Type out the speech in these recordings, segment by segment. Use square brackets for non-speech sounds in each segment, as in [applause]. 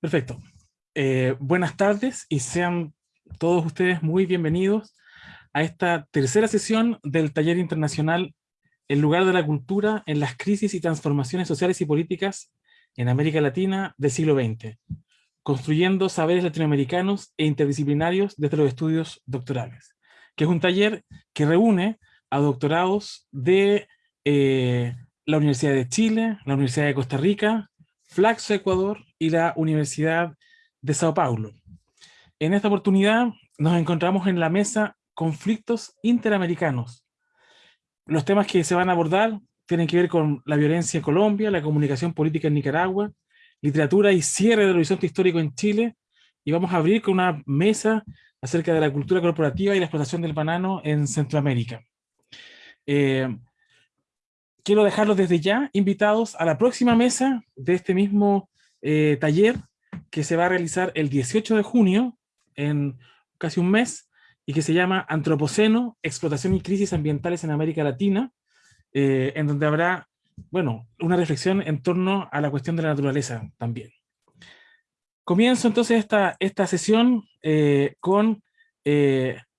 Perfecto. Eh, buenas tardes y sean todos ustedes muy bienvenidos a esta tercera sesión del taller internacional El lugar de la cultura en las crisis y transformaciones sociales y políticas en América Latina del siglo XX, construyendo saberes latinoamericanos e interdisciplinarios desde los estudios doctorales, que es un taller que reúne a doctorados de eh, la Universidad de Chile, la Universidad de Costa Rica, Flaxo Ecuador y la Universidad de Sao Paulo. En esta oportunidad nos encontramos en la mesa Conflictos Interamericanos. Los temas que se van a abordar tienen que ver con la violencia en Colombia, la comunicación política en Nicaragua, literatura y cierre del horizonte histórico en Chile, y vamos a abrir con una mesa acerca de la cultura corporativa y la explotación del banano en Centroamérica. Eh, quiero dejarlos desde ya invitados a la próxima mesa de este mismo eh, taller que se va a realizar el 18 de junio, en casi un mes, y que se llama Antropoceno, Explotación y Crisis Ambientales en América Latina, eh, en donde habrá, bueno, una reflexión en torno a la cuestión de la naturaleza también. Comienzo entonces esta, esta sesión eh, con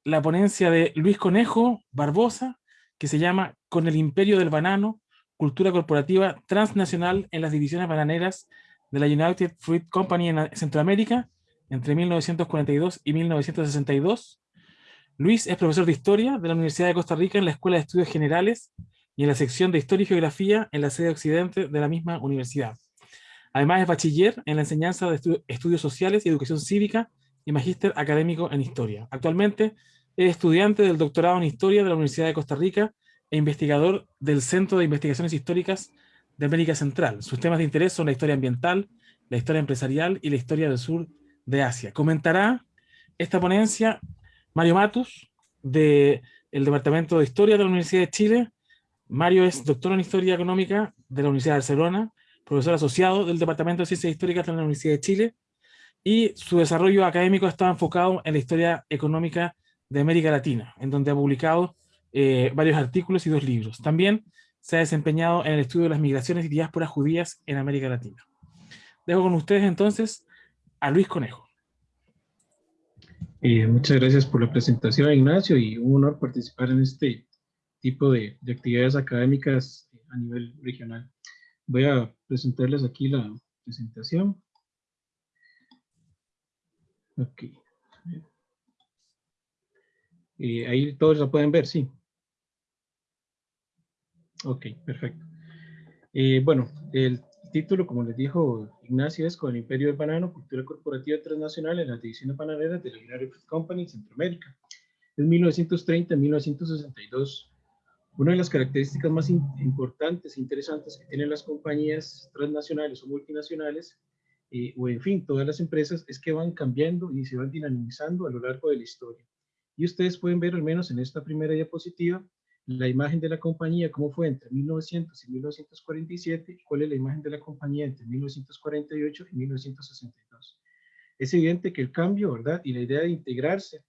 la ponencia de Luis Conejo Barbosa, que se llama Con el imperio del banano, cultura corporativa transnacional en las divisiones bananeras de la United Fruit Company en Centroamérica entre 1942 y 1962. Luis es profesor de Historia de la Universidad de Costa Rica en la Escuela de Estudios Generales y en la sección de Historia y Geografía en la sede occidente de la misma universidad. Además es bachiller en la enseñanza de Estudios Sociales y Educación Cívica y magíster académico en Historia. Actualmente es estudiante del doctorado en Historia de la Universidad de Costa Rica e investigador del Centro de Investigaciones Históricas de América Central. Sus temas de interés son la historia ambiental, la historia empresarial y la historia del sur de Asia. Comentará esta ponencia Mario Matus, del Departamento de Historia de la Universidad de Chile. Mario es doctor en Historia Económica de la Universidad de Barcelona, profesor asociado del Departamento de Ciencias Históricas de la Universidad de Chile, y su desarrollo académico está enfocado en la historia económica de América Latina, en donde ha publicado eh, varios artículos y dos libros. También se ha desempeñado en el estudio de las migraciones y diásporas judías en América Latina. Dejo con ustedes entonces a Luis Conejo. Eh, muchas gracias por la presentación, Ignacio, y un honor participar en este tipo de, de actividades académicas a nivel regional. Voy a presentarles aquí la presentación. Eh, ahí todos la pueden ver, sí. Ok, perfecto. Eh, bueno, el título, como les dijo Ignacio, es Con el Imperio del Banano, Cultura Corporativa Transnacional en las Divisiones Bananeras de la United Fruit Company en Centroamérica. Es 1930-1962. Una de las características más importantes e interesantes que tienen las compañías transnacionales o multinacionales, eh, o en fin, todas las empresas, es que van cambiando y se van dinamizando a lo largo de la historia. Y ustedes pueden ver, al menos en esta primera diapositiva, la imagen de la compañía, cómo fue entre 1900 y 1947, y cuál es la imagen de la compañía entre 1948 y 1962. Es evidente que el cambio, ¿verdad? Y la idea de integrarse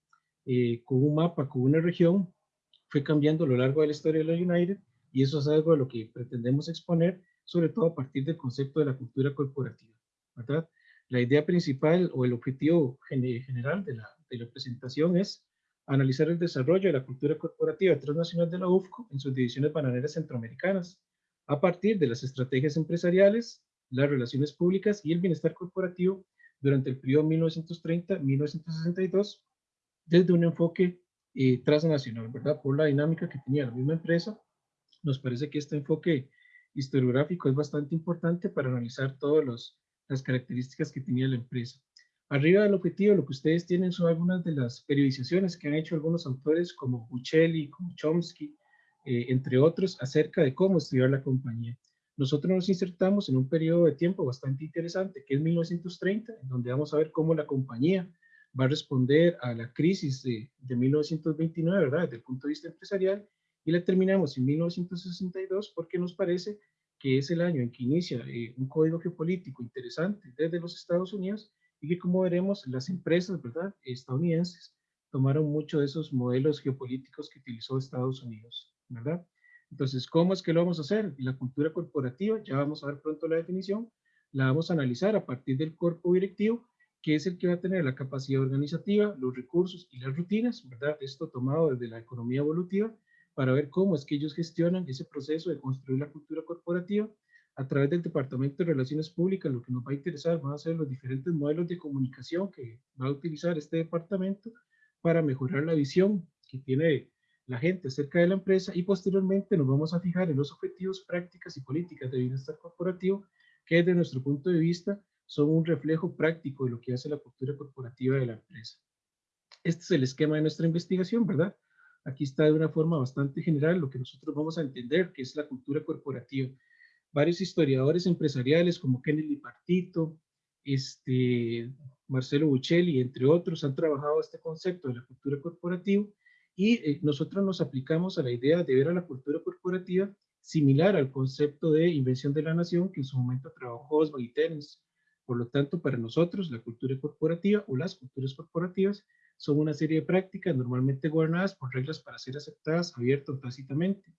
eh, con un mapa, con una región, fue cambiando a lo largo de la historia de la United, y eso es algo de lo que pretendemos exponer, sobre todo a partir del concepto de la cultura corporativa, ¿verdad? La idea principal o el objetivo general de la, de la presentación es analizar el desarrollo de la cultura corporativa transnacional de la UFCO en sus divisiones bananeras centroamericanas, a partir de las estrategias empresariales, las relaciones públicas y el bienestar corporativo durante el periodo 1930-1962, desde un enfoque eh, transnacional, ¿verdad? Por la dinámica que tenía la misma empresa, nos parece que este enfoque historiográfico es bastante importante para analizar todas las características que tenía la empresa. Arriba del objetivo, lo que ustedes tienen son algunas de las periodizaciones que han hecho algunos autores como Buccelli, como Chomsky, eh, entre otros, acerca de cómo estudiar la compañía. Nosotros nos insertamos en un periodo de tiempo bastante interesante, que es 1930, en donde vamos a ver cómo la compañía va a responder a la crisis de, de 1929, ¿verdad? Desde el punto de vista empresarial, y la terminamos en 1962 porque nos parece que es el año en que inicia eh, un código geopolítico interesante desde los Estados Unidos y que como veremos las empresas estadounidenses tomaron mucho de esos modelos geopolíticos que utilizó Estados Unidos, ¿verdad? Entonces, ¿cómo es que lo vamos a hacer? La cultura corporativa, ya vamos a ver pronto la definición, la vamos a analizar a partir del cuerpo directivo, que es el que va a tener la capacidad organizativa, los recursos y las rutinas, ¿verdad? Esto tomado desde la economía evolutiva, para ver cómo es que ellos gestionan ese proceso de construir la cultura corporativa a través del Departamento de Relaciones Públicas, lo que nos va a interesar van a ser los diferentes modelos de comunicación que va a utilizar este departamento para mejorar la visión que tiene la gente acerca de la empresa y posteriormente nos vamos a fijar en los objetivos, prácticas y políticas de bienestar corporativo que desde nuestro punto de vista son un reflejo práctico de lo que hace la cultura corporativa de la empresa. Este es el esquema de nuestra investigación, ¿verdad? Aquí está de una forma bastante general lo que nosotros vamos a entender que es la cultura corporativa. Varios historiadores empresariales como Kennedy Partito, este, Marcelo Buccelli, entre otros, han trabajado este concepto de la cultura corporativa y eh, nosotros nos aplicamos a la idea de ver a la cultura corporativa similar al concepto de invención de la nación que en su momento trabajó Oswald y Terence. Por lo tanto, para nosotros, la cultura corporativa o las culturas corporativas son una serie de prácticas normalmente gobernadas por reglas para ser aceptadas abiertas o tácitamente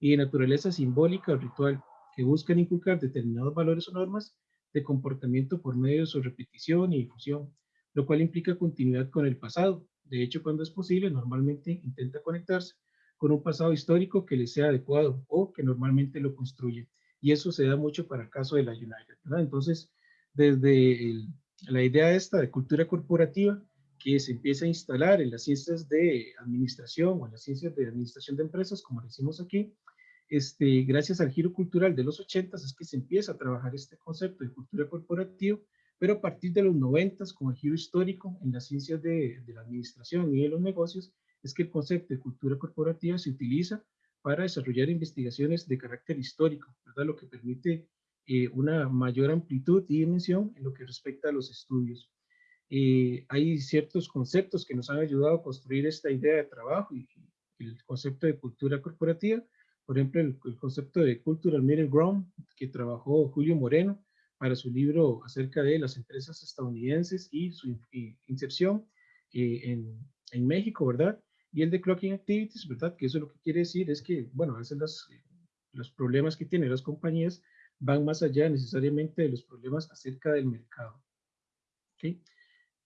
y de naturaleza simbólica o ritual que buscan inculcar determinados valores o normas de comportamiento por medio de su repetición y difusión, lo cual implica continuidad con el pasado. De hecho, cuando es posible, normalmente intenta conectarse con un pasado histórico que le sea adecuado o que normalmente lo construye. Y eso se da mucho para el caso de la United. Entonces, desde la idea esta de cultura corporativa, que se empieza a instalar en las ciencias de administración o en las ciencias de administración de empresas, como decimos aquí, este, gracias al giro cultural de los 80 es que se empieza a trabajar este concepto de cultura corporativa, pero a partir de los 90 con el giro histórico en las ciencias de, de la administración y de los negocios, es que el concepto de cultura corporativa se utiliza para desarrollar investigaciones de carácter histórico, ¿verdad? lo que permite eh, una mayor amplitud y dimensión en lo que respecta a los estudios. Eh, hay ciertos conceptos que nos han ayudado a construir esta idea de trabajo y, el concepto de cultura corporativa. Por ejemplo, el, concepto de Cultural Middle Ground que trabajó Julio Moreno para su libro acerca de las empresas estadounidenses y su inserción eh, en, en, México, ¿verdad? Y el de Clocking Activities, ¿verdad? Que eso lo que quiere decir es que, bueno, a veces las, los problemas que tienen las compañías van más allá necesariamente de los problemas acerca del mercado. ¿Okay?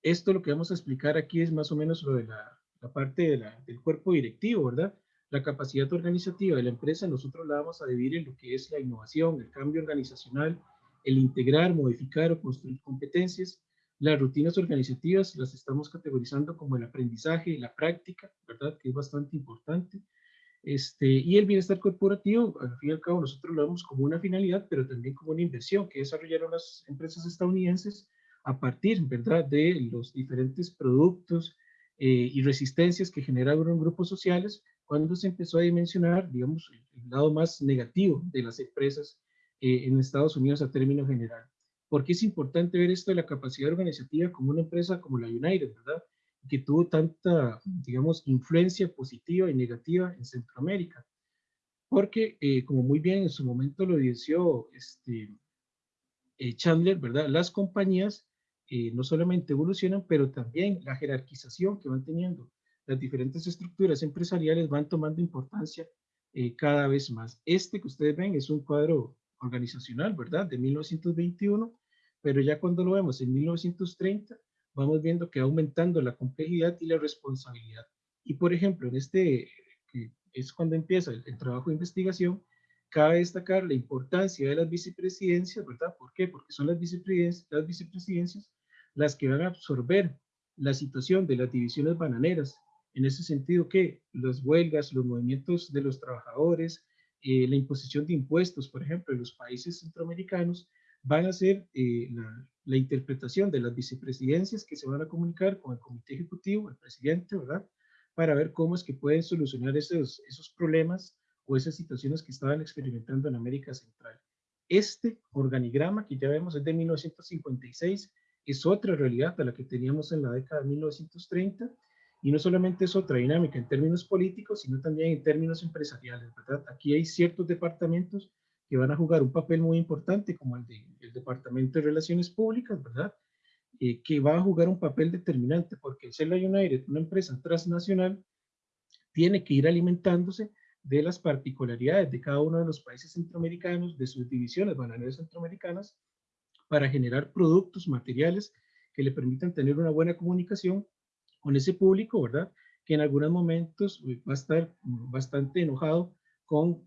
Esto lo que vamos a explicar aquí es más o menos lo de la, parte del cuerpo directivo, ¿verdad? La capacidad organizativa de la empresa nosotros la vamos a dividir en lo que es la innovación, el cambio organizacional, el integrar, modificar o construir competencias. Las rutinas organizativas las estamos categorizando como el aprendizaje, la práctica, ¿verdad? Que es bastante importante. Este, y el bienestar corporativo, al fin y al cabo, nosotros lo vemos como una finalidad, pero también como una inversión que desarrollaron las empresas estadounidenses a partir, ¿verdad?, de los diferentes productos eh, y resistencias que generaron grupos sociales cuando se empezó a dimensionar, digamos, el lado más negativo de las empresas eh, en Estados Unidos a término general. ¿Por qué es importante ver esto de la capacidad organizativa como una empresa como la United, ¿verdad?, que tuvo tanta, digamos, influencia positiva y negativa en Centroamérica. Porque, eh, como muy bien en su momento lo dijo este, Chandler, ¿verdad? Las compañías eh, no solamente evolucionan, pero también la jerarquización que van teniendo las diferentes estructuras empresariales van tomando importancia eh, cada vez más. Este que ustedes ven es un cuadro organizacional, ¿verdad? De 1921, pero ya cuando lo vemos en 1930, vamos viendo que aumentando la complejidad y la responsabilidad. Y por ejemplo, en este, que es cuando empieza el, el trabajo de investigación, cabe destacar la importancia de las vicepresidencias, ¿verdad? ¿Por qué? Porque son las vicepresidencias, las vicepresidencias las que van a absorber la situación de las divisiones bananeras, en ese sentido que las huelgas, los movimientos de los trabajadores, eh, la imposición de impuestos, por ejemplo, en los países centroamericanos, van a ser eh, la, interpretación de las vicepresidencias que se van a comunicar con el comité ejecutivo, el presidente, ¿verdad? Para ver cómo es que pueden solucionar esos, esos problemas o esas situaciones que estaban experimentando en América Central. Este organigrama que ya vemos es de 1956 es otra realidad a la que teníamos en la década de 1930 y no solamente es otra dinámica en términos políticos, sino también en términos empresariales, ¿verdad? Aquí hay ciertos departamentos que van a jugar un papel muy importante, como el, de, el Departamento de Relaciones Públicas, ¿verdad? Eh, que va a jugar un papel determinante, porque el Cella United, una empresa transnacional, tiene que ir alimentándose de las particularidades de cada uno de los países centroamericanos, de sus divisiones bananeras centroamericanas, para generar productos, materiales que le permitan tener una buena comunicación con ese público, ¿verdad? Que en algunos momentos va a estar bastante enojado con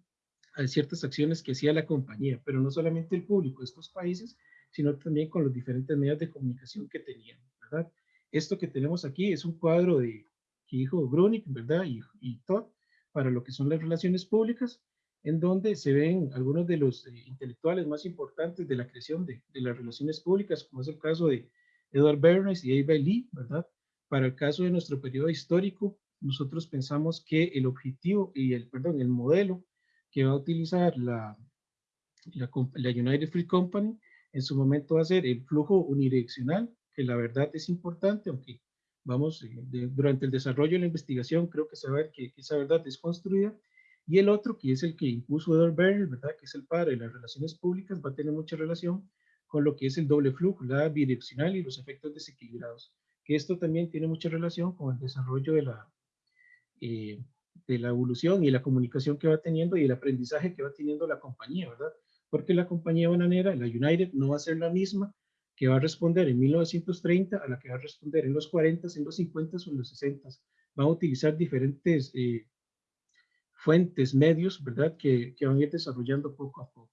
eh, ciertas acciones que hacía la compañía, pero no solamente el público de estos países, sino también con los diferentes medios de comunicación que tenían, ¿verdad? Esto que tenemos aquí es un cuadro de que dijo Grunig, ¿verdad? Y, y Todd, para lo que son las relaciones públicas, en donde se ven algunos de los eh, intelectuales más importantes de la creación de, las relaciones públicas, como es el caso de Edward Bernays y Ava Lee, ¿verdad? Para el caso de nuestro periodo histórico, nosotros pensamos que el objetivo y el, perdón, el modelo que va a utilizar la, la, la United Free Company en su momento va a ser el flujo unidireccional, que la verdad es importante, aunque vamos, eh, durante el desarrollo de la investigación creo que ver que, esa verdad es construida, y el otro, que es el que impuso Edward Berry, ¿verdad? que es el padre de las relaciones públicas, va a tener mucha relación con lo que es el doble flujo, la bidireccional y los efectos desequilibrados, que esto también tiene mucha relación con el desarrollo de la, eh, de la evolución y la comunicación que va teniendo y el aprendizaje que va teniendo la compañía, ¿verdad? Porque la compañía bananera, la United, no va a ser la misma que va a responder en 1930 a la que va a responder en los 40, en los 50 o en los 60. Van a utilizar diferentes eh, fuentes, medios, ¿verdad? Que, que, van a ir desarrollando poco a poco.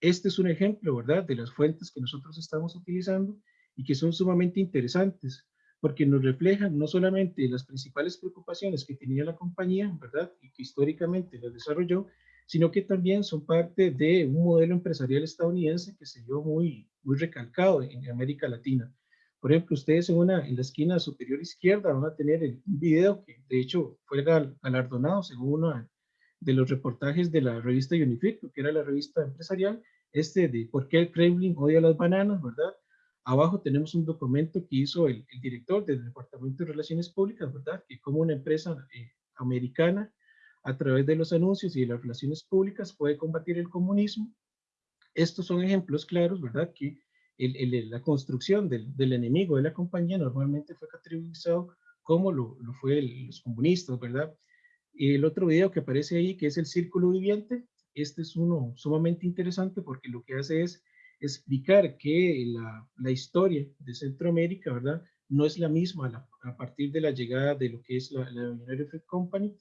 Este es un ejemplo, ¿verdad? De las fuentes que nosotros estamos utilizando y que son sumamente interesantes porque nos reflejan no solamente las principales preocupaciones que tenía la compañía, ¿verdad? Y que históricamente las desarrolló, sino que también son parte de un modelo empresarial estadounidense que se vio muy, muy recalcado en América Latina. Por ejemplo, ustedes en, una, en la esquina superior izquierda van a tener un video que de hecho fue galardonado según uno de los reportajes de la revista Unifit, que era la revista empresarial, este de por qué el Kremlin odia las bananas, ¿verdad? Abajo tenemos un documento que hizo el, director del Departamento de Relaciones Públicas, ¿verdad? Que como una empresa eh, americana, a través de los anuncios y de las relaciones públicas, puede combatir el comunismo. Estos son ejemplos claros, ¿verdad? Que la construcción del, enemigo de la compañía normalmente fue categorizado como lo, fue los comunistas, ¿verdad? El otro video que aparece ahí, que es el círculo viviente, este es uno sumamente interesante porque lo que hace es explicar que la, historia de Centroamérica, ¿verdad? No es la misma a partir de la llegada de lo que es la, la United Company.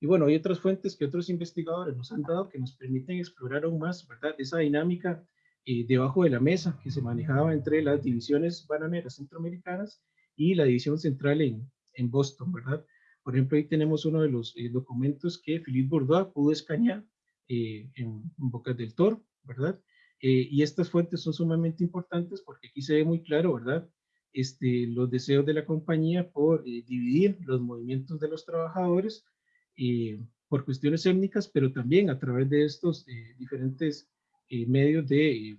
Y bueno, hay otras fuentes que otros investigadores nos han dado que nos permiten explorar aún más, ¿verdad? Esa dinámica eh, debajo de la mesa que se manejaba entre las divisiones bananeras centroamericanas y la división central en, Boston, ¿verdad? Por ejemplo, ahí tenemos uno de los eh, documentos que Philippe Bourdieu pudo escanear eh, en, en Bocas del Toro, ¿verdad? Eh, y estas fuentes son sumamente importantes porque aquí se ve muy claro, ¿verdad? Este, los deseos de la compañía por eh, dividir los movimientos de los trabajadores eh, por cuestiones étnicas, pero también a través de estos diferentes medios de,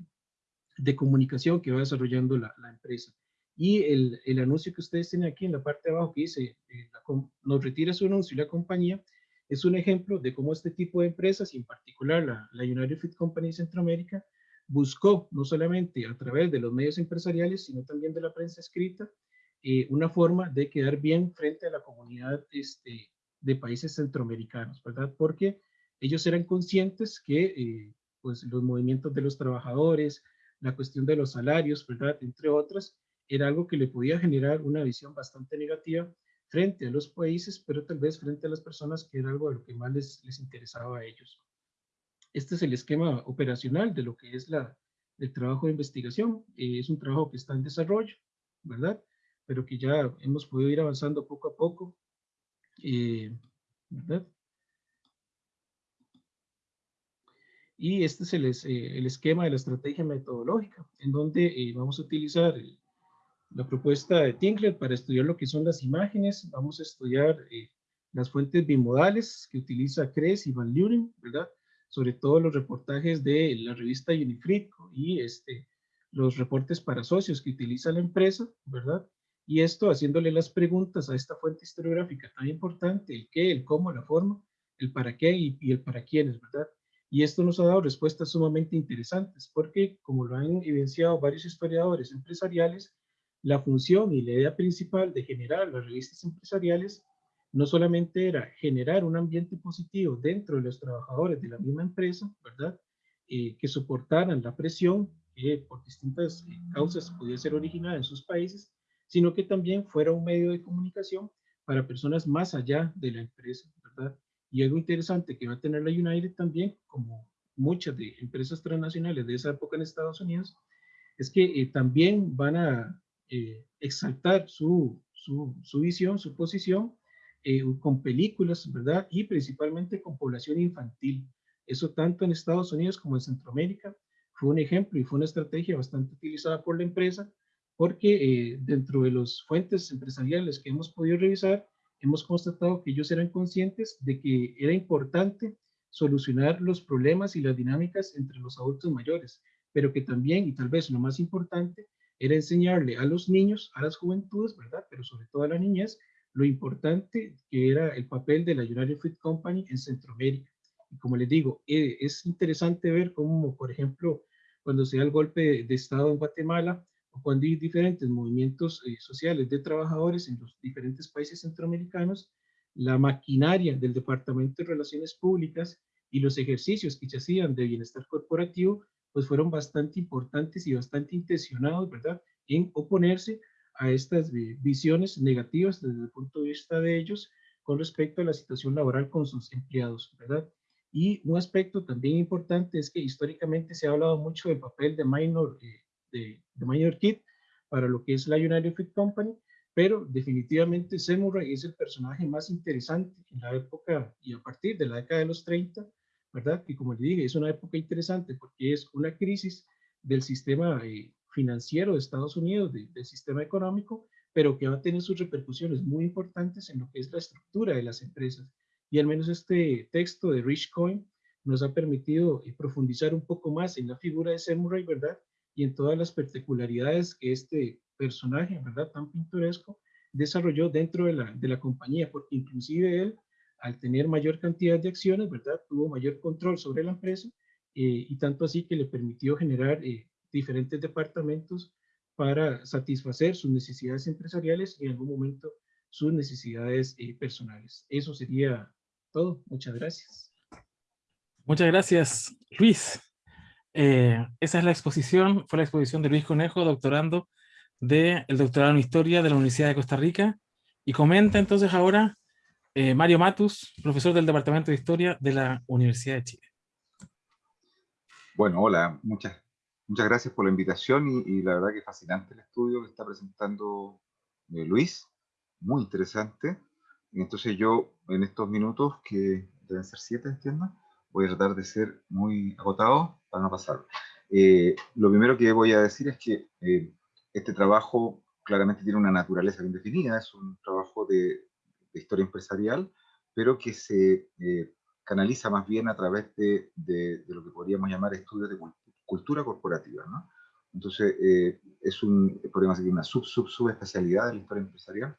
de, comunicación que va desarrollando la, empresa. Y el, el, anuncio que ustedes tienen aquí en la parte de abajo que dice, nos retira su anuncio y la compañía, es un ejemplo de cómo este tipo de empresas, y en particular la, la United Food Company Centroamérica, buscó no solamente a través de los medios empresariales, sino también de la prensa escrita, eh, una forma de quedar bien frente a la comunidad este, de países centroamericanos, ¿verdad? Porque ellos eran conscientes que eh, pues los movimientos de los trabajadores, la cuestión de los salarios, ¿verdad? Entre otras, era algo que le podía generar una visión bastante negativa frente a los países, pero tal vez frente a las personas que era algo de lo que más les, les interesaba a ellos. Este es el esquema operacional de lo que es la, el trabajo de investigación. Eh, es un trabajo que está en desarrollo, ¿verdad? Pero que ya hemos podido ir avanzando poco a poco, eh, ¿verdad? Y este es el, eh, el, esquema de la estrategia metodológica, en donde vamos a utilizar la propuesta de Tinkler para estudiar lo que son las imágenes. Vamos a estudiar las fuentes bimodales que utiliza Kres y Van Leeuwen, ¿verdad? Sobre todo los reportajes de la revista Unifrico y este, los reportes para socios que utiliza la empresa, ¿verdad? Y esto haciéndole las preguntas a esta fuente historiográfica tan importante, el qué, el cómo, la forma, el para qué y, el para quiénes, ¿verdad? Y esto nos ha dado respuestas sumamente interesantes, porque como lo han evidenciado varios historiadores empresariales, la función y la idea principal de generar las revistas empresariales no solamente era generar un ambiente positivo dentro de los trabajadores de la misma empresa, ¿verdad? Eh, que soportaran la presión que por distintas eh, causas podía ser originada en sus países, sino que también fuera un medio de comunicación para personas más allá de la empresa, ¿verdad? Y algo interesante que va a tener la United también, como muchas de empresas transnacionales de esa época en Estados Unidos, es que eh, también van a exaltar su, su, visión, su posición eh, con películas, ¿verdad? Y principalmente con población infantil. Eso tanto en Estados Unidos como en Centroamérica fue un ejemplo y fue una estrategia bastante utilizada por la empresa porque dentro de las fuentes empresariales que hemos podido revisar, hemos constatado que ellos eran conscientes de que era importante solucionar los problemas y las dinámicas entre los adultos mayores, pero que también, y tal vez lo más importante, era enseñarle a los niños, a las juventudes, ¿verdad? Pero sobre todo a las niñas, lo importante que era el papel de la United Fruit Company en Centroamérica. Y como les digo, eh, es interesante ver cómo, por ejemplo, cuando se da el golpe de Estado en Guatemala, o cuando hay diferentes movimientos eh, sociales de trabajadores en los diferentes países centroamericanos, la maquinaria del Departamento de Relaciones Públicas y los ejercicios que se hacían de bienestar corporativo, pues fueron bastante importantes y bastante intencionados, ¿verdad?, en oponerse a estas visiones negativas desde el punto de vista de ellos con respecto a la situación laboral con sus empleados, ¿verdad? Y un aspecto también importante es que históricamente se ha hablado mucho del papel de minor eh, de, de Minor Kid para lo que es la United Fruit Company, pero definitivamente Seymour es el personaje más interesante en la época y a partir de la década de los 30, ¿verdad? Que como le dije, es una época interesante porque es una crisis del sistema eh, financiero de Estados Unidos, del sistema económico, pero que va a tener sus repercusiones muy importantes en lo que es la estructura de las empresas. Y al menos este texto de Rich Coin nos ha permitido eh, profundizar un poco más en la figura de Seymour, ¿verdad? y en todas las particularidades que este personaje, ¿verdad? Tan pintoresco, desarrolló dentro de la, de la compañía, porque inclusive él, al tener mayor cantidad de acciones, ¿verdad? Tuvo mayor control sobre la empresa eh, y tanto así que le permitió generar eh, diferentes departamentos para satisfacer sus necesidades empresariales y en algún momento sus necesidades eh, personales. Eso sería todo. Muchas gracias. Muchas gracias, Luis. Eh, esa es la exposición, fue la exposición de Luis Conejo, doctorando del doctorado en Historia de la Universidad de Costa Rica. Y comenta entonces ahora eh, Mario Matus, profesor del Departamento de Historia de la Universidad de Chile. Bueno, hola, muchas, muchas gracias por la invitación y, la verdad que fascinante el estudio que está presentando eh, Luis, muy interesante. Entonces yo en estos minutos, que deben ser siete, entiendo, voy a tratar de ser muy agotado para no pasar. Eh, lo primero que voy a decir es que eh, este trabajo claramente tiene una naturaleza bien definida, es un trabajo de, historia empresarial, pero que se canaliza más bien a través de, de, lo que podríamos llamar estudios de cultura corporativa. ¿no? Entonces, es un, podríamos decir, una sub, sub, subespecialidad de la historia empresarial.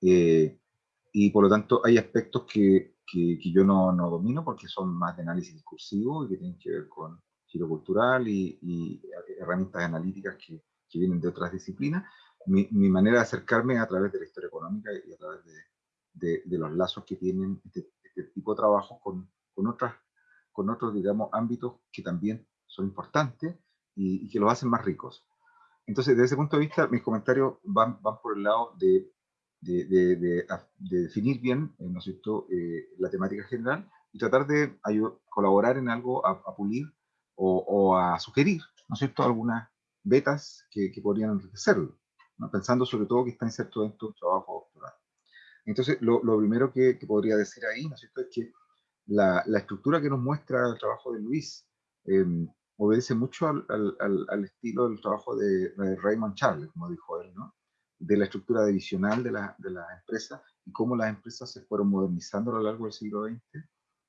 y por lo tanto, hay aspectos que que, yo no, no, domino porque son más de análisis discursivo y que tienen que ver con giro cultural y, herramientas analíticas que, que, vienen de otras disciplinas. Mi, mi, manera de acercarme a través de la historia económica y a través de, de, los lazos que tienen este, este tipo de trabajo con, con, otras, con otros, digamos, ámbitos que también son importantes y, y que los hacen más ricos. Entonces, desde ese punto de vista, mis comentarios van, van por el lado de de, de, definir bien, eh, ¿no es cierto?, eh, la temática general y tratar de colaborar en algo a, pulir o, a sugerir, ¿no es cierto?, algunas betas que, que podrían enriquecerlo, ¿no? pensando sobre todo que está inserto de un trabajo doctoral. Entonces, lo, lo primero que, que, podría decir ahí, ¿no es cierto?, es que la, la estructura que nos muestra el trabajo de Luis em, obedece mucho al, al, estilo del trabajo de, Raymond Charles, como dijo él, ¿no? de la estructura divisional de la, de la empresa y cómo las empresas se fueron modernizando a lo largo del siglo XX,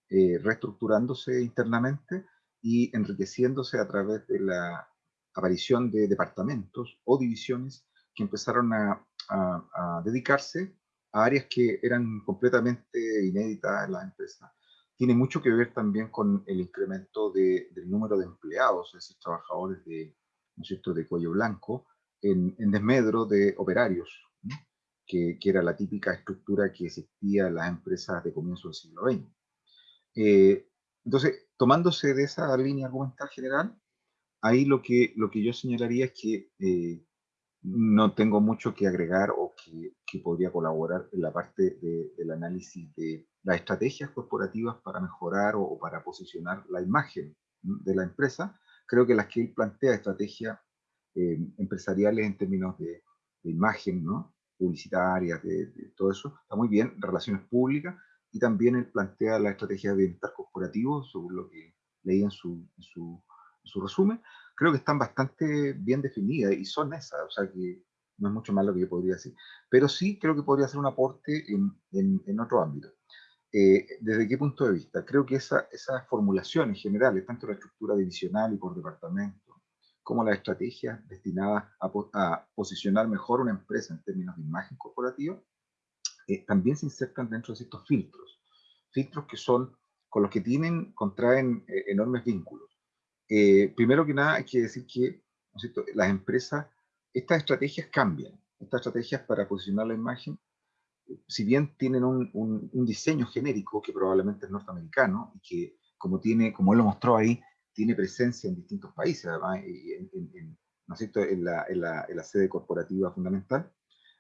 eh, reestructurándose internamente y enriqueciéndose a través de la aparición de departamentos o divisiones que empezaron a, a, dedicarse a áreas que eran completamente inéditas en las empresas. Tiene mucho que ver también con el incremento de, del número de empleados, es decir, trabajadores de, ¿no es de cuello blanco, en, desmedro de operarios, que, que, era la típica estructura que existía en las empresas de comienzo del siglo XX. Eh, entonces, tomándose de esa línea argumental general, ahí lo que, lo que yo señalaría es que eh, no tengo mucho que agregar o que, que podría colaborar en la parte de, del análisis de las estrategias corporativas para mejorar o, para posicionar la imagen de la empresa. Creo que las que él plantea, estrategias eh, empresariales en términos de, imagen, ¿no? publicitarias, de, todo eso, está muy bien, relaciones públicas, y también él plantea la estrategia de bienestar corporativo, según lo que leí en su, en su, en su resumen, creo que están bastante bien definidas y son esas, o sea que no es mucho más lo que yo podría decir. Pero sí creo que podría ser un aporte en, en, otro ámbito. Eh, ¿Desde qué punto de vista? Creo que esa, esas formulaciones generales, tanto la estructura divisional y por departamento, como las estrategias destinadas a, posicionar mejor una empresa en términos de imagen corporativa, eh, también se insertan dentro de estos filtros. Filtros que son, con los que tienen, contraen eh, enormes vínculos. Eh, primero que nada hay que decir que las empresas, estas estrategias cambian. Estas estrategias para posicionar la imagen, si bien tienen un, un, diseño genérico que probablemente es norteamericano y que, como, tiene, como él lo mostró ahí, tiene presencia en distintos países, además, en, en, ¿no es? En, la, en, la, en la sede corporativa fundamental.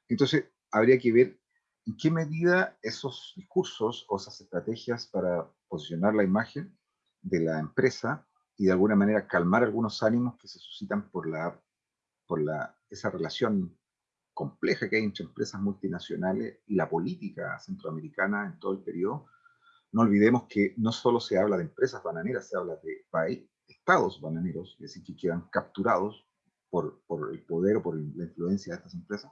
Entonces, habría que ver en qué medida esos discursos o esas estrategias para posicionar la imagen de la empresa y de alguna manera calmar algunos ánimos que se suscitan por, la, por la, esa relación compleja que hay entre empresas multinacionales y la política centroamericana en todo el periodo. No olvidemos que no solo se habla de empresas bananeras, se habla de estados bananeros, es decir, que quedan capturados por, por el poder o por la influencia de estas empresas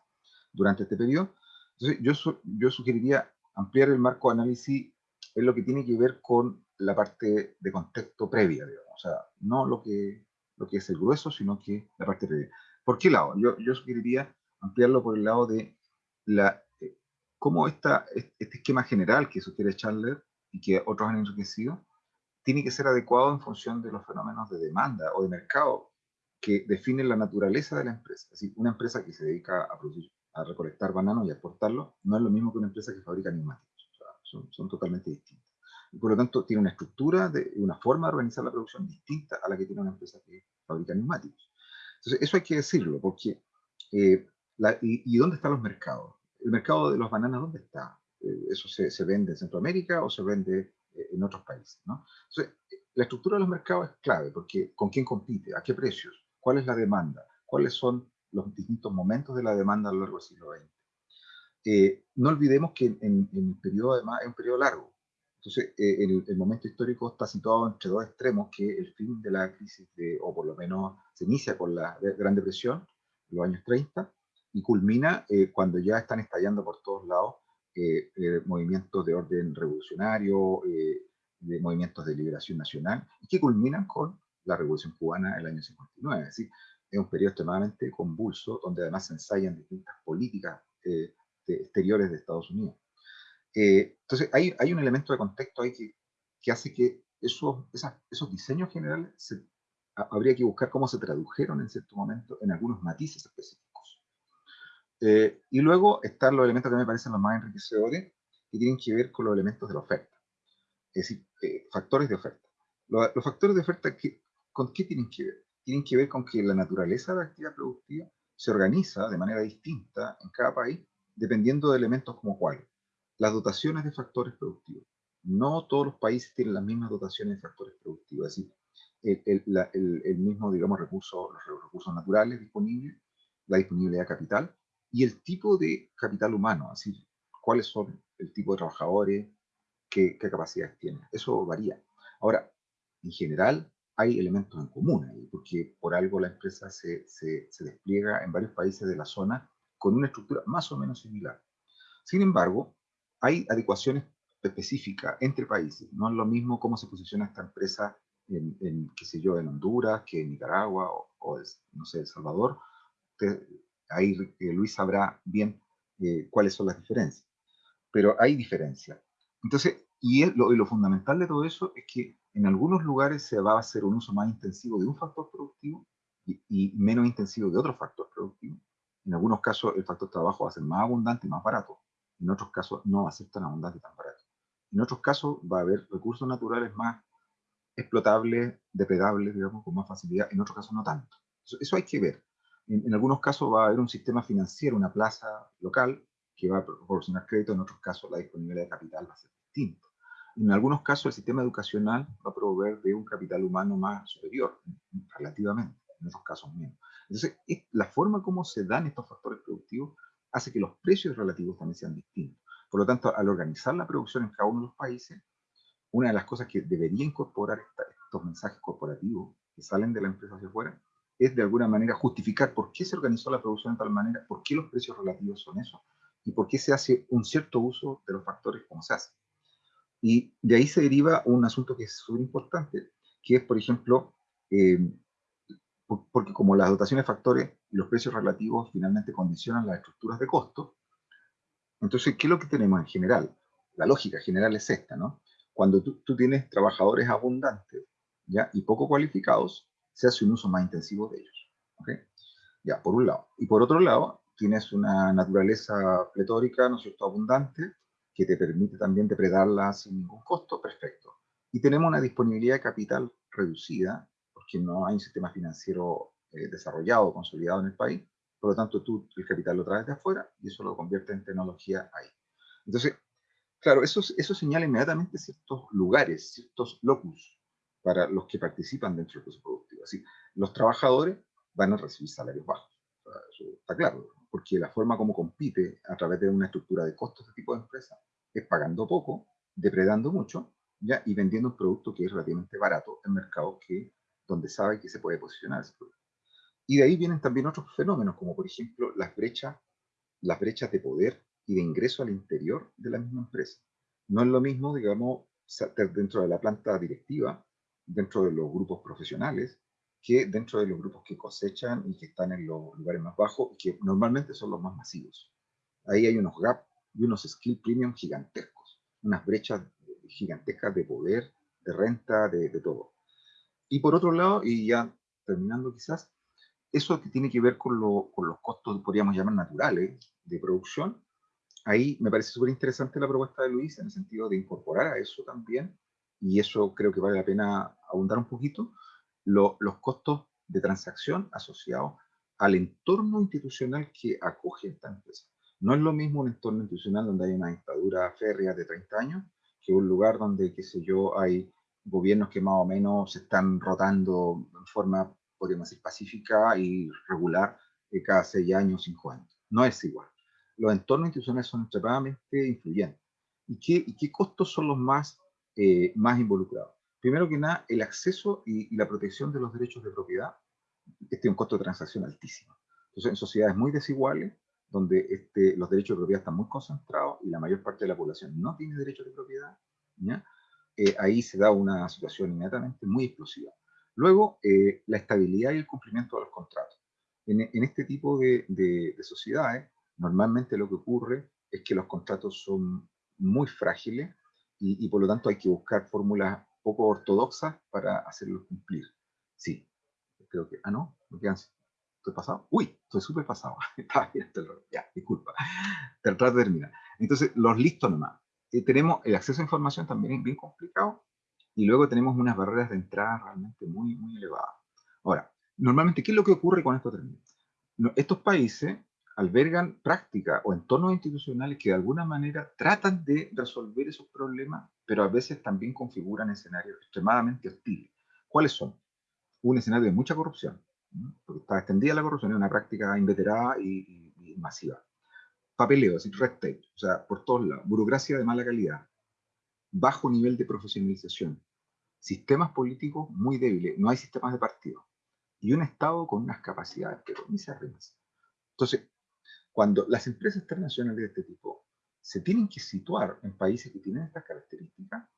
durante este periodo. Entonces, yo, yo sugeriría ampliar el marco de análisis en lo que tiene que ver con la parte de contexto previa, digamos o sea, no lo que, lo que es el grueso, sino que la parte previa. ¿Por qué lado? Yo, yo sugeriría ampliarlo por el lado de la, eh, cómo esta, este esquema general que sugiere Chandler y que otros han enriquecido, tiene que ser adecuado en función de los fenómenos de demanda o de mercado que definen la naturaleza de la empresa. Es decir, una empresa que se dedica a producir, a recolectar bananos y a exportarlos, no es lo mismo que una empresa que fabrica neumáticos. O sea, son, son totalmente distintos y por lo tanto tiene una estructura, de, una forma de organizar la producción distinta a la que tiene una empresa que fabrica neumáticos. Entonces, eso hay que decirlo, porque, eh, y, dónde están los mercados? ¿El mercado de los bananas dónde está? Eh, ¿Eso se, se, vende en Centroamérica o se vende eh, en otros países? ¿no? Entonces, la estructura de los mercados es clave, porque ¿con quién compite? ¿A qué precios? ¿Cuál es la demanda? ¿Cuáles son los distintos momentos de la demanda a lo largo del siglo XX? no olvidemos que en, en, en el periodo, además, es un periodo largo. Entonces, eh, el, momento histórico está situado entre dos extremos, que el fin de la crisis, de, o por lo menos se inicia con la Gran Depresión, los años 30, y culmina eh, cuando ya están estallando por todos lados eh, movimientos de orden revolucionario, de movimientos de liberación nacional, y que culminan con la Revolución Cubana en el año 59. Es decir, es un periodo extremadamente convulso, donde además se ensayan distintas políticas exteriores de Estados Unidos. Eh, entonces, hay, hay, un elemento de contexto que hace que esos, esos diseños generales habría que buscar cómo se tradujeron en cierto momento en algunos matices específicos. Eh, y luego están los elementos que me parecen los más enriquecedores, que tienen que ver con los elementos de la oferta. Es decir, eh, factores de oferta. Los, los factores de oferta, que, ¿con qué tienen que ver? Tienen que ver con que la naturaleza de la actividad productiva se organiza de manera distinta en cada país, dependiendo de elementos como cuáles las dotaciones de factores productivos. No todos los países tienen las mismas dotaciones de factores productivos, es decir, el, el, mismo, digamos, recurso, los recursos naturales disponibles, la disponibilidad de capital y el tipo de capital humano, así, cuáles son el tipo de trabajadores, qué, qué capacidades tienen. Eso varía. Ahora, en general, hay elementos en común ahí, porque por algo la empresa se, se, se despliega en varios países de la zona con una estructura más o menos similar. Sin embargo, hay adecuaciones específicas entre países. No es lo mismo cómo se posiciona esta empresa en, qué sé yo, en Honduras, que en Nicaragua o, no sé, El Salvador. Ahí eh, Luis sabrá bien eh, cuáles son las diferencias. Pero hay diferencias. Entonces, y, lo, fundamental de todo eso es que en algunos lugares se va a hacer un uso más intensivo de un factor productivo y, y menos intensivo de otro factor productivo. En algunos casos el factor trabajo va a ser más abundante y más barato en otros casos no va a ser tan abundante y tan barato. En otros casos va a haber recursos naturales más explotables, depredables, digamos, con más facilidad, en otros casos no tanto. Eso, hay que ver. En, algunos casos va a haber un sistema financiero, una plaza local, que va a proporcionar crédito, en otros casos la disponibilidad de capital va a ser distinto. En algunos casos el sistema educacional va a proveer de un capital humano más superior, relativamente, en otros casos menos. Entonces, la forma como se dan estos factores productivos hace que los precios relativos también sean distintos. Por lo tanto, al organizar la producción en cada uno de los países, una de las cosas que debería incorporar estos mensajes corporativos que salen de la empresa hacia afuera es de alguna manera justificar por qué se organizó la producción de tal manera, por qué los precios relativos son esos y por qué se hace un cierto uso de los factores como se hace. Y de ahí se deriva un asunto que es súper importante, que es, por ejemplo, eh, porque como las dotaciones de factores y los precios relativos finalmente condicionan las estructuras de costo, entonces, ¿qué es lo que tenemos en general? La lógica general es esta, ¿no? Cuando tú, tienes trabajadores abundantes ¿ya? y poco cualificados, se hace un uso más intensivo de ellos. Ya, por un lado. Y por otro lado, tienes una naturaleza pletórica, ¿no es cierto?, abundante, que te permite también depredarla sin ningún costo, perfecto. Y tenemos una disponibilidad de capital reducida, porque no hay un sistema financiero eh, desarrollado, consolidado en el país, por lo tanto tú el capital lo traes de afuera y eso lo convierte en tecnología ahí. Entonces, claro, eso, eso señala inmediatamente ciertos lugares, ciertos locus para los que participan dentro del proceso productivo. Así, los trabajadores van a recibir salarios bajos, eso está claro, porque la forma como compite a través de una estructura de costos de tipo de empresa es pagando poco, depredando mucho, ¿ya? y vendiendo un producto que es relativamente barato en mercados que, donde sabe que se puede posicionar ese producto. Y de ahí vienen también otros fenómenos, como por ejemplo las brechas, las brechas de poder y de ingreso al interior de la misma empresa. No es lo mismo, digamos, dentro de la planta directiva, dentro de los grupos profesionales, que dentro de los grupos que cosechan y que están en los lugares más bajos, que normalmente son los más masivos. Ahí hay unos gaps y unos skill premium gigantescos, unas brechas gigantescas de poder, de renta, de, de todo. Y por otro lado, y ya terminando quizás, eso que tiene que ver con, con, los costos, podríamos llamar naturales, de producción, ahí me parece súper interesante la propuesta de Luis en el sentido de incorporar a eso también, y eso creo que vale la pena abundar un poquito, los costos de transacción asociados al entorno institucional que acoge esta empresa. No es lo mismo un entorno institucional donde hay una dictadura férrea de 30 años que un lugar donde, qué sé yo, hay gobiernos que más o menos se están rotando en forma podríamos decir, pacífica y regular eh, cada seis años, cinco años. No es igual. Los entornos institucionales son extremadamente influyentes. ¿Y qué, y qué costos son los más, eh, más involucrados? Primero que nada, el acceso y, la protección de los derechos de propiedad. Este es un costo de transacción altísimo. Entonces, en sociedades muy desiguales, donde este, los derechos de propiedad están muy concentrados y la mayor parte de la población no tiene derechos de propiedad, eh, ahí se da una situación inmediatamente muy explosiva. Luego, eh, la estabilidad y el cumplimiento de los contratos. En, este tipo de, sociedades, normalmente lo que ocurre es que los contratos son muy frágiles y, por lo tanto hay que buscar fórmulas poco ortodoxas para hacerlos cumplir. Sí, creo que... Ah, no, no quedan... ¿Estoy pasado? Uy, estoy súper pasado. [laughs] Estaba bien, ya, disculpa. Tratar de terminar. Entonces, los listos nomás. Eh, tenemos el acceso a información también bien complicado y luego tenemos unas barreras de entrada realmente muy, muy elevadas. Ahora, normalmente, ¿qué es lo que ocurre con estos términos? Estos países albergan prácticas o entornos institucionales que de alguna manera tratan de resolver esos problemas, pero a veces también configuran escenarios extremadamente hostiles. ¿Cuáles son? Un escenario de mucha corrupción, porque está extendida la corrupción, es una práctica inveterada y, masiva. Papeleo, es decir, red tape, o sea, por todos lados, burocracia de mala calidad, bajo nivel de profesionalización, sistemas políticos muy débiles, no hay sistemas de partido, y un Estado con unas capacidades, pero se Entonces, cuando las empresas internacionales de este tipo se tienen que situar en países que tienen estas características,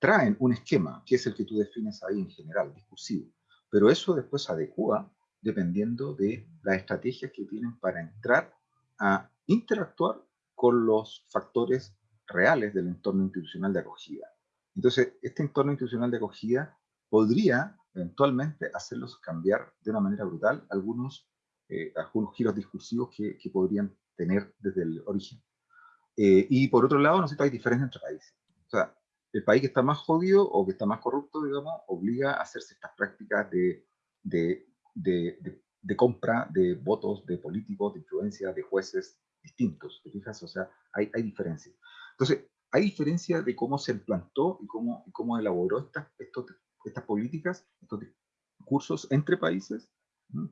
traen un esquema, que es el que tú defines ahí en general, discursivo, pero eso después se adecua dependiendo de las estrategias que tienen para entrar a interactuar con los factores reales del entorno institucional de acogida. Entonces, este entorno institucional de acogida podría eventualmente hacerlos cambiar de una manera brutal algunos, eh, algunos giros discursivos que, que, podrían tener desde el origen. Eh, y por otro lado, no sé, hay diferencias entre países. O sea, el país que está más jodido o que está más corrupto, digamos, obliga a hacerse estas prácticas de, de, de, compra de votos de políticos, de influencia, de jueces distintos, ¿te fijas? O sea, hay, hay diferencias. Entonces, hay diferencia de cómo se implantó y cómo, cómo elaboró estas, estos, estas políticas, estos cursos entre países,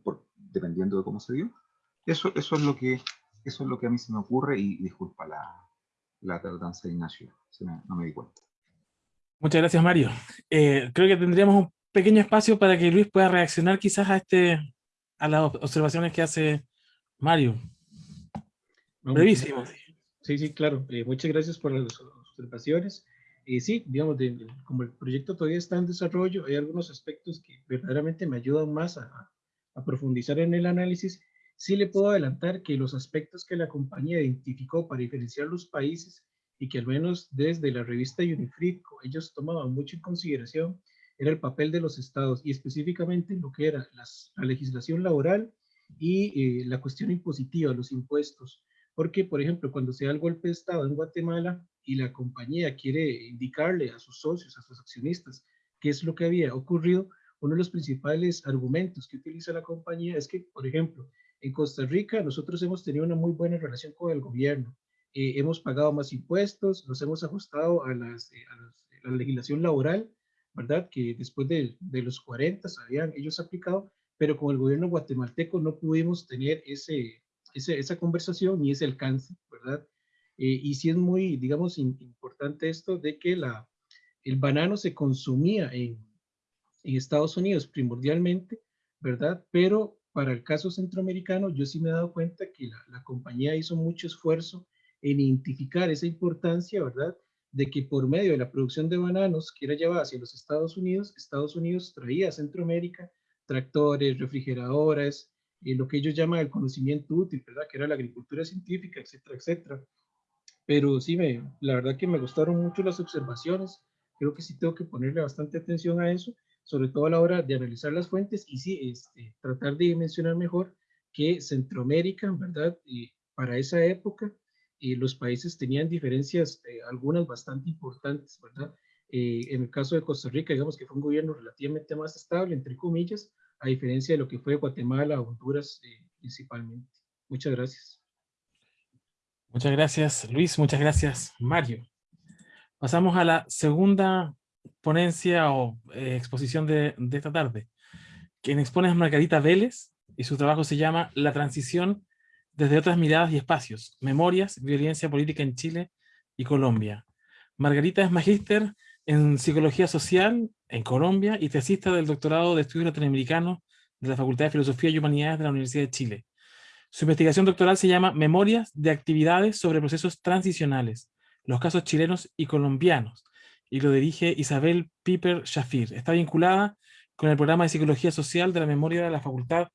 Por, dependiendo de cómo se dio. Eso, eso, es lo que, eso es lo que a mí se me ocurre y, disculpa la, la tardanza de Ignacio, no me di cuenta. Muchas gracias, Mario. Eh, creo que tendríamos un pequeño espacio para que Luis pueda reaccionar quizás a, este, a las observaciones que hace Mario. Brevísimo. Sí, sí, claro. Eh, muchas gracias por las observaciones. Eh, sí, digamos, como el proyecto todavía está en desarrollo, hay algunos aspectos que verdaderamente me ayudan más a, a profundizar en el análisis. Sí le puedo adelantar que los aspectos que la compañía identificó para diferenciar los países y que al menos desde la revista Unifrit ellos tomaban mucho en consideración era el papel de los estados y específicamente lo que era la legislación laboral y eh, la cuestión impositiva, los impuestos. Porque, por ejemplo, cuando se da el golpe de Estado en Guatemala y la compañía quiere indicarle a sus socios, a sus accionistas, qué es lo que había ocurrido, uno de los principales argumentos que utiliza la compañía es que, por ejemplo, en Costa Rica nosotros hemos tenido una muy buena relación con el gobierno, eh, hemos pagado más impuestos, nos hemos ajustado a, las, eh, a, la legislación laboral, ¿verdad? Que después de, de, los 40 habían ellos aplicado, pero con el gobierno guatemalteco no pudimos tener ese, ese esa conversación ni ese alcance, ¿verdad? Eh, y sí es muy, digamos, importante esto de que la, el banano se consumía en, en Estados Unidos primordialmente, ¿verdad? Pero para el caso centroamericano, yo sí me he dado cuenta que la, la compañía hizo mucho esfuerzo en identificar esa importancia, ¿verdad? De que por medio de la producción de bananos que era llevada hacia los Estados Unidos, Estados Unidos traía a Centroamérica tractores, refrigeradoras, eh, lo que ellos llaman el conocimiento útil, ¿verdad? Que era la agricultura científica, etcétera, etcétera. Pero sí, me, la verdad que me gustaron mucho las observaciones. Creo que sí tengo que ponerle bastante atención a eso, sobre todo a la hora de analizar las fuentes y sí, este, tratar de mencionar mejor que Centroamérica, ¿verdad? Y para esa época y los países tenían diferencias, eh, algunas bastante importantes, ¿verdad? Eh, en el caso de Costa Rica, digamos que fue un gobierno relativamente más estable, entre comillas, a diferencia de lo que fue Guatemala, Honduras eh, principalmente. Muchas gracias. Muchas gracias, Luis. Muchas gracias, Mario. Pasamos a la segunda ponencia o exposición de, de esta tarde. Quien expone es Margarita Vélez y su trabajo se llama La transición desde otras miradas y espacios, memorias, violencia política en Chile y Colombia. Margarita es magíster en Psicología Social en Colombia y tesista del doctorado de Estudios Latinoamericanos de la Facultad de Filosofía y Humanidades de la Universidad de Chile. Su investigación doctoral se llama Memorias de actividades sobre procesos transicionales, los casos chilenos y colombianos, y lo dirige Isabel Piper Shafir. Está vinculada con el programa de Psicología Social de la Memoria de la Facultad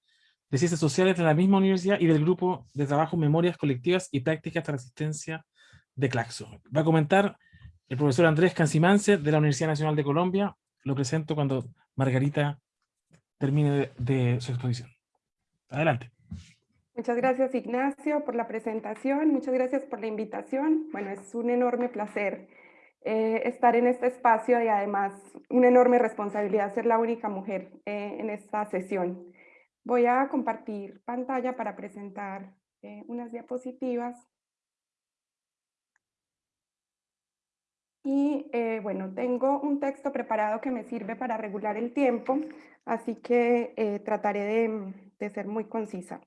de Ciencias Sociales de la misma universidad y del grupo de trabajo Memorias Colectivas y Prácticas de Resistencia de Claxo. Va a comentar el profesor Andrés Cancimance de la Universidad Nacional de Colombia. Lo presento cuando Margarita termine de, su exposición. Adelante. Muchas gracias Ignacio por la presentación, muchas gracias por la invitación. Bueno, es un enorme placer eh, estar en este espacio y además una enorme responsabilidad ser la única mujer eh, en esta sesión. Voy a compartir pantalla para presentar eh, unas diapositivas. Y eh, bueno, tengo un texto preparado que me sirve para regular el tiempo, así que trataré de, de, ser muy concisa.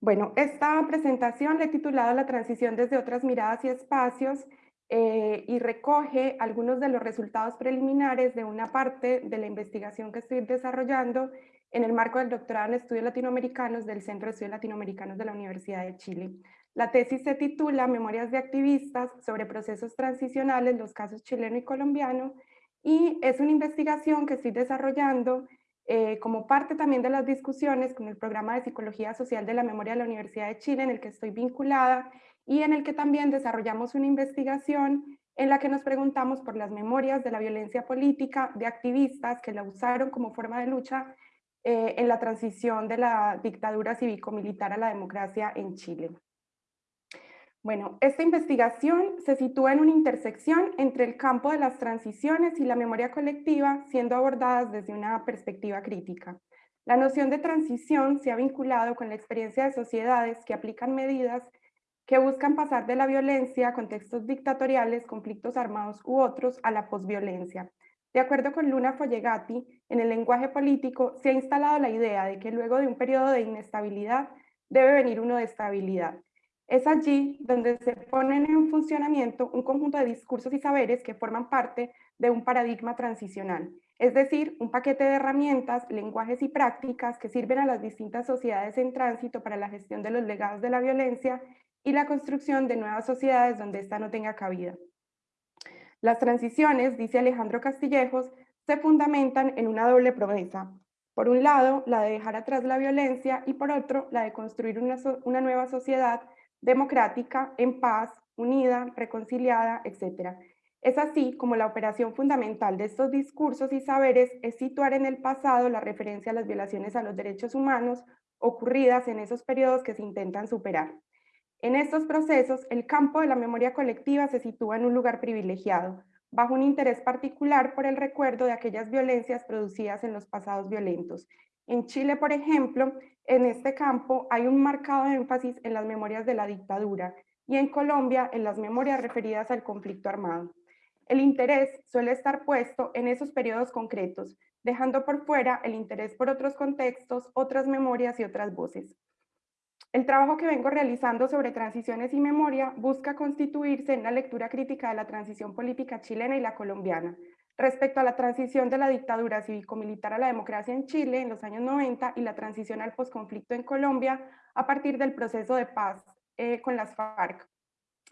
Bueno, esta presentación le he titulado La transición desde otras miradas y espacios y recoge algunos de los resultados preliminares de una parte de la investigación que estoy desarrollando en el marco del doctorado en estudios latinoamericanos del Centro de Estudios Latinoamericanos de la Universidad de Chile. La tesis se titula Memorias de activistas sobre procesos transicionales, los casos chileno y colombiano, y es una investigación que estoy desarrollando eh, como parte también de las discusiones con el programa de Psicología Social de la Memoria de la Universidad de Chile, en el que estoy vinculada, y en el que también desarrollamos una investigación en la que nos preguntamos por las memorias de la violencia política de activistas que la usaron como forma de lucha eh, en la transición de la dictadura cívico-militar a la democracia en Chile. Bueno, esta investigación se sitúa en una intersección entre el campo de las transiciones y la memoria colectiva, siendo abordadas desde una perspectiva crítica. La noción de transición se ha vinculado con la experiencia de sociedades que aplican medidas que buscan pasar de la violencia contextos dictatoriales, conflictos armados u otros, a la posviolencia. De acuerdo con Luna Follegati, en el lenguaje político se ha instalado la idea de que luego de un periodo de inestabilidad debe venir uno de estabilidad. Es allí donde se ponen en funcionamiento un conjunto de discursos y saberes que forman parte de un paradigma transicional, es decir, un paquete de herramientas, lenguajes y prácticas que sirven a las distintas sociedades en tránsito para la gestión de los legados de la violencia y la construcción de nuevas sociedades donde ésta no tenga cabida. Las transiciones, dice Alejandro Castillejos, se fundamentan en una doble promesa. Por un lado, la de dejar atrás la violencia y por otro, la de construir una, una nueva sociedad democrática, en paz, unida, reconciliada, etc. Es así como la operación fundamental de estos discursos y saberes es situar en el pasado la referencia a las violaciones a los derechos humanos ocurridas en esos periodos que se intentan superar. En estos procesos, el campo de la memoria colectiva se sitúa en un lugar privilegiado, bajo un interés particular por el recuerdo de aquellas violencias producidas en los pasados violentos. En Chile, por ejemplo, en este campo hay un marcado énfasis en las memorias de la dictadura y en Colombia en las memorias referidas al conflicto armado. El interés suele estar puesto en esos periodos concretos, dejando por fuera el interés por otros contextos, otras memorias y otras voces. El trabajo que vengo realizando sobre transiciones y memoria busca constituirse en la lectura crítica de la transición política chilena y la colombiana, respecto a la transición de la dictadura cívico-militar a la democracia en Chile en los años 90 y la transición al posconflicto en Colombia a partir del proceso de paz eh, con las FARC.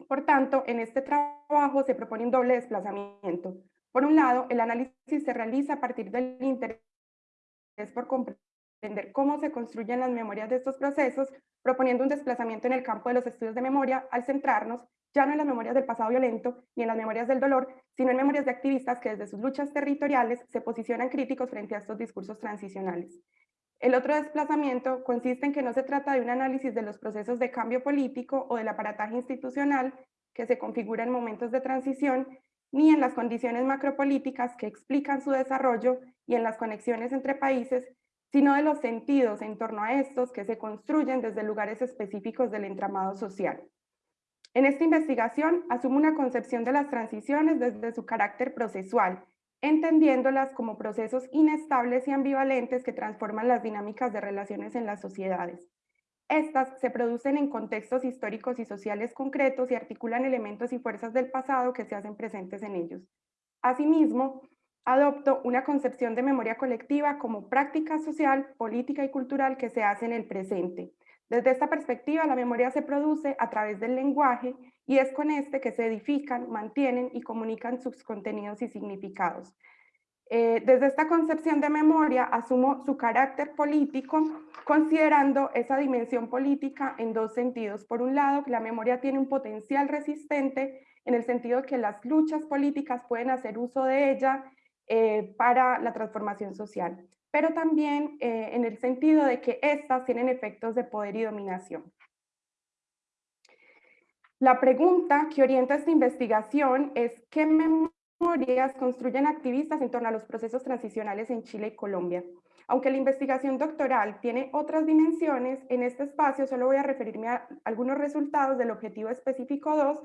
Por tanto, en este trabajo se propone un doble desplazamiento. Por un lado, el análisis se realiza a partir del interés por comprender entender cómo se construyen las memorias de estos procesos, proponiendo un desplazamiento en el campo de los estudios de memoria al centrarnos ya no en las memorias del pasado violento ni en las memorias del dolor, sino en memorias de activistas que desde sus luchas territoriales se posicionan críticos frente a estos discursos transicionales. El otro desplazamiento consiste en que no se trata de un análisis de los procesos de cambio político o del aparataje institucional que se configura en momentos de transición, ni en las condiciones macropolíticas que explican su desarrollo y en las conexiones entre países sino de los sentidos en torno a estos que se construyen desde lugares específicos del entramado social. En esta investigación asumo una concepción de las transiciones desde su carácter procesual, entendiéndolas como procesos inestables y ambivalentes que transforman las dinámicas de relaciones en las sociedades. Estas se producen en contextos históricos y sociales concretos y articulan elementos y fuerzas del pasado que se hacen presentes en ellos. Asimismo, adopto una concepción de memoria colectiva como práctica social, política y cultural que se hace en el presente. Desde esta perspectiva, la memoria se produce a través del lenguaje y es con este que se edifican, mantienen y comunican sus contenidos y significados. Eh, desde esta concepción de memoria asumo su carácter político, considerando esa dimensión política en dos sentidos. Por un lado, la memoria tiene un potencial resistente en el sentido que las luchas políticas pueden hacer uso de ella eh, para la transformación social, pero también eh, en el sentido de que éstas tienen efectos de poder y dominación. La pregunta que orienta esta investigación es ¿qué memorias construyen activistas en torno a los procesos transicionales en Chile y Colombia? Aunque la investigación doctoral tiene otras dimensiones, en este espacio solo voy a referirme a algunos resultados del objetivo específico 2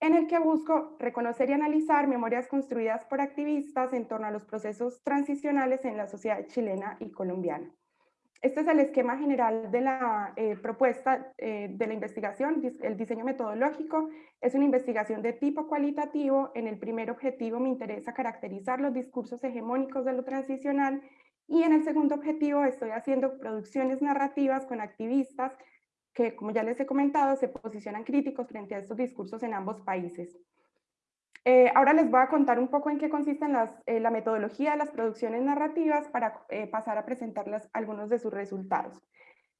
en el que busco reconocer y analizar memorias construidas por activistas en torno a los procesos transicionales en la sociedad chilena y colombiana. Este es el esquema general de la eh, propuesta eh, de la investigación, el diseño metodológico. Es una investigación de tipo cualitativo. En el primer objetivo me interesa caracterizar los discursos hegemónicos de lo transicional y en el segundo objetivo estoy haciendo producciones narrativas con activistas que, como ya les he comentado, se posicionan críticos frente a estos discursos en ambos países. Eh, ahora les voy a contar un poco en qué consiste eh, la metodología de las producciones narrativas para eh, pasar a presentarles algunos de sus resultados.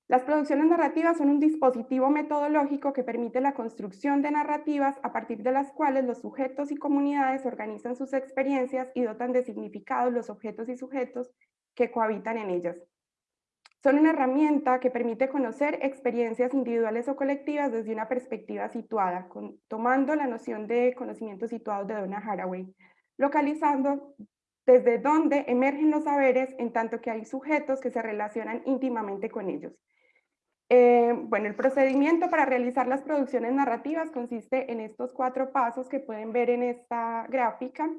Las producciones narrativas son un dispositivo metodológico que permite la construcción de narrativas a partir de las cuales los sujetos y comunidades organizan sus experiencias y dotan de significado los objetos y sujetos que cohabitan en ellas. Son una herramienta que permite conocer experiencias individuales o colectivas desde una perspectiva situada, tomando la noción de conocimiento situado de Donna Haraway, localizando desde dónde emergen los saberes en tanto que hay sujetos que se relacionan íntimamente con ellos. Eh, bueno, el procedimiento para realizar las producciones narrativas consiste en estos cuatro pasos que pueden ver en esta gráfica,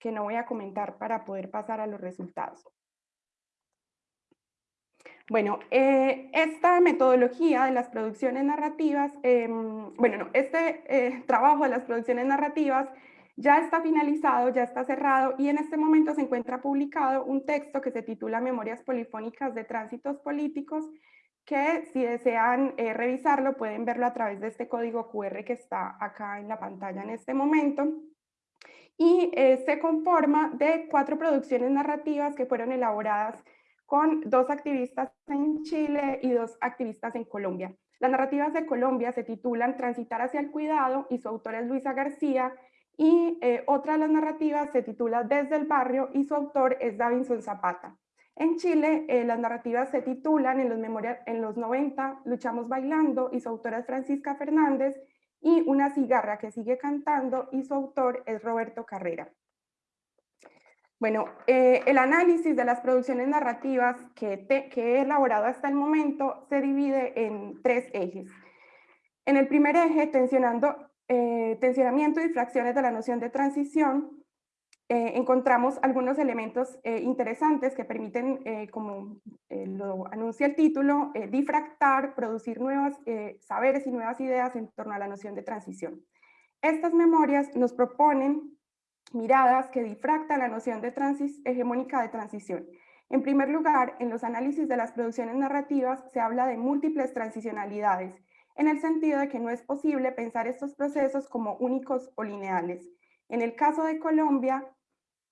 que no voy a comentar para poder pasar a los resultados. Bueno, eh, esta metodología de las producciones narrativas, em, bueno, no, este eh, trabajo de las producciones narrativas ya está finalizado, ya está cerrado y en este momento se encuentra publicado un texto que se titula Memorias Polifónicas de Tránsitos Políticos, que si desean eh, revisarlo pueden verlo a través de este código QR que está acá en la pantalla en este momento. Y se conforma de cuatro producciones narrativas que fueron elaboradas con dos activistas en Chile y dos activistas en Colombia. Las narrativas de Colombia se titulan Transitar hacia el cuidado y su autor es Luisa García y eh, otra de las narrativas se titula Desde el barrio y su autor es Davinson Zapata. En Chile, eh, las narrativas se titulan en los, en los 90 Luchamos bailando y su autora es Francisca Fernández y Una cigarra que sigue cantando y su autor es Roberto Carrera. Bueno, eh, el análisis de las producciones narrativas que, he elaborado hasta el momento se divide en tres ejes. En el primer eje, tensionando, eh, tensionamiento y fracciones de la noción de transición, eh, encontramos algunos elementos interesantes que permiten, como lo anuncia el título, difractar, producir nuevos saberes y nuevas ideas en torno a la noción de transición. Estas memorias nos proponen miradas que difractan la noción de transis, hegemónica de transición. En primer lugar, en los análisis de las producciones narrativas se habla de múltiples transicionalidades, en el sentido de que no es posible pensar estos procesos como únicos o lineales. En el caso de Colombia,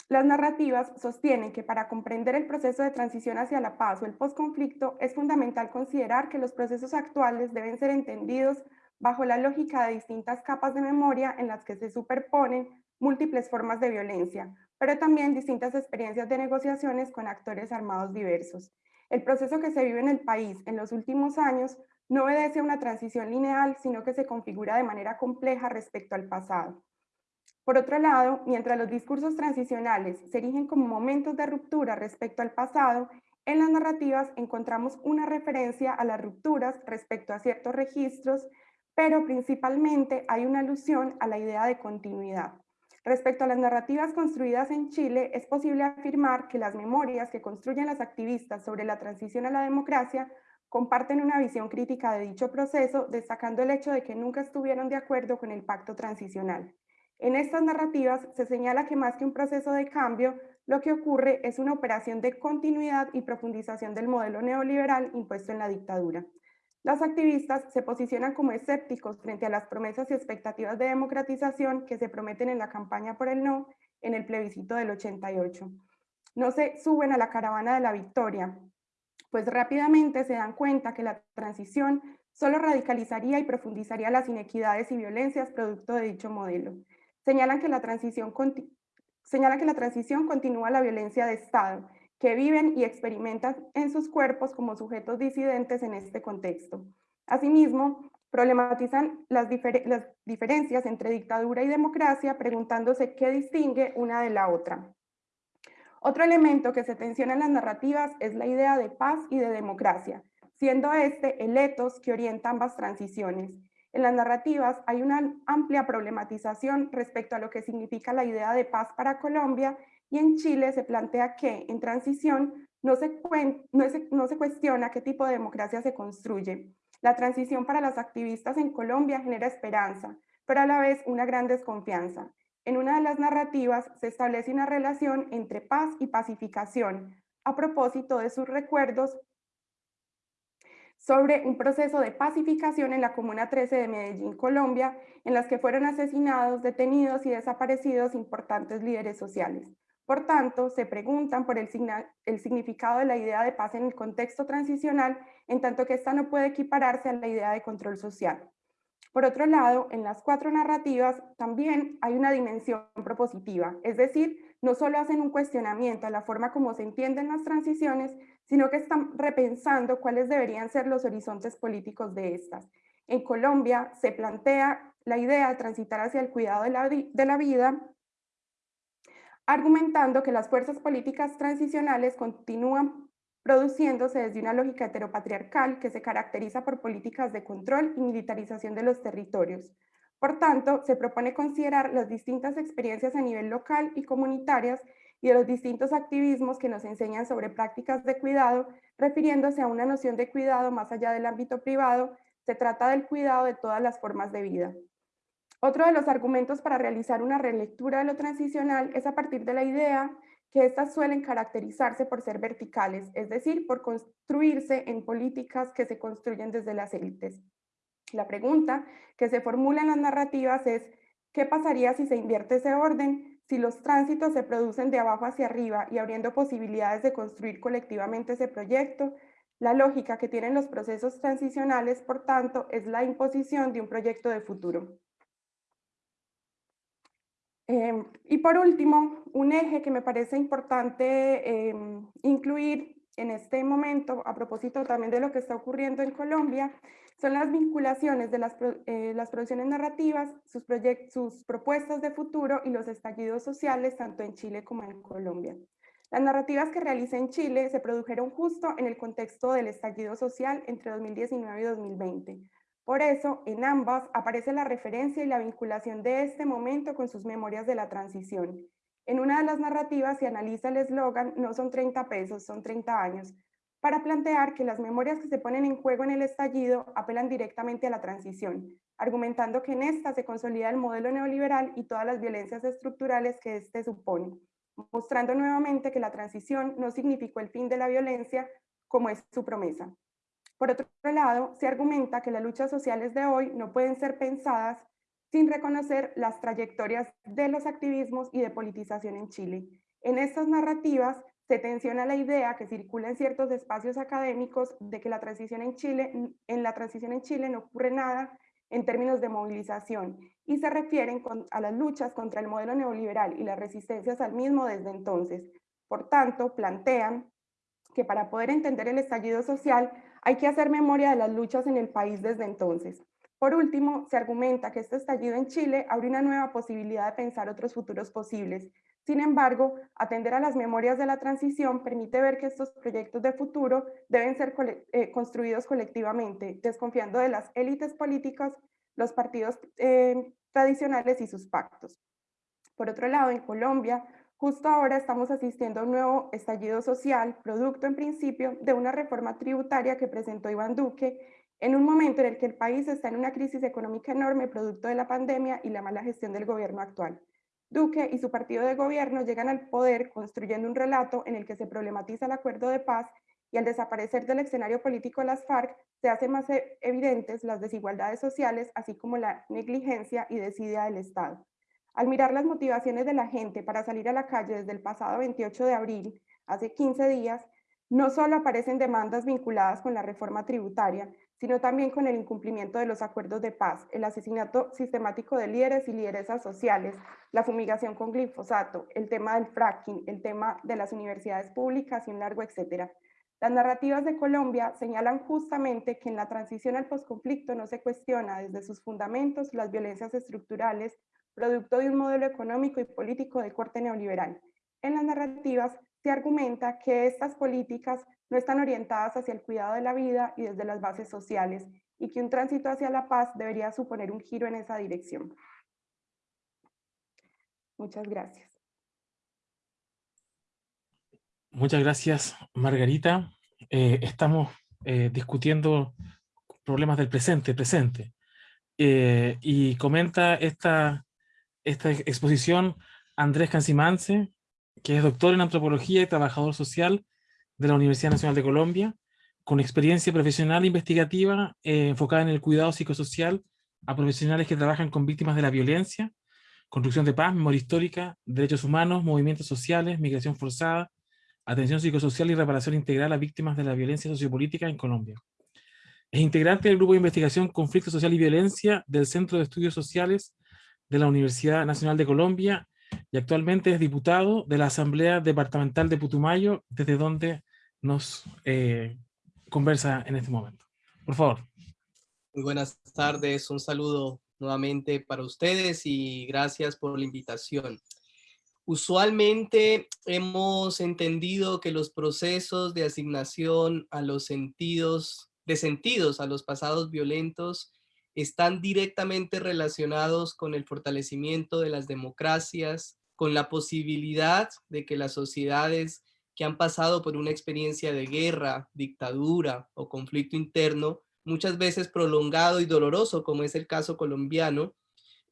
las narrativas sostienen que para comprender el proceso de transición hacia la paz o el posconflicto es fundamental considerar que los procesos actuales deben ser entendidos bajo la lógica de distintas capas de memoria en las que se superponen múltiples formas de violencia, pero también distintas experiencias de negociaciones con actores armados diversos. El proceso que se vive en el país en los últimos años no obedece a una transición lineal, sino que se configura de manera compleja respecto al pasado. Por otro lado, mientras los discursos transicionales se erigen como momentos de ruptura respecto al pasado, en las narrativas encontramos una referencia a las rupturas respecto a ciertos registros, pero principalmente hay una alusión a la idea de continuidad. Respecto a las narrativas construidas en Chile, es posible afirmar que las memorias que construyen las activistas sobre la transición a la democracia comparten una visión crítica de dicho proceso, destacando el hecho de que nunca estuvieron de acuerdo con el pacto transicional. En estas narrativas se señala que más que un proceso de cambio, lo que ocurre es una operación de continuidad y profundización del modelo neoliberal impuesto en la dictadura. Las activistas se posicionan como escépticos frente a las promesas y expectativas de democratización que se prometen en la campaña por el no en el plebiscito del 88. No se suben a la caravana de la victoria, pues rápidamente se dan cuenta que la transición solo radicalizaría y profundizaría las inequidades y violencias producto de dicho modelo. Señalan que la transición, continúa la violencia de Estado que viven y experimentan en sus cuerpos como sujetos disidentes en este contexto. Asimismo, problematizan las, diferencias entre dictadura y democracia preguntándose qué distingue una de la otra. Otro elemento que se tensiona en las narrativas es la idea de paz y de democracia, siendo este el etos que orienta ambas transiciones. En las narrativas hay una amplia problematización respecto a lo que significa la idea de paz para Colombia y en Chile se plantea que en transición no se, cuestiona qué tipo de democracia se construye. La transición para las activistas en Colombia genera esperanza, pero a la vez una gran desconfianza. En una de las narrativas se establece una relación entre paz y pacificación, a propósito de sus recuerdos sobre un proceso de pacificación en la Comuna 13 de Medellín, Colombia, en las que fueron asesinados, detenidos y desaparecidos importantes líderes sociales. Por tanto, se preguntan por el, significado de la idea de paz en el contexto transicional, en tanto que esta no puede equipararse a la idea de control social. Por otro lado, en las cuatro narrativas también hay una dimensión propositiva, es decir, no solo hacen un cuestionamiento a la forma como se entienden las transiciones, sino que están repensando cuáles deberían ser los horizontes políticos de estas. En Colombia se plantea la idea de transitar hacia el cuidado de la, vida, argumentando que las fuerzas políticas transicionales continúan produciéndose desde una lógica heteropatriarcal que se caracteriza por políticas de control y militarización de los territorios. Por tanto, se propone considerar las distintas experiencias a nivel local y comunitarias y de los distintos activismos que nos enseñan sobre prácticas de cuidado, refiriéndose a una noción de cuidado más allá del ámbito privado, se trata del cuidado de todas las formas de vida. Otro de los argumentos para realizar una relectura de lo transicional es a partir de la idea que éstas suelen caracterizarse por ser verticales, es decir, por construirse en políticas que se construyen desde las élites. La pregunta que se formula en las narrativas es, ¿qué pasaría si se invierte ese orden? Si los tránsitos se producen de abajo hacia arriba y abriendo posibilidades de construir colectivamente ese proyecto, la lógica que tienen los procesos transicionales, por tanto, es la imposición de un proyecto de futuro. Em, y por último, un eje que me parece importante em, incluir en este momento, a propósito también de lo que está ocurriendo en Colombia, son las vinculaciones de las, eh, producciones narrativas, sus, sus propuestas de futuro y los estallidos sociales, tanto en Chile como en Colombia. Las narrativas que realicé en Chile se produjeron justo en el contexto del estallido social entre 2019 y 2020. Por eso, en ambas aparece la referencia y la vinculación de este momento con sus memorias de la transición. En una de las narrativas se analiza el eslogan no son 30 pesos, son 30 años, para plantear que las memorias que se ponen en juego en el estallido apelan directamente a la transición, argumentando que en esta se consolida el modelo neoliberal y todas las violencias estructurales que éste supone, mostrando nuevamente que la transición no significó el fin de la violencia como es su promesa. Por otro lado, se argumenta que las luchas sociales de hoy no pueden ser pensadas sin reconocer las trayectorias de los activismos y de politización en Chile. En estas narrativas se tensiona la idea que circula en ciertos espacios académicos de que la transición en Chile, en la transición en Chile no ocurre nada en términos de movilización y se refieren a las luchas contra el modelo neoliberal y las resistencias al mismo desde entonces. Por tanto, plantean que para poder entender el estallido social hay que hacer memoria de las luchas en el país desde entonces. Por último, se argumenta que este estallido en Chile abre una nueva posibilidad de pensar otros futuros posibles. Sin embargo, atender a las memorias de la transición permite ver que estos proyectos de futuro deben ser eh, construidos colectivamente, desconfiando de las élites políticas, los partidos eh, tradicionales y sus pactos. Por otro lado, en Colombia, justo ahora estamos asistiendo a un nuevo estallido social, producto en principio de una reforma tributaria que presentó Iván Duque en un momento en el que el país está en una crisis económica enorme producto de la pandemia y la mala gestión del gobierno actual. Duque y su partido de gobierno llegan al poder construyendo un relato en el que se problematiza el acuerdo de paz y al desaparecer del escenario político de las FARC se hacen más e-, evidentes las desigualdades sociales, así como la negligencia y desidia del Estado. Al mirar las motivaciones de la gente para salir a la calle desde el pasado 28 de abril, hace 15 días, no solo aparecen demandas vinculadas con la reforma tributaria, sino también con el incumplimiento de los acuerdos de paz, el asesinato sistemático de líderes y lideresas sociales, la fumigación con glifosato, el tema del fracking, el tema de las universidades públicas y un largo etcétera. Las narrativas de Colombia señalan justamente que en la transición al posconflicto no se cuestiona desde sus fundamentos las violencias estructurales, producto de un modelo económico y político de corte neoliberal. En las narrativas se argumenta que estas políticas no están orientadas hacia el cuidado de la vida y desde las bases sociales, y que un tránsito hacia la paz debería suponer un giro en esa dirección. Muchas gracias. Muchas gracias, Margarita. Eh, estamos eh, discutiendo problemas del presente, presente. Eh, y comenta esta, esta exposición Andrés Cancimance, que es doctor en antropología y trabajador social de la Universidad Nacional de Colombia, con experiencia profesional e investigativa eh, enfocada en el cuidado psicosocial a profesionales que trabajan con víctimas de la violencia, construcción de paz, memoria histórica, derechos humanos, movimientos sociales, migración forzada, atención psicosocial y reparación integral a víctimas de la violencia sociopolítica en Colombia. Es integrante del Grupo de Investigación Conflicto Social y Violencia del Centro de Estudios Sociales de la Universidad Nacional de Colombia y actualmente es diputado de la Asamblea Departamental de Putumayo, desde donde nos eh, conversa en este momento. Por favor. Muy buenas tardes, un saludo nuevamente para ustedes y gracias por la invitación. Usualmente hemos entendido que los procesos de asignación a los sentidos, de sentidos a los pasados violentos están directamente relacionados con el fortalecimiento de las democracias, con la posibilidad de que las sociedades que han pasado por una experiencia de guerra, dictadura o conflicto interno, muchas veces prolongado y doloroso, como es el caso colombiano,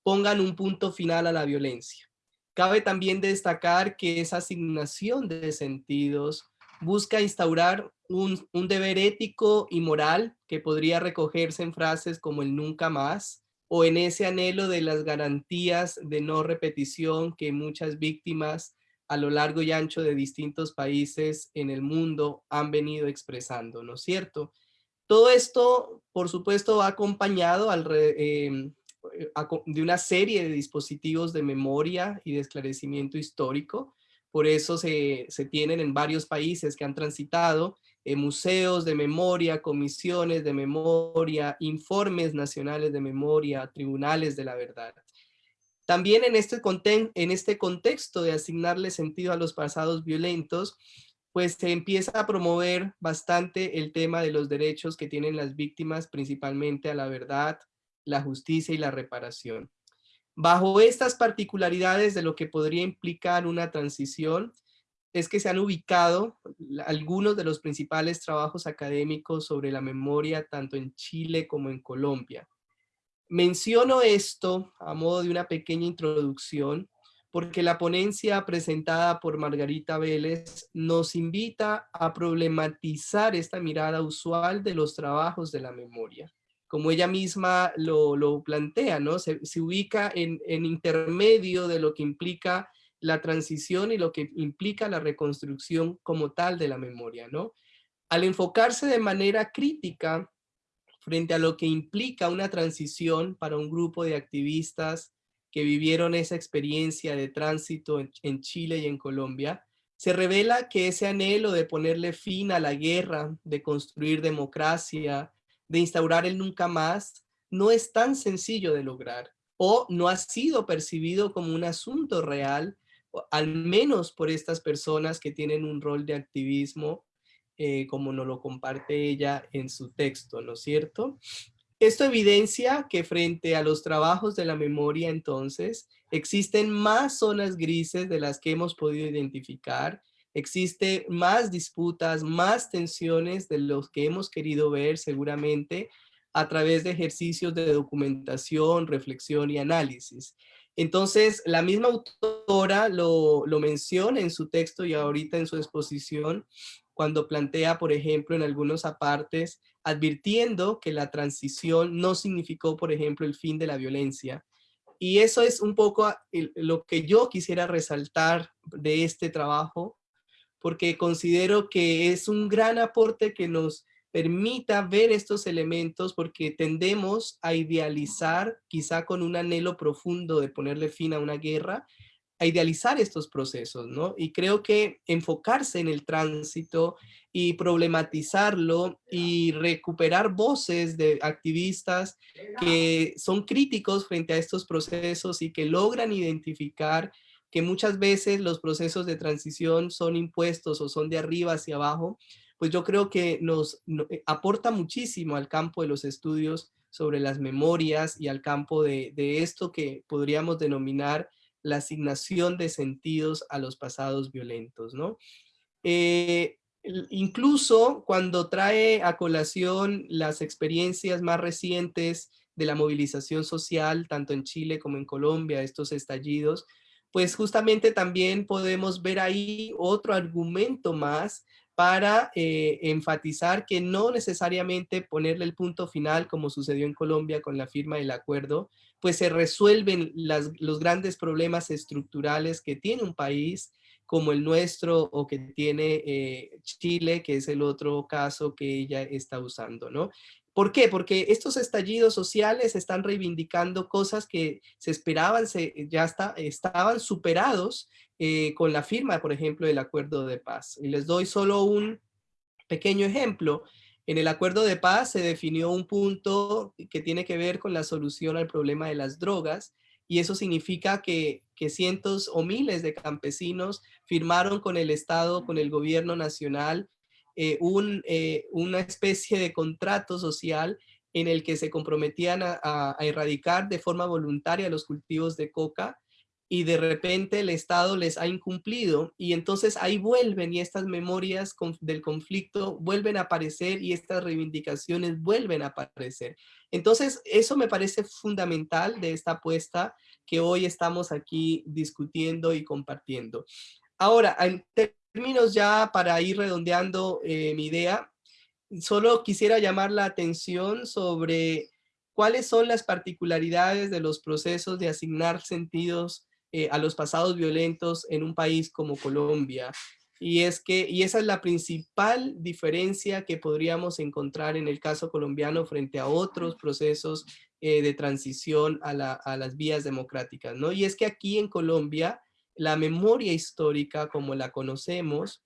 pongan un punto final a la violencia. Cabe también destacar que esa asignación de sentidos busca instaurar un, un, deber ético y moral que podría recogerse en frases como el nunca más o en ese anhelo de las garantías de no repetición que muchas víctimas a lo largo y ancho de distintos países en el mundo han venido expresando, ¿no es cierto? Todo esto, por supuesto, va acompañado em, de una serie de dispositivos de memoria y de esclarecimiento histórico. Por eso se, se tienen en varios países que han transitado eh, museos de memoria, comisiones de memoria, informes nacionales de memoria, tribunales de la verdad. También en este, en este contexto de asignarle sentido a los pasados violentos, pues se empieza a promover bastante el tema de los derechos que tienen las víctimas, principalmente a la verdad, la justicia y la reparación. Bajo estas particularidades de lo que podría implicar una transición, es que se han ubicado algunos de los principales trabajos académicos sobre la memoria tanto en Chile como en Colombia. Menciono esto a modo de una pequeña introducción porque la ponencia presentada por Margarita Vélez nos invita a problematizar esta mirada usual de los trabajos de la memoria. Como ella misma lo, plantea, ¿no? Se, ubica en, intermedio de lo que implica la transición y lo que implica la reconstrucción como tal de la memoria, ¿no? Al enfocarse de manera crítica frente a lo que implica una transición para un grupo de activistas que vivieron esa experiencia de tránsito en, Chile y en Colombia, se revela que ese anhelo de ponerle fin a la guerra, de construir democracia, de instaurar el nunca más, no es tan sencillo de lograr o no ha sido percibido como un asunto real, al menos por estas personas que tienen un rol de activismo eh, como nos lo comparte ella en su texto, ¿no es cierto? Esto evidencia que frente a los trabajos de la memoria entonces, existen más zonas grises de las que hemos podido identificar, existe más disputas, más tensiones de los que hemos querido ver seguramente a través de ejercicios de documentación, reflexión y análisis. Entonces, la misma autora lo, menciona en su texto y ahorita en su exposición, cuando plantea, por ejemplo, en algunos apartes, advirtiendo que la transición no significó, por ejemplo, el fin de la violencia. Y eso es un poco lo que yo quisiera resaltar de este trabajo, porque considero que es un gran aporte que nos permita ver estos elementos porque tendemos a idealizar, quizá con un anhelo profundo de ponerle fin a una guerra, a idealizar estos procesos, ¿no? Y creo que enfocarse en el tránsito y problematizarlo y recuperar voces de activistas que son críticos frente a estos procesos y que logran identificar que muchas veces los procesos de transición son impuestos o son de arriba hacia abajo, pues yo creo que nos, eh, aporta muchísimo al campo de los estudios sobre las memorias y al campo de, esto que podríamos denominar la asignación de sentidos a los pasados violentos, ¿no? Eh, incluso cuando trae a colación las experiencias más recientes de la movilización social, tanto en Chile como en Colombia, estos estallidos, pues justamente también podemos ver ahí otro argumento más para eh, enfatizar que no necesariamente ponerle el punto final, como sucedió en Colombia con la firma del acuerdo, pues se resuelven los grandes problemas estructurales que tiene un país como el nuestro o que tiene eh, Chile, que es el otro caso que ella está usando, ¿no? ¿Por qué? Porque estos estallidos sociales están reivindicando cosas que se esperaban, se, ya estaban superados eh, con la firma, por ejemplo, del acuerdo de paz. Y les doy solo un, Pequeño ejemplo, en el acuerdo de paz se definió un punto que tiene que ver con la solución al problema de las drogas y eso significa que, cientos o miles de campesinos firmaron con el Estado, con el gobierno nacional, eh, eh, una especie de contrato social en el que se comprometían a, erradicar de forma voluntaria los cultivos de coca y de repente el Estado les ha incumplido y entonces ahí vuelven y estas memorias del conflicto vuelven a aparecer y estas reivindicaciones vuelven a aparecer. Entonces eso me parece fundamental de esta apuesta que hoy estamos aquí discutiendo y compartiendo. Ahora, en términos ya para ir redondeando eh, mi idea, solo quisiera llamar la atención sobre cuáles son las particularidades de los procesos de asignar sentidos eh, a los pasados violentos en un país como Colombia. Y es que, y esa es la principal diferencia que podríamos encontrar en el caso colombiano frente a otros procesos eh, de transición a, a, las vías democráticas, ¿no? Y es que aquí en Colombia, la memoria histórica, como la conocemos,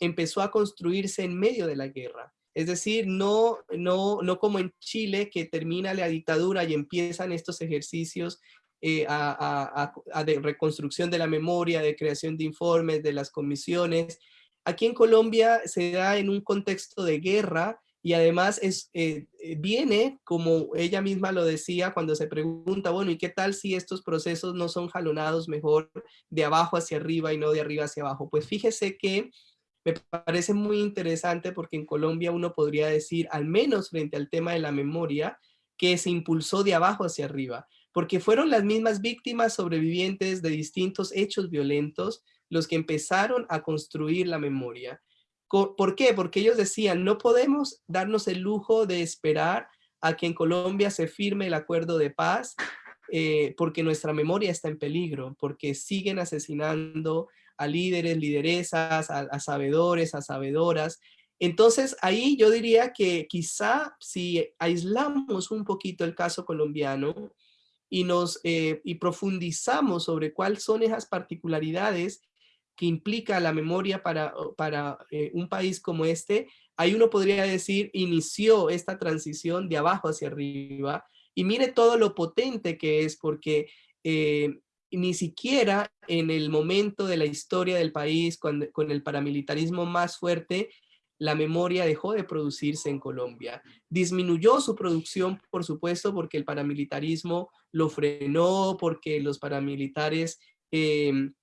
empezó a construirse en medio de la guerra. Es decir, no, no, no como en Chile, que termina la dictadura y empiezan estos ejercicios eh, a, de reconstrucción de la memoria, de creación de informes, de las comisiones. Aquí en Colombia se da en un contexto de guerra y además es, eh, eh, viene, como ella misma lo decía, cuando se pregunta, bueno, ¿y qué tal si estos procesos no son jalonados mejor de abajo hacia arriba y no de arriba hacia abajo? Pues fíjese que me parece muy interesante porque en Colombia uno podría decir, al menos frente al tema de la memoria, que se impulsó de abajo hacia arriba, porque fueron las mismas víctimas sobrevivientes de distintos hechos violentos los que empezaron a construir la memoria. ¿Por qué? Porque ellos decían, no podemos darnos el lujo de esperar a que en Colombia se firme el acuerdo de paz, eh, porque nuestra memoria está en peligro, porque siguen asesinando a líderes, lideresas, a, sabedores, a sabedoras. Entonces ahí yo diría que quizá si aislamos un poquito el caso colombiano y nos eh, y profundizamos sobre cuáles son esas particularidades que implica la memoria para, para eh, un país como este, ahí uno podría decir, inició esta transición de abajo hacia arriba, y mire todo lo potente que es, porque eh, ni siquiera en el momento de la historia del país, con el paramilitarismo más fuerte, la memoria dejó de producirse en Colombia. Disminuyó su producción, por supuesto, porque el paramilitarismo lo frenó, porque los paramilitares em,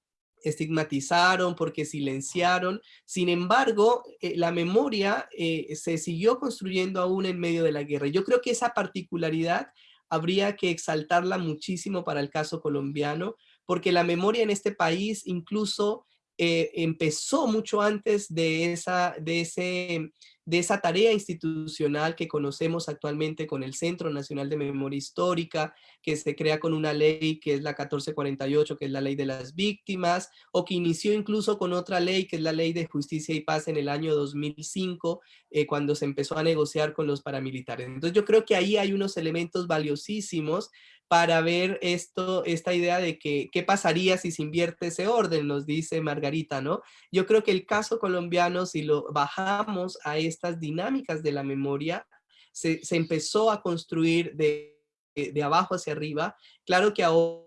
estigmatizaron, porque silenciaron. Sin embargo, eh, la memoria eh, se siguió construyendo aún en medio de la guerra. Yo creo que esa particularidad habría que exaltarla muchísimo para el caso colombiano, porque la memoria en este país incluso eh, empezó mucho antes de esa, de, ese, de esa tarea institucional que conocemos actualmente con el Centro Nacional de Memoria Histórica, que se crea con una ley que es la 1448, que es la ley de las víctimas, o que inició incluso con otra ley, que es la ley de justicia y paz en el año 2005, eh, cuando se empezó a negociar con los paramilitares. Entonces yo creo que ahí hay unos elementos valiosísimos para ver esto, esta idea de que qué pasaría si se invierte ese orden, nos dice Margarita, ¿no? Yo creo que el caso colombiano, si lo bajamos a estas dinámicas de la memoria, se, empezó a construir de, de abajo hacia arriba. Claro que ahora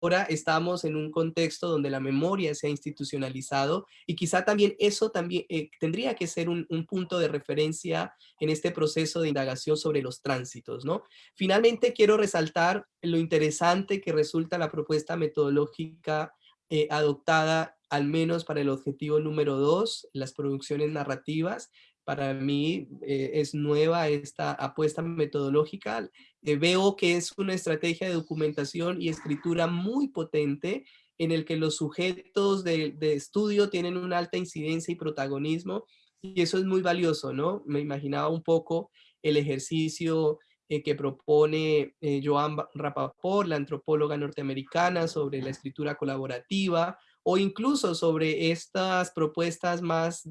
ahora estamos en un contexto donde la memoria se ha institucionalizado y quizá también eso también eh, tendría que ser un, punto de referencia en este proceso de indagación sobre los tránsitos, ¿no? Finalmente quiero resaltar lo interesante que resulta la propuesta metodológica eh, adoptada al menos para el objetivo número dos, las producciones narrativas, para mí eh, es nueva esta apuesta metodológica. Eh, veo que es una estrategia de documentación y escritura muy potente en el que los sujetos de, estudio tienen una alta incidencia y protagonismo y eso es muy valioso, ¿no? Me imaginaba un poco el ejercicio eh, que propone Joan Rapaport, la antropóloga norteamericana, sobre la escritura colaborativa, o incluso sobre estas propuestas más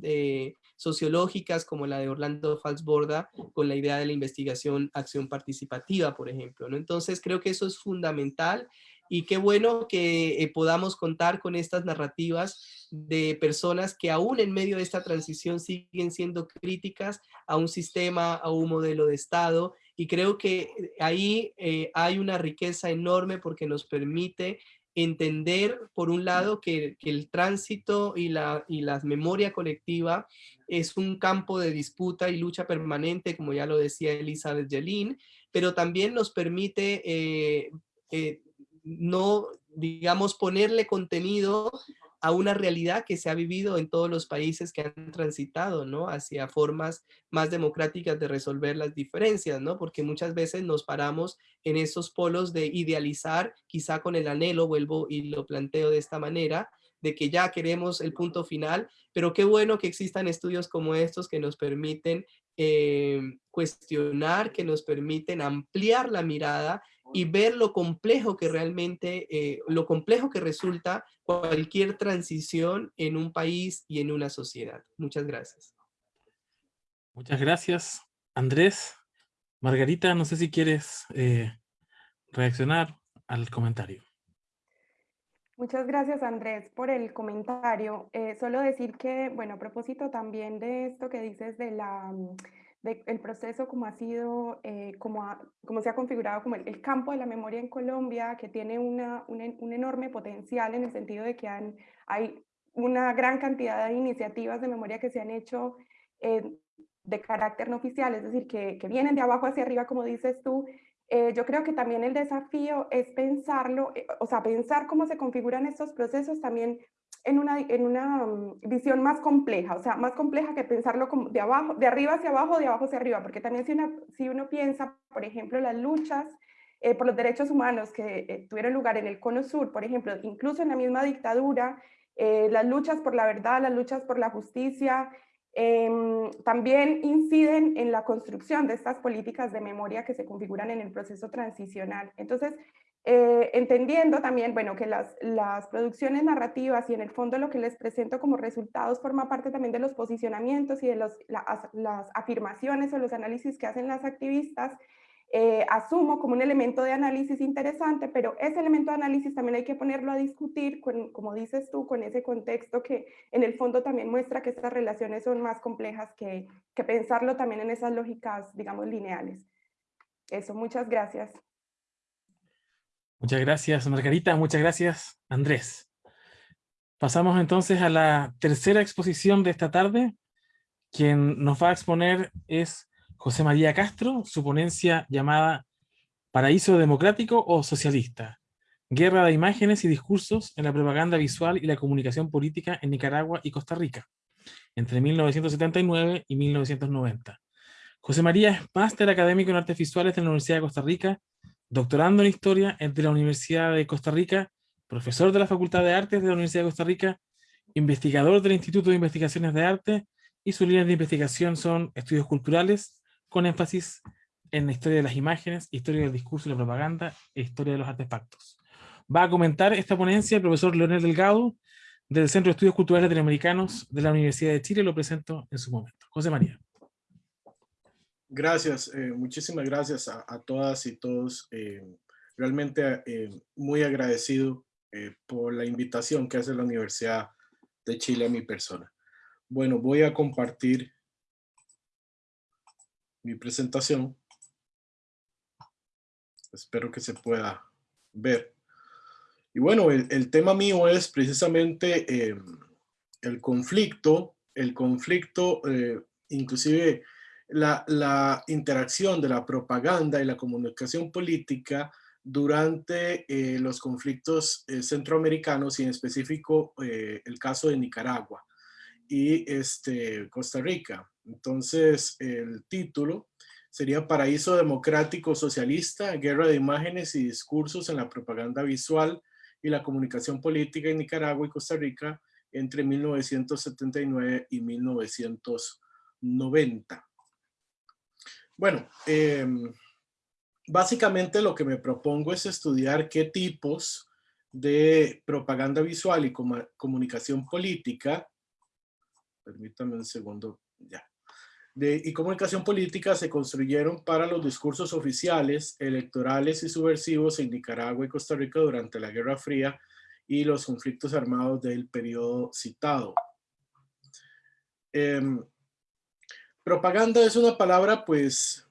sociológicas como la de Orlando Falsborda con la idea de la investigación acción participativa, por ejemplo. Entonces creo que eso es fundamental y qué bueno que eh, podamos contar con estas narrativas de personas que aún en medio de esta transición siguen siendo críticas a un sistema, a un modelo de Estado y creo que ahí eh, hay una riqueza enorme porque nos permite entender, por un lado, que, el tránsito y la, y la memoria colectiva es un campo de disputa y lucha permanente, como ya lo decía Elizabeth Jelin, pero también nos permite eh, eh, no, digamos, ponerle contenido a una realidad que se ha vivido en todos los países que han transitado, ¿no? Hacia formas más democráticas de resolver las diferencias, ¿no? Porque muchas veces nos paramos en esos polos de idealizar, quizá con el anhelo, vuelvo y lo planteo de esta manera, de que ya queremos el punto final, pero qué bueno que existan estudios como estos que nos permiten eh, cuestionar, que nos permiten ampliar la mirada y ver lo complejo que realmente, eh, lo complejo que resulta cualquier transición en un país y en una sociedad. Muchas gracias. Muchas gracias, Andrés. Margarita, no sé si quieres eh, reaccionar al comentario. Muchas gracias, Andrés, por el comentario. Eh, solo decir que, bueno, a propósito también de esto que dices de la el proceso como ha sido, eh, como, como se ha configurado como el, campo de la memoria en Colombia, que tiene una, un enorme potencial en el sentido de que hay una gran cantidad de iniciativas de memoria que se han hecho eh, de carácter no oficial, es decir, que, que, vienen de abajo hacia arriba, como dices tú. Eh, yo creo que también el desafío es pensarlo, o sea, pensar cómo se configuran estos procesos también en una, en una mm, visión más compleja, o sea, más compleja que pensarlo como de, abajo, de arriba hacia abajo, de abajo hacia arriba, porque también si, si uno piensa, por ejemplo, las luchas eh, por los derechos humanos que eh, tuvieron lugar en el Cono Sur, por ejemplo, incluso en la misma dictadura, eh, las luchas por la verdad, las luchas por la justicia, em, también inciden en la construcción de estas políticas de memoria que se configuran en el proceso transicional. Entonces, eh, entendiendo también, bueno, que las, las, producciones narrativas y en el fondo lo que les presento como resultados forma parte también de los posicionamientos y de los, las afirmaciones o los análisis que hacen las activistas, eh, asumo como un elemento de análisis interesante, pero ese elemento de análisis también hay que ponerlo a discutir, con, como dices tú, con ese contexto que en el fondo también muestra que estas relaciones son más complejas que, que pensarlo también en esas lógicas, digamos, lineales. Eso, muchas gracias. Muchas gracias, Margarita. Muchas gracias, Andrés. Pasamos entonces a la tercera exposición de esta tarde. Quien nos va a exponer es José María Castro, su ponencia llamada Paraíso Democrático o Socialista, Guerra de Imágenes y Discursos en la Propaganda Visual y la Comunicación Política en Nicaragua y Costa Rica, entre 1979 y 1990. José María es máster académico en artes visuales de la Universidad de Costa Rica doctorando en Historia de la Universidad de Costa Rica, profesor de la Facultad de Artes de la Universidad de Costa Rica, investigador del Instituto de Investigaciones de Arte, y sus líneas de investigación son estudios culturales, con énfasis en la historia de las imágenes, historia del discurso y la propaganda, e historia de los artefactos. Va a comentar esta ponencia el profesor Leonel Delgado, del Centro de Estudios Culturales Latinoamericanos de la Universidad de Chile, lo presento en su momento. José María. Gracias, eh, muchísimas gracias a, todas y todos. Eh, realmente eh, muy agradecido por la invitación que hace la Universidad de Chile a mi persona. Bueno, voy a compartir mi presentación. Espero que se pueda ver. Y bueno, el, el tema mío es precisamente el conflicto, el conflicto inclusive la, interacción de la propaganda y la comunicación política durante eh, los conflictos eh, centroamericanos y en específico eh, el caso de Nicaragua y este, Costa Rica. Entonces el título sería Paraíso Democrático Socialista, Guerra de Imágenes y Discursos en la Propaganda Visual y la Comunicación Política en Nicaragua y Costa Rica entre 1979 y 1990. Bueno, em, básicamente lo que me propongo es estudiar qué tipos de propaganda visual y comunicación política, permítame un segundo, ya, de, y comunicación política se construyeron para los discursos oficiales, electorales y subversivos en Nicaragua y Costa Rica durante la Guerra Fría y los conflictos armados del periodo citado. Em, propaganda es una palabra pues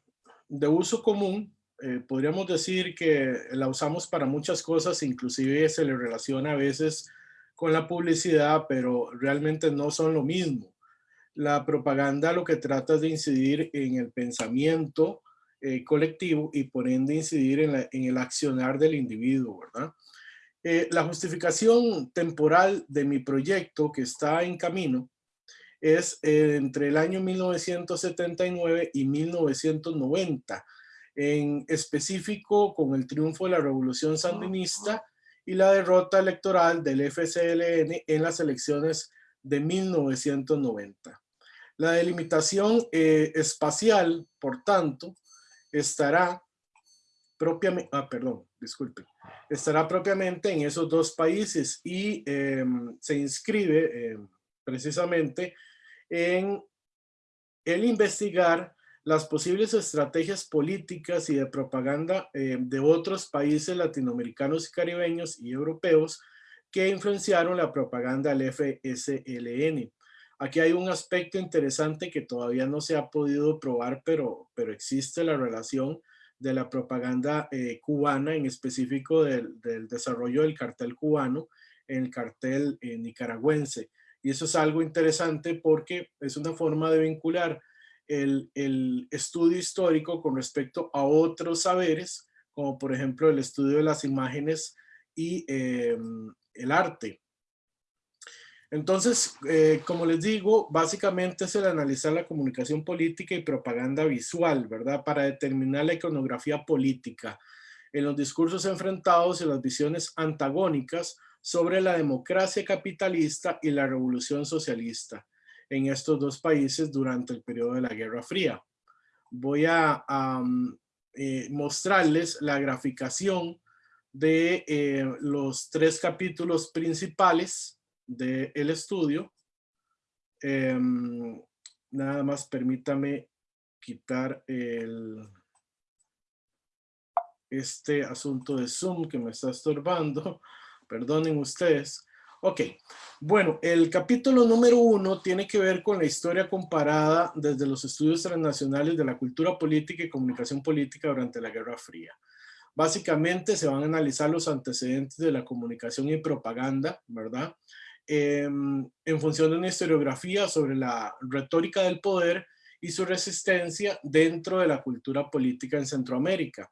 de uso común. Eh, podríamos decir que la usamos para muchas cosas, inclusive se le relaciona a veces con la publicidad, pero realmente no son lo mismo. La propaganda lo que trata es de incidir en el pensamiento eh, colectivo y por ende incidir en, el accionar del individuo, ¿verdad? Eh, la justificación temporal de mi proyecto que está en camino es eh, entre el año 1979 y 1990, en específico con el triunfo de la revolución sandinista y la derrota electoral del FCLN en las elecciones de 1990. La delimitación eh, espacial, por tanto, estará propiamente, ah, perdón, disculpe, estará propiamente en esos dos países y em, se inscribe em, precisamente en el investigar las posibles estrategias políticas y de propaganda eh, de otros países latinoamericanos y caribeños y europeos que influenciaron la propaganda del FSLN. Aquí hay un aspecto interesante que todavía no se ha podido probar, pero, pero existe la relación de la propaganda eh, cubana, en específico del, desarrollo del cartel cubano el cartel eh, nicaragüense. Y eso es algo interesante porque es una forma de vincular el, estudio histórico con respecto a otros saberes, como por ejemplo el estudio de las imágenes y em, el arte. Entonces, eh, como les digo, básicamente es el analizar la comunicación política y propaganda visual, ¿verdad? Para determinar la iconografía política en los discursos enfrentados y las visiones antagónicas sobre la democracia capitalista y la revolución socialista en estos dos países durante el periodo de la Guerra Fría. Voy a, eh, mostrarles la graficación de eh, los tres capítulos principales del estudio. Em, nada más permítame quitar el, este asunto de Zoom que me está estorbando. Perdonen ustedes. Ok, bueno, el capítulo número uno tiene que ver con la historia comparada desde los estudios transnacionales de la cultura política y comunicación política durante la Guerra Fría. Básicamente se van a analizar los antecedentes de la comunicación y propaganda, ¿verdad? Em, en función de una historiografía sobre la retórica del poder y su resistencia dentro de la cultura política en Centroamérica.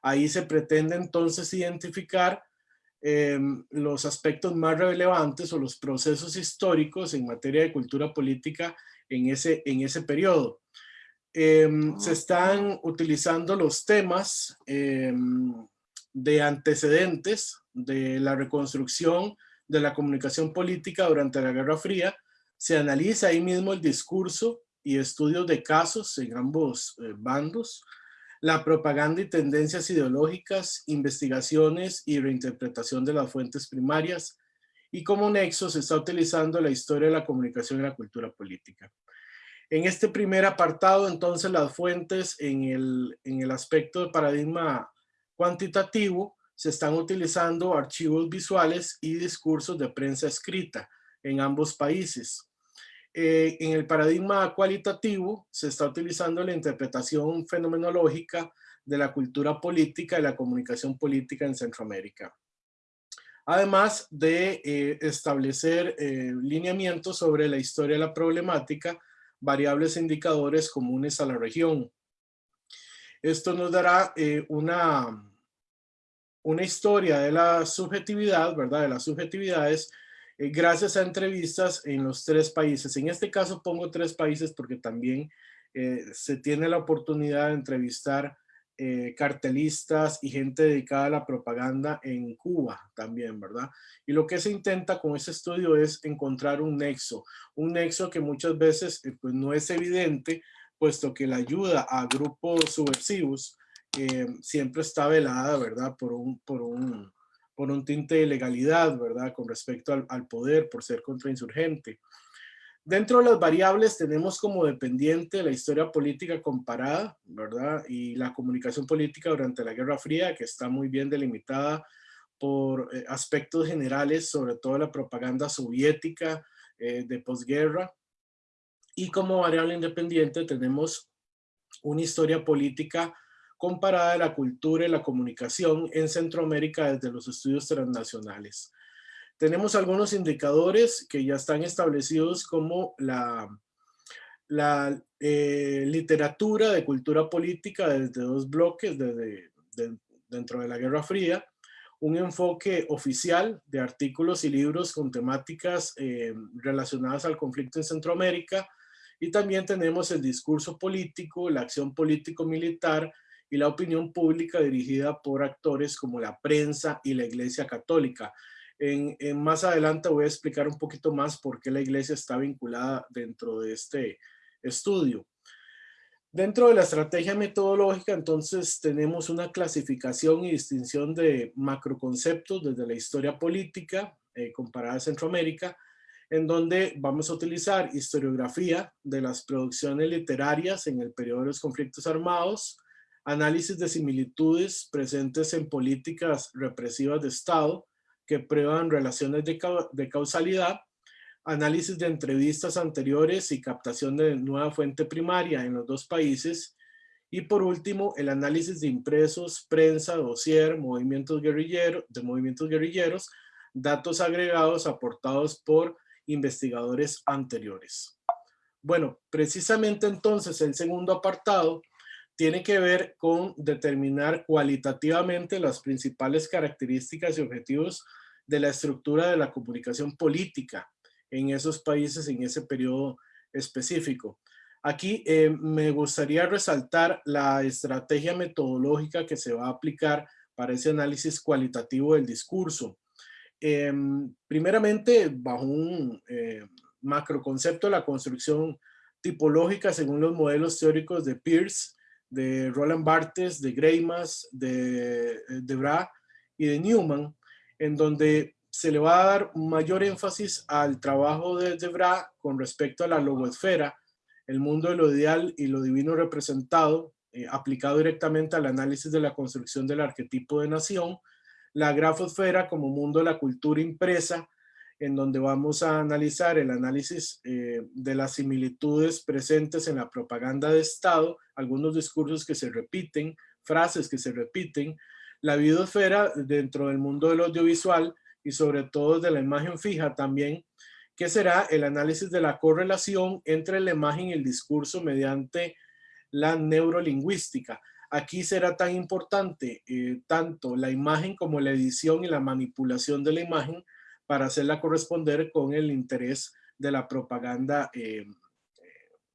Ahí se pretende entonces identificar Em, los aspectos más relevantes o los procesos históricos en materia de cultura política en ese, en ese periodo. Em, se están utilizando los temas em, de antecedentes de la reconstrucción de la comunicación política durante la Guerra Fría. Se analiza ahí mismo el discurso y estudios de casos en ambos eh, bandos la propaganda y tendencias ideológicas, investigaciones y reinterpretación de las fuentes primarias, y como nexo se está utilizando la historia de la comunicación y la cultura política. En este primer apartado, entonces, las fuentes en el, en el aspecto de paradigma cuantitativo se están utilizando archivos visuales y discursos de prensa escrita en ambos países. Eh, en el paradigma cualitativo se está utilizando la interpretación fenomenológica de la cultura política y la comunicación política en Centroamérica. Además de eh, establecer eh, lineamientos sobre la historia de la problemática, variables e indicadores comunes a la región. Esto nos dará una, una historia de la subjetividad, ¿verdad? De las subjetividades eh, gracias a entrevistas en los tres países. En este caso pongo tres países porque también eh, se tiene la oportunidad de entrevistar eh, cartelistas y gente dedicada a la propaganda en Cuba también, ¿verdad? Y lo que se intenta con ese estudio es encontrar un nexo, un nexo que muchas veces pues no es evidente, puesto que la ayuda a grupos subversivos siempre está velada, ¿verdad? Por un, por un, por un tinte de legalidad, ¿verdad? Con respecto al, poder, por ser contrainsurgente. Dentro de las variables tenemos como dependiente la historia política comparada, ¿verdad? Y la comunicación política durante la Guerra Fría, que está muy bien delimitada por eh, aspectos generales, sobre todo la propaganda soviética eh, de posguerra. Y como variable independiente tenemos una historia política comparada de la cultura y la comunicación en Centroamérica desde los estudios transnacionales. Tenemos algunos indicadores que ya están establecidos como la, eh, literatura de cultura política desde dos bloques desde, dentro de la Guerra Fría, un enfoque oficial de artículos y libros con temáticas eh, relacionadas al conflicto en Centroamérica, y también tenemos el discurso político, la acción político-militar y la opinión pública dirigida por actores como la prensa y la Iglesia Católica. En, más adelante voy a explicar un poquito más por qué la iglesia está vinculada dentro de este estudio. Dentro de la estrategia metodológica, entonces, tenemos una clasificación y distinción de macroconceptos desde la historia política eh, comparada a Centroamérica, en donde vamos a utilizar historiografía de las producciones literarias en el periodo de los conflictos armados, análisis de similitudes presentes en políticas represivas de Estado, que prueban relaciones de, causalidad, análisis de entrevistas anteriores y captación de nueva fuente primaria en los dos países, y por último, el análisis de impresos, prensa, dossier, movimientos guerrilleros, de movimientos guerrilleros, datos agregados aportados por investigadores anteriores. Bueno, precisamente entonces el segundo apartado tiene que ver con determinar cualitativamente las principales características y objetivos de la estructura de la comunicación política en esos países en ese periodo específico. Aquí eh, me gustaría resaltar la estrategia metodológica que se va a aplicar para ese análisis cualitativo del discurso. Em, primeramente, bajo un eh, macroconcepto la construcción tipológica según los modelos teóricos de Peirce, de Roland Barthes, de Greimas, de, eh, de Bra y de Newman, en donde se le va a dar mayor énfasis al trabajo de Debra con respecto a la logosfera, el mundo de lo ideal y lo divino representado, eh, aplicado directamente al análisis de la construcción del arquetipo de nación, la grafosfera como mundo de la cultura impresa, en donde vamos a analizar el análisis eh, de las similitudes presentes en la propaganda de Estado, algunos discursos que se repiten, frases que se repiten, la videosfera dentro del mundo del audiovisual y sobre todo de la imagen fija también, que será el análisis de la correlación entre la imagen y el discurso mediante la neurolingüística. Aquí será tan importante eh, tanto la imagen como la edición y la manipulación de la imagen para hacerla corresponder con el interés de la propaganda eh,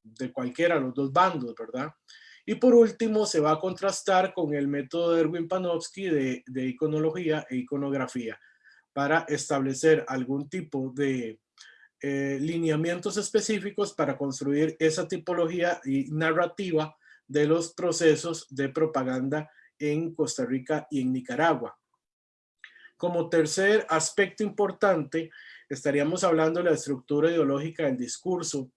de cualquiera de los dos bandos, ¿verdad? Y por último, se va a contrastar con el método de Erwin Panofsky de, iconología e iconografía para establecer algún tipo de eh, lineamientos específicos para construir esa tipología y narrativa de los procesos de propaganda en Costa Rica y en Nicaragua. Como tercer aspecto importante, estaríamos hablando de la estructura ideológica del discurso,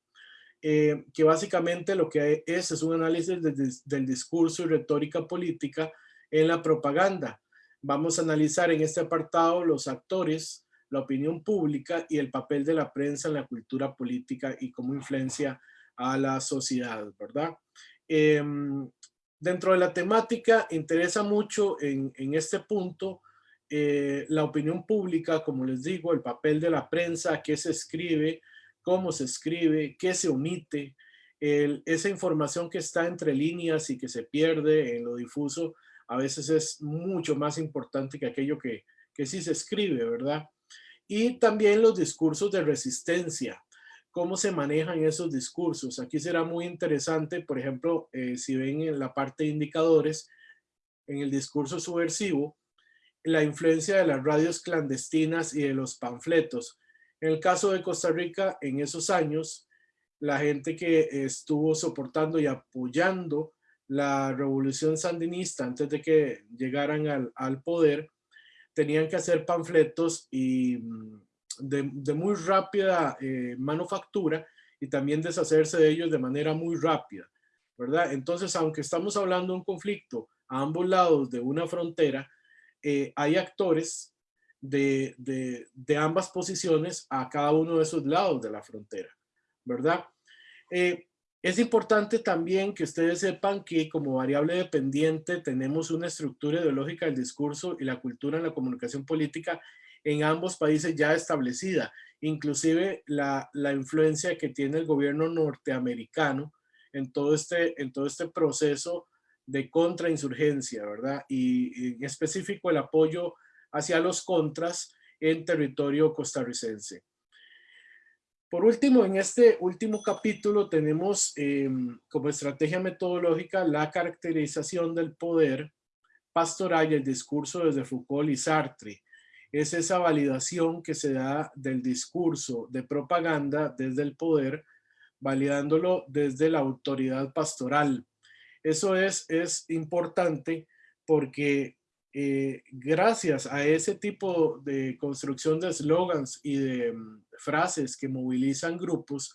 eh, que básicamente lo que es es un análisis del discurso y retórica política en la propaganda. Vamos a analizar en este apartado los actores, la opinión pública y el papel de la prensa en la cultura política y cómo influencia a la sociedad, ¿verdad? Em, dentro de la temática interesa mucho en, en este punto eh, la opinión pública, como les digo, el papel de la prensa, qué se escribe, cómo se escribe, qué se omite, esa información que está entre líneas y que se pierde en lo difuso, a veces es mucho más importante que aquello que, que sí se escribe, ¿verdad? Y también los discursos de resistencia, cómo se manejan esos discursos. Aquí será muy interesante, por ejemplo, eh, si ven en la parte de indicadores, en el discurso subversivo, la influencia de las radios clandestinas y de los panfletos. En el caso de Costa Rica, en esos años, la gente que estuvo soportando y apoyando la revolución sandinista antes de que llegaran al, poder, tenían que hacer panfletos y mm, de, muy rápida eh, manufactura y también deshacerse de ellos de manera muy rápida, ¿verdad? Entonces, aunque estamos hablando de un conflicto a ambos lados de una frontera, eh, hay actores de, ambas posiciones a cada uno de esos lados de la frontera, ¿verdad? Eh, es importante también que ustedes sepan que como variable dependiente tenemos una estructura ideológica del discurso y la cultura en la comunicación política en ambos países ya establecida, inclusive la, influencia que tiene el gobierno norteamericano en todo este, en todo este proceso de contrainsurgencia, ¿verdad? Y en específico el apoyo hacia los contras en territorio costarricense. Por último, en este último capítulo tenemos em, como estrategia metodológica la caracterización del poder pastoral y el discurso desde Foucault y Sartre. Es esa validación que se da del discurso de propaganda desde el poder, validándolo desde la autoridad pastoral. Eso es, es importante porque eh, gracias a ese tipo de construcción de eslogans y de mm, frases que movilizan grupos,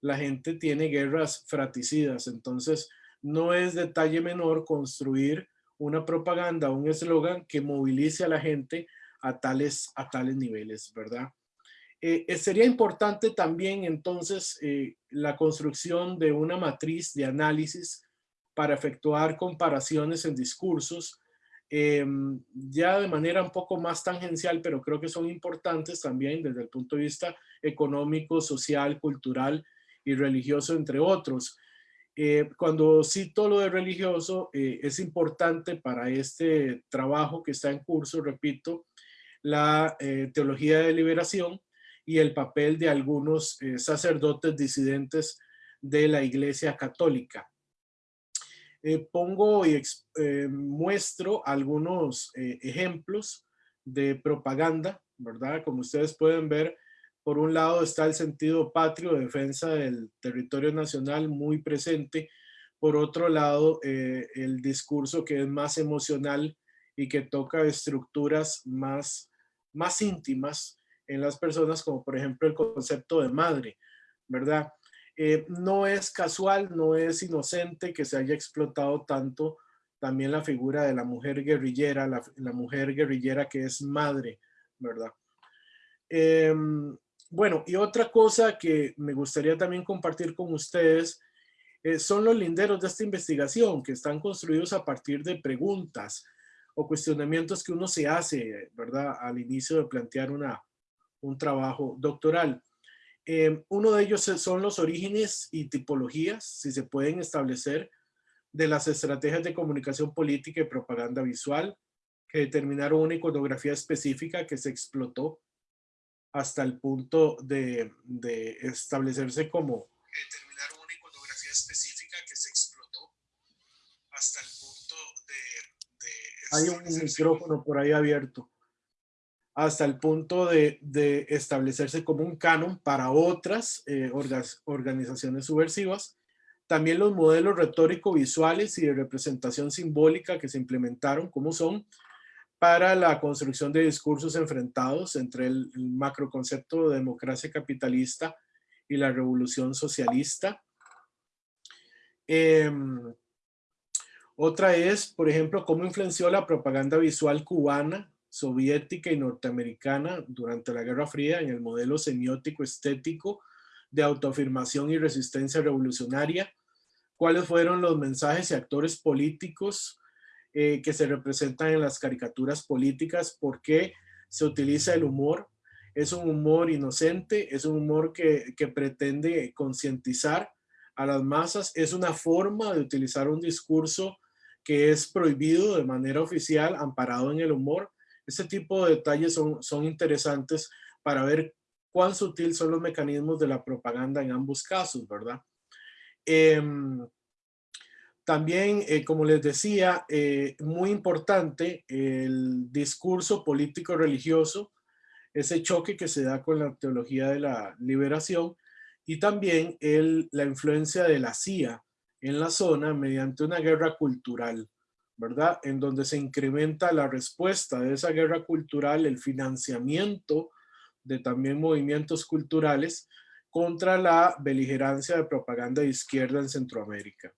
la gente tiene guerras fraticidas. Entonces, no es detalle menor construir una propaganda, un eslogan que movilice a la gente a tales, a tales niveles, ¿verdad? Eh, eh, sería importante también entonces la construcción de una matriz de análisis para efectuar comparaciones en discursos Em, ya de manera un poco más tangencial, pero creo que son importantes también desde el punto de vista económico, social, cultural y religioso, entre otros. Eh, cuando cito lo de religioso, eh, es importante para este trabajo que está en curso, repito, la eh, teología de liberación y el papel de algunos sacerdotes disidentes de la Iglesia Católica. Eh, pongo y eh, muestro algunos eh, ejemplos de propaganda, ¿verdad? Como ustedes pueden ver, por un lado está el sentido patrio, defensa del territorio nacional muy presente. Por otro lado, el discurso que es más emocional y que toca estructuras más, más íntimas en las personas, como por ejemplo el concepto de madre, ¿verdad? Eh, no es casual, no es inocente que se haya explotado tanto también la figura de la mujer guerrillera, la, mujer guerrillera que es madre, ¿verdad? Em, bueno, y otra cosa que me gustaría también compartir con ustedes eh, son los linderos de esta investigación que están construidos a partir de preguntas o cuestionamientos que uno se hace, ¿verdad? Al inicio de plantear una, un trabajo doctoral. Eh, uno de ellos son los orígenes y tipologías, si se pueden establecer, de las estrategias de comunicación política y propaganda visual, que determinaron una iconografía específica que se explotó hasta el punto de, establecerse como... Determinaron una iconografía específica que se explotó hasta el punto de... Hay un micrófono por ahí abierto hasta el punto de, establecerse como un canon para otras eh, organizaciones subversivas. También los modelos retórico-visuales y de representación simbólica que se implementaron, como son, para la construcción de discursos enfrentados entre el, macroconcepto de democracia capitalista y la revolución socialista. Em, otra es, por ejemplo, cómo influenció la propaganda visual cubana soviética y norteamericana durante la Guerra Fría en el modelo semiótico estético de autoafirmación y resistencia revolucionaria, cuáles fueron los mensajes y actores políticos eh, que se representan en las caricaturas políticas, por qué se utiliza el humor, es un humor inocente, es un humor que, que pretende concientizar a las masas, es una forma de utilizar un discurso que es prohibido de manera oficial, amparado en el humor, este tipo de detalles son, son interesantes para ver cuán sutil son los mecanismos de la propaganda en ambos casos, ¿verdad? Em, también, eh, como les decía, eh, muy importante el discurso político-religioso, ese choque que se da con la teología de la liberación y también la influencia de la CIA en la zona mediante una guerra cultural. ¿Verdad? En donde se incrementa la respuesta de esa guerra cultural, el financiamiento de también movimientos culturales contra la beligerancia de propaganda de izquierda en Centroamérica.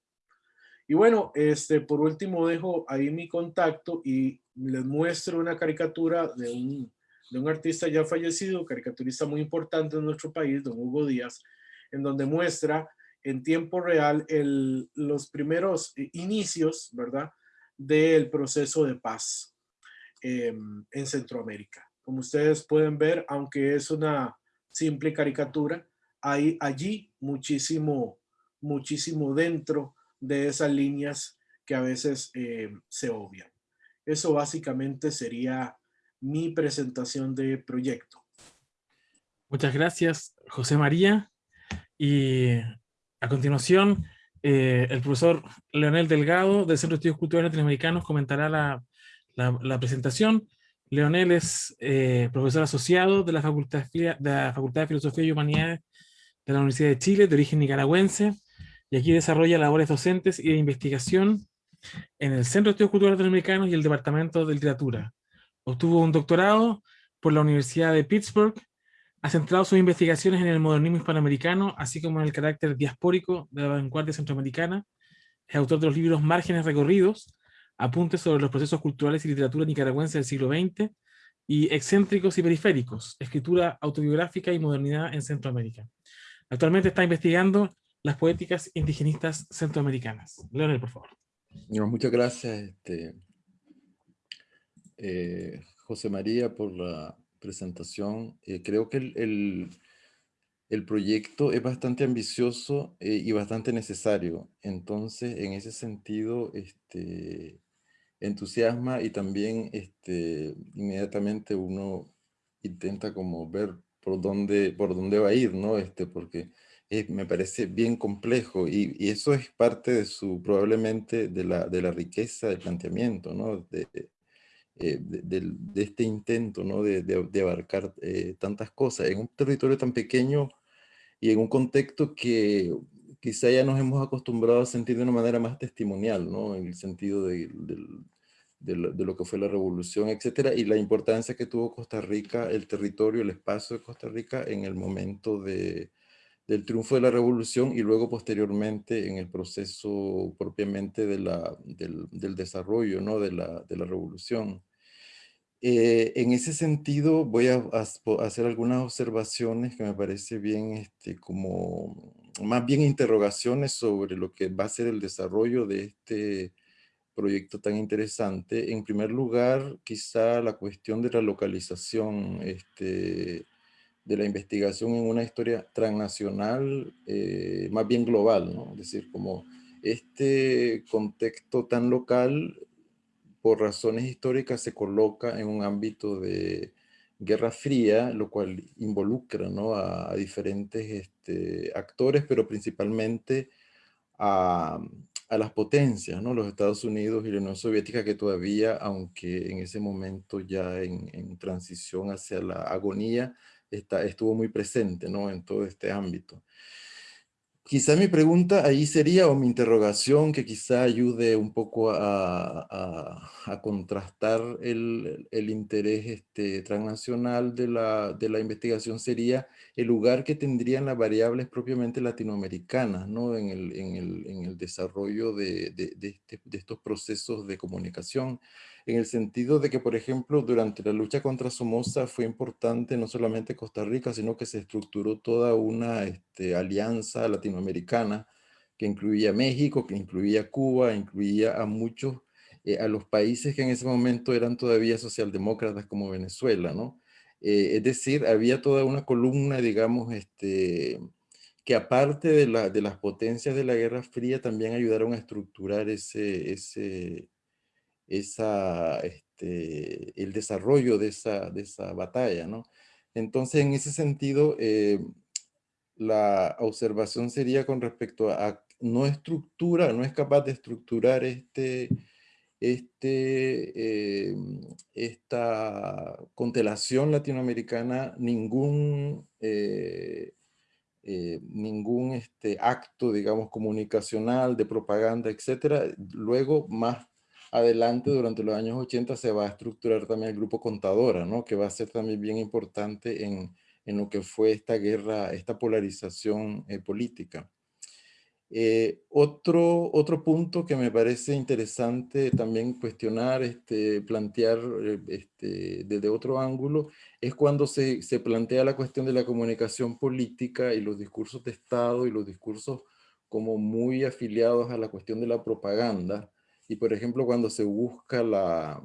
Y bueno, este, por último dejo ahí mi contacto y les muestro una caricatura de un, de un artista ya fallecido, caricaturista muy importante en nuestro país, don Hugo Díaz, en donde muestra en tiempo real los primeros inicios, ¿verdad?, del proceso de paz em, en Centroamérica. Como ustedes pueden ver, aunque es una simple caricatura, hay allí muchísimo, muchísimo dentro de esas líneas que a veces em, se obvian. Eso básicamente sería mi presentación de proyecto. Muchas gracias, José María. Y a continuación, eh, el profesor Leonel Delgado del Centro de Estudios Culturales Latinoamericanos comentará la, presentación. Leonel es eh, profesor asociado de la, Facultad, de la Facultad de Filosofía y Humanidades de la Universidad de Chile, de origen nicaragüense, y aquí desarrolla labores docentes y de investigación en el Centro de Estudios Culturales Latinoamericanos y el Departamento de Literatura. Obtuvo un doctorado por la Universidad de Pittsburgh ha centrado sus investigaciones en el modernismo hispanoamericano, así como en el carácter diaspórico de la vanguardia centroamericana. Es autor de los libros Márgenes Recorridos, Apuntes sobre los procesos culturales y literatura nicaragüense del siglo XX, y Excéntricos y Periféricos, Escritura autobiográfica y modernidad en Centroamérica. Actualmente está investigando las poéticas indigenistas centroamericanas. Leonel, por favor. muchas gracias, este, eh, José María, por la presentación. Eh, creo que el, el, proyecto es bastante ambicioso eh, y bastante necesario. Entonces, en ese sentido, este, entusiasma y también este, inmediatamente uno intenta como ver por dónde, por dónde va a ir, ¿no? Este, porque me parece bien complejo y, y, eso es parte de su, probablemente, de la, de la riqueza del planteamiento, ¿no? De, eh, de, este intento ¿no? de, de, abarcar eh, tantas cosas en un territorio tan pequeño y en un contexto que quizá ya nos hemos acostumbrado a sentir de una manera más testimonial, ¿no? en el sentido de, de, lo que fue la revolución, etcétera, y la importancia que tuvo Costa Rica, el territorio, el espacio de Costa Rica en el momento de, del triunfo de la revolución y luego posteriormente en el proceso propiamente de la, del, del desarrollo ¿no? de, la, de la revolución. Eh, en ese sentido voy a, hacer algunas observaciones que me parece bien, este, como más bien interrogaciones sobre lo que va a ser el desarrollo de este proyecto tan interesante. En primer lugar, quizá la cuestión de la localización este, de la investigación en una historia transnacional, eh, más bien global, ¿no? Es decir, como este contexto tan local por razones históricas se coloca en un ámbito de Guerra Fría, lo cual involucra ¿no? a, diferentes este, actores, pero principalmente a, las potencias, ¿no? los Estados Unidos y la Unión Soviética, que todavía, aunque en ese momento ya en, transición hacia la agonía, estuvo muy presente en todo este ámbito. Quizá mi pregunta ahí sería, o mi interrogación, que quizá ayude un poco a, contrastar el, interés este, transnacional de la, de la investigación, sería el lugar que tendrían las variables propiamente latinoamericanas ¿no? en, el, en, el, en el desarrollo de, de, de, este, de estos procesos de comunicación en el sentido de que, por ejemplo, durante la lucha contra Somoza fue importante no solamente Costa Rica, sino que se estructuró toda una este, alianza latinoamericana que incluía México, que incluía Cuba, incluía a muchos, eh, a los países que en ese momento eran todavía socialdemócratas como Venezuela, ¿no? Eh, es decir, había toda una columna, digamos, este, que aparte de, la, de las potencias de la Guerra Fría también ayudaron a estructurar ese, ese, esa, este, el desarrollo de esa, de esa batalla, ¿no? Entonces, en ese sentido, eh, la observación sería con respecto a, no estructura, no es capaz de estructurar este, este, eh, esta constelación latinoamericana ningún, eh, ningún este, acto, digamos, comunicacional, de propaganda, etcétera. Luego, más adelante, durante los años 80, se va a estructurar también el grupo Contadora, ¿no? que va a ser también bien importante en, en lo que fue esta guerra, esta polarización eh, política. Eh, otro, otro punto que me parece interesante también cuestionar, este, plantear eh, este, desde otro ángulo, es cuando se, se, plantea la cuestión de la comunicación política y los discursos de Estado y los discursos como muy afiliados a la cuestión de la propaganda. Y por ejemplo, cuando se busca la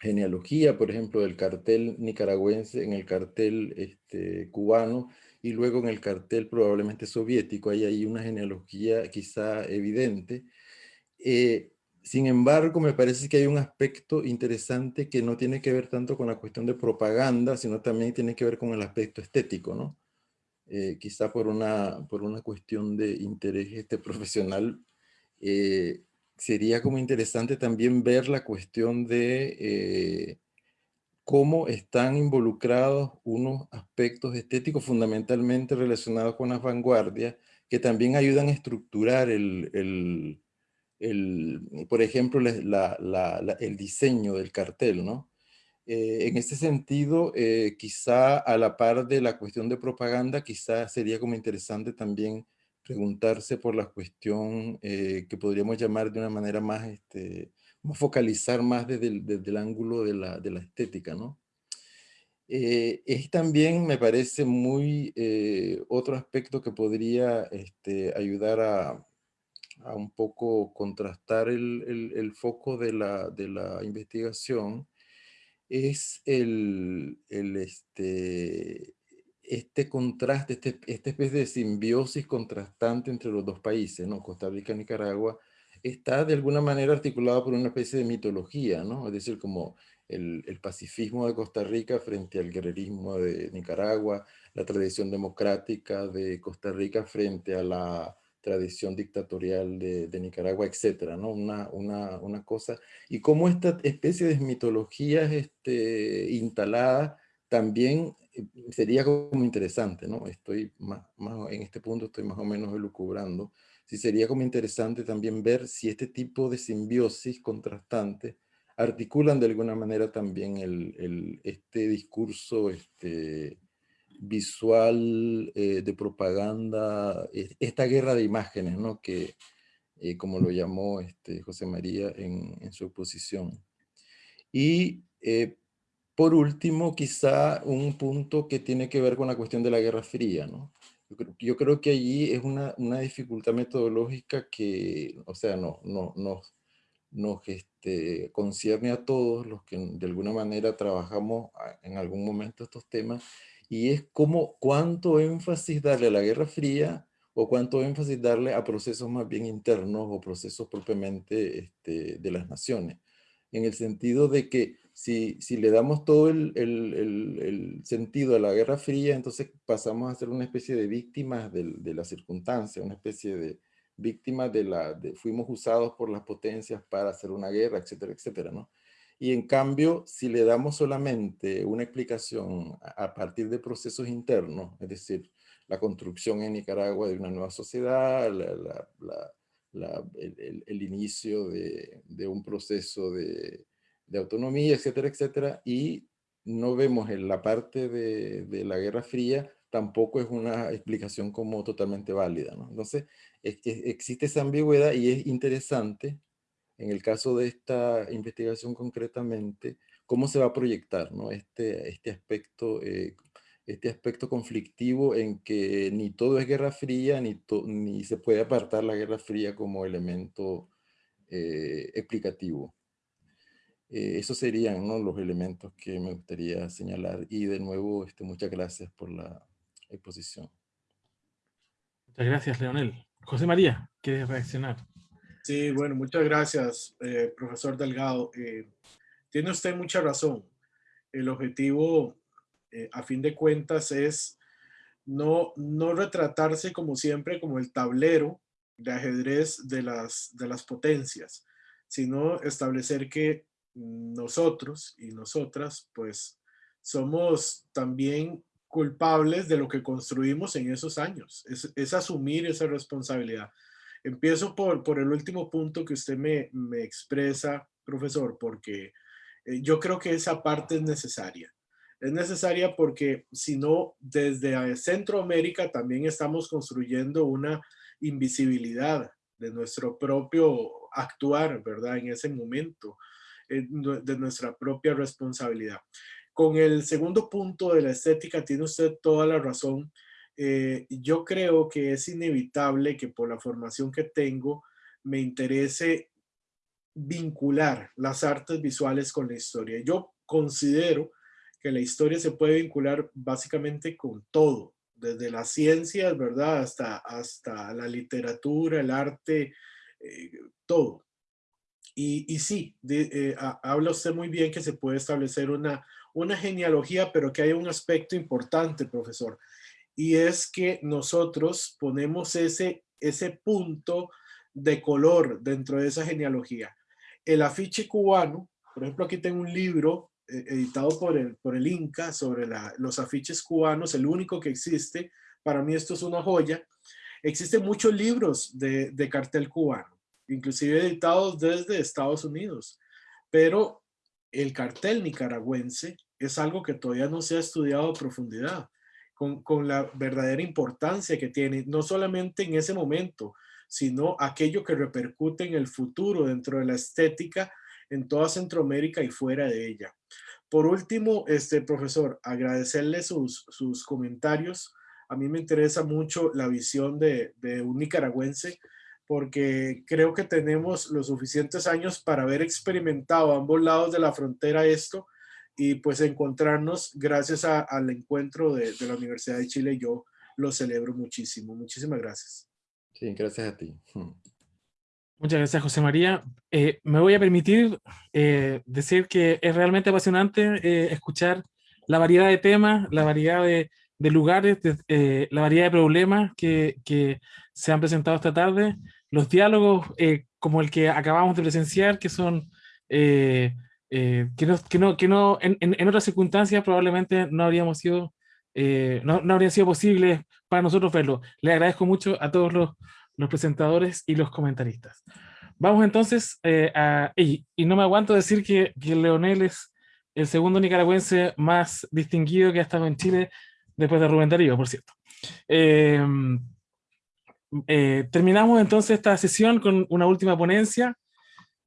genealogía, por ejemplo, del cartel nicaragüense en el cartel este, cubano, y luego en el cartel probablemente soviético, hay ahí una genealogía quizá evidente. Eh, sin embargo, me parece que hay un aspecto interesante que no tiene que ver tanto con la cuestión de propaganda, sino también tiene que ver con el aspecto estético, ¿no? Eh, quizá por una, por una cuestión de interés este, [laughs] profesional, eh, sería como interesante también ver la cuestión de cómo están involucrados unos aspectos estéticos fundamentalmente relacionados con las vanguardias, que también ayudan a estructurar el, por ejemplo, el diseño del cartel, ¿no? Eh, en ese sentido, eh, quizá a la par de la cuestión de propaganda, quizá sería como interesante también preguntarse por la cuestión eh, que podríamos llamar de una manera más este, focalizar más desde el, ángulo de la, estética, ¿no? Eh, es también, me parece, muy eh, otro aspecto que podría este, ayudar a, un poco contrastar el, foco de la, de la, investigación, es el, este, este contraste, este, esta especie de simbiosis contrastante entre los dos países, ¿no? Costa Rica y Nicaragua, está de alguna manera articulado por una especie de mitología, ¿no? Es decir, como el, pacifismo de Costa Rica frente al guerrerismo de Nicaragua, la tradición democrática de Costa Rica frente a la tradición dictatorial de, Nicaragua, etcétera, ¿no? Una, una, una, cosa. Y cómo esta especie de mitologías este, instalada también eh, sería como interesante, ¿no? Estoy más, más, en este punto estoy más o menos elucubrando sí sería como interesante también ver si este tipo de simbiosis contrastante articulan de alguna manera también el, este discurso este, visual eh, de propaganda, esta guerra de imágenes, ¿no? que eh, como lo llamó este, José María en, en su exposición. Y eh, por último, quizá un punto que tiene que ver con la cuestión de la Guerra Fría, ¿no? Yo creo, que allí es una, una, dificultad metodológica que, o sea, no, no, no, nos este, concierne a todos los que de alguna manera trabajamos en algún momento estos temas, y es como cuánto énfasis darle a la Guerra Fría o cuánto énfasis darle a procesos más bien internos o procesos propiamente este, de las naciones, en el sentido de que si, si le damos todo el, el, el, sentido a la Guerra Fría, entonces pasamos a ser una especie de víctimas de, de la circunstancia, una especie de víctimas de la, de, fuimos usados por las potencias para hacer una guerra, etcétera, etcétera, ¿no? Y en cambio, si le damos solamente una explicación a partir de procesos internos, es decir, la construcción en Nicaragua de una nueva sociedad, la, la, el, el, inicio de, de, un proceso de, de autonomía, etcétera, etcétera, y no vemos en la parte de, la Guerra Fría, tampoco es una explicación como totalmente válida. ¿no? Entonces, existe esa ambigüedad y es interesante, en el caso de esta investigación concretamente, cómo se va a proyectar este, este, aspecto, eh, este aspecto conflictivo en que ni todo es Guerra Fría, ni, ni se puede apartar la Guerra Fría como elemento eh, explicativo. Eh, esos serían los elementos que me gustaría señalar. Y de nuevo, este, muchas gracias por la exposición. Muchas gracias, Leonel. José María, ¿quieres reaccionar? Sí, bueno, muchas gracias, eh, profesor Delgado. Eh, tiene usted mucha razón. El objetivo, a fin de cuentas, es no, no retratarse como siempre como el tablero de ajedrez de las, de las potencias, sino establecer que nosotros y nosotras, pues somos también culpables de lo que construimos en esos años. Es, asumir esa responsabilidad. Empiezo por, por el último punto que usted me, expresa, profesor, porque eh, yo creo que esa parte es necesaria. Es necesaria porque si no, desde Centroamérica también estamos construyendo una invisibilidad de nuestro propio actuar, ¿verdad? En ese momento, eh, de nuestra propia responsabilidad. Con el segundo punto de la estética tiene usted toda la razón. Eh, yo creo que es inevitable que por la formación que tengo me interese vincular las artes visuales con la historia. Yo considero que la historia se puede vincular básicamente con todo, desde las ciencias, ¿verdad? Hasta, hasta la literatura, el arte, eh, todo. Y, y sí, eh, habla usted muy bien que se puede establecer una, una genealogía, pero que hay un aspecto importante, profesor, y es que nosotros ponemos ese, ese punto de color dentro de esa genealogía. El afiche cubano, por ejemplo, aquí tengo un libro eh, editado por el, por el Inca sobre los afiches cubanos, el único que existe. Para mí esto es una joya. Existen muchos libros de, de cartel cubano, inclusive editados desde Estados Unidos, pero el cartel nicaragüense es algo que todavía no se ha estudiado a profundidad, con, con la verdadera importancia que tiene, no solamente en ese momento, sino aquello que repercute en el futuro dentro de la estética en toda Centroamérica y fuera de ella. Por último, este profesor, agradecerle sus, sus comentarios. A mí me interesa mucho la visión de, de un nicaragüense porque creo que tenemos los suficientes años para haber experimentado a ambos lados de la frontera esto y pues encontrarnos gracias al encuentro de, de, la Universidad de Chile. Yo lo celebro muchísimo. Muchísimas gracias. Sí, gracias a ti. Muchas gracias, José María. Eh, me voy a permitir eh, decir que es realmente apasionante eh, escuchar la variedad de temas, la variedad de, de lugares, de, la variedad de problemas que, que, se han presentado esta tarde, los diálogos como el que acabamos de presenciar, que son... que no, que no, que no en, en, otras circunstancias probablemente no habríamos sido, no, no habría sido posible para nosotros verlo. Le agradezco mucho a todos los, los presentadores y los comentaristas. Vamos entonces eh, a... Y, y, no me aguanto decir que, que, Leonel es el segundo nicaragüense más distinguido que ha estado en Chile después de Rubén Darío, por cierto. Eh, eh, terminamos entonces esta sesión con una última ponencia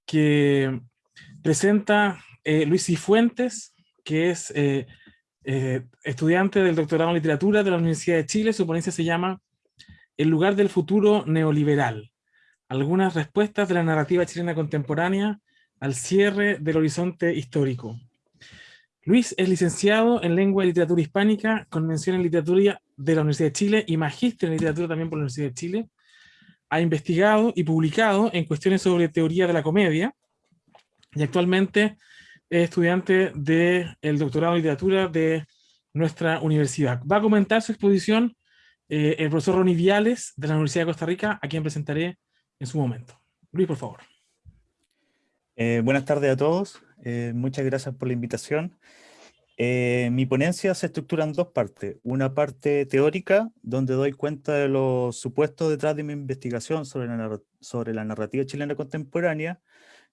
que presenta eh, Luis Cifuentes, que es eh, eh, estudiante del doctorado en literatura de la Universidad de Chile. Su ponencia se llama el lugar del futuro neoliberal. Algunas respuestas de la narrativa chilena contemporánea al cierre del horizonte histórico. Luis es licenciado en Lengua y Literatura Hispánica, con mención en Literatura de la Universidad de Chile y magíster en Literatura también por la Universidad de Chile. Ha investigado y publicado en cuestiones sobre teoría de la comedia y actualmente es estudiante del doctorado en Literatura de nuestra universidad. Va a comentar su exposición eh, el profesor Ronnie Viales de la Universidad de Costa Rica, a quien presentaré en su momento. Luis, por favor. Eh, buenas tardes a todos. Eh, muchas gracias por la invitación. Eh, mi ponencia se estructura en dos partes. Una parte teórica, donde doy cuenta de los supuestos detrás de mi investigación sobre la, sobre la narrativa chilena contemporánea,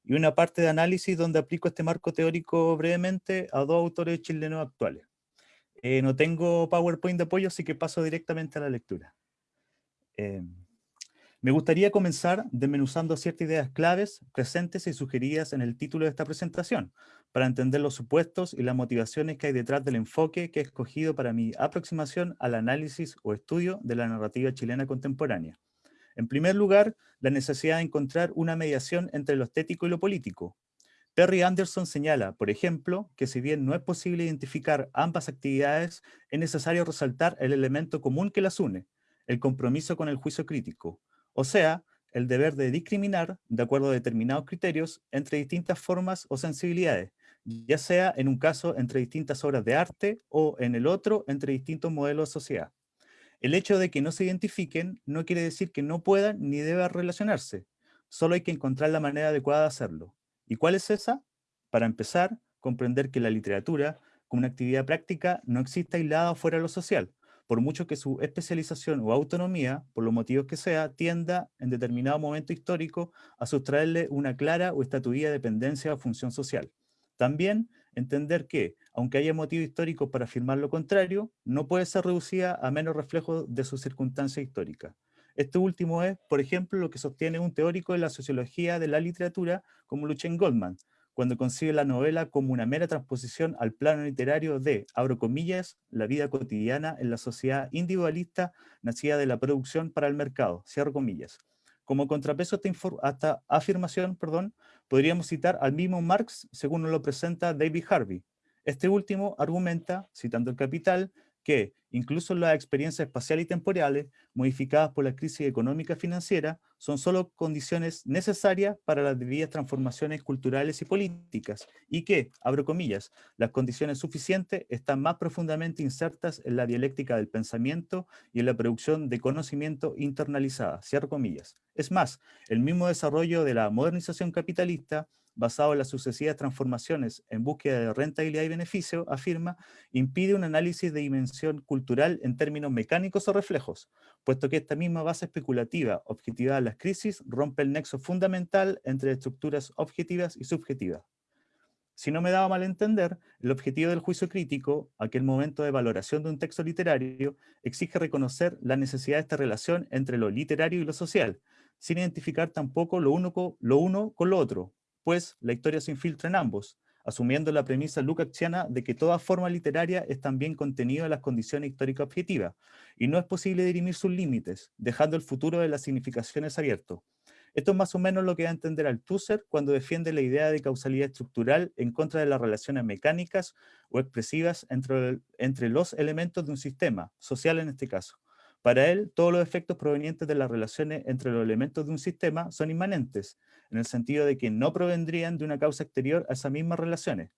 y una parte de análisis donde aplico este marco teórico brevemente a dos autores chilenos actuales. Eh, no tengo PowerPoint de apoyo, así que paso directamente a la lectura. Eh, me gustaría comenzar desmenuzando ciertas ideas claves, presentes y sugeridas en el título de esta presentación, para entender los supuestos y las motivaciones que hay detrás del enfoque que he escogido para mi aproximación al análisis o estudio de la narrativa chilena contemporánea. En primer lugar, la necesidad de encontrar una mediación entre lo estético y lo político, Perry Anderson señala, por ejemplo, que si bien no es posible identificar ambas actividades, es necesario resaltar el elemento común que las une, el compromiso con el juicio crítico, o sea, el deber de discriminar, de acuerdo a determinados criterios, entre distintas formas o sensibilidades, ya sea en un caso entre distintas obras de arte o en el otro entre distintos modelos de sociedad. El hecho de que no se identifiquen no quiere decir que no puedan ni deban relacionarse, solo hay que encontrar la manera adecuada de hacerlo. ¿Y cuál es esa? Para empezar, comprender que la literatura, como una actividad práctica, no existe aislada fuera de lo social, por mucho que su especialización o autonomía, por los motivos que sea, tienda en determinado momento histórico a sustraerle una clara o estatuida dependencia o función social. También entender que, aunque haya motivo histórico para afirmar lo contrario, no puede ser reducida a menos reflejo de su circunstancia histórica. Este último es, por ejemplo, lo que sostiene un teórico de la sociología de la literatura como Luchen Goldman, cuando concibe la novela como una mera transposición al plano literario de, abro comillas, la vida cotidiana en la sociedad individualista nacida de la producción para el mercado, cierro comillas. Como contrapeso a esta, afirmación, perdón, podríamos citar al mismo Marx según lo presenta David Harvey. Este último argumenta, citando el Capital, que incluso las experiencias espaciales y temporales modificadas por la crisis económica financiera son solo condiciones necesarias para las debidas transformaciones culturales y políticas y que, abro comillas, las condiciones suficientes están más profundamente insertas en la dialéctica del pensamiento y en la producción de conocimiento internalizada, cierro comillas. Es más, el mismo desarrollo de la modernización capitalista basado en las sucesivas transformaciones en búsqueda de rentabilidad y beneficio, afirma, impide un análisis de dimensión cultural en términos mecánicos o reflejos, puesto que esta misma base especulativa, objetivada en las crisis, rompe el nexo fundamental entre estructuras objetivas y subjetivas. Si no me daba mal entender, el objetivo del juicio crítico, aquel momento de valoración de un texto literario, exige reconocer la necesidad de esta relación entre lo literario y lo social, sin identificar tampoco lo uno, lo uno con lo otro, pues la historia se infiltra en ambos, asumiendo la premisa lukácsiana de que toda forma literaria es también contenido en las condiciones históricas objetivas, y no es posible dirimir sus límites, dejando el futuro de las significaciones abierto. Esto es más o menos lo que da a entender Althusser cuando defiende la idea de causalidad estructural en contra de las relaciones mecánicas o expresivas entre los elementos de un sistema, social en este caso. Para él, todos los efectos provenientes de las relaciones entre los elementos de un sistema son inmanentes, en el sentido de que no provendrían de una causa exterior a esas mismas relaciones.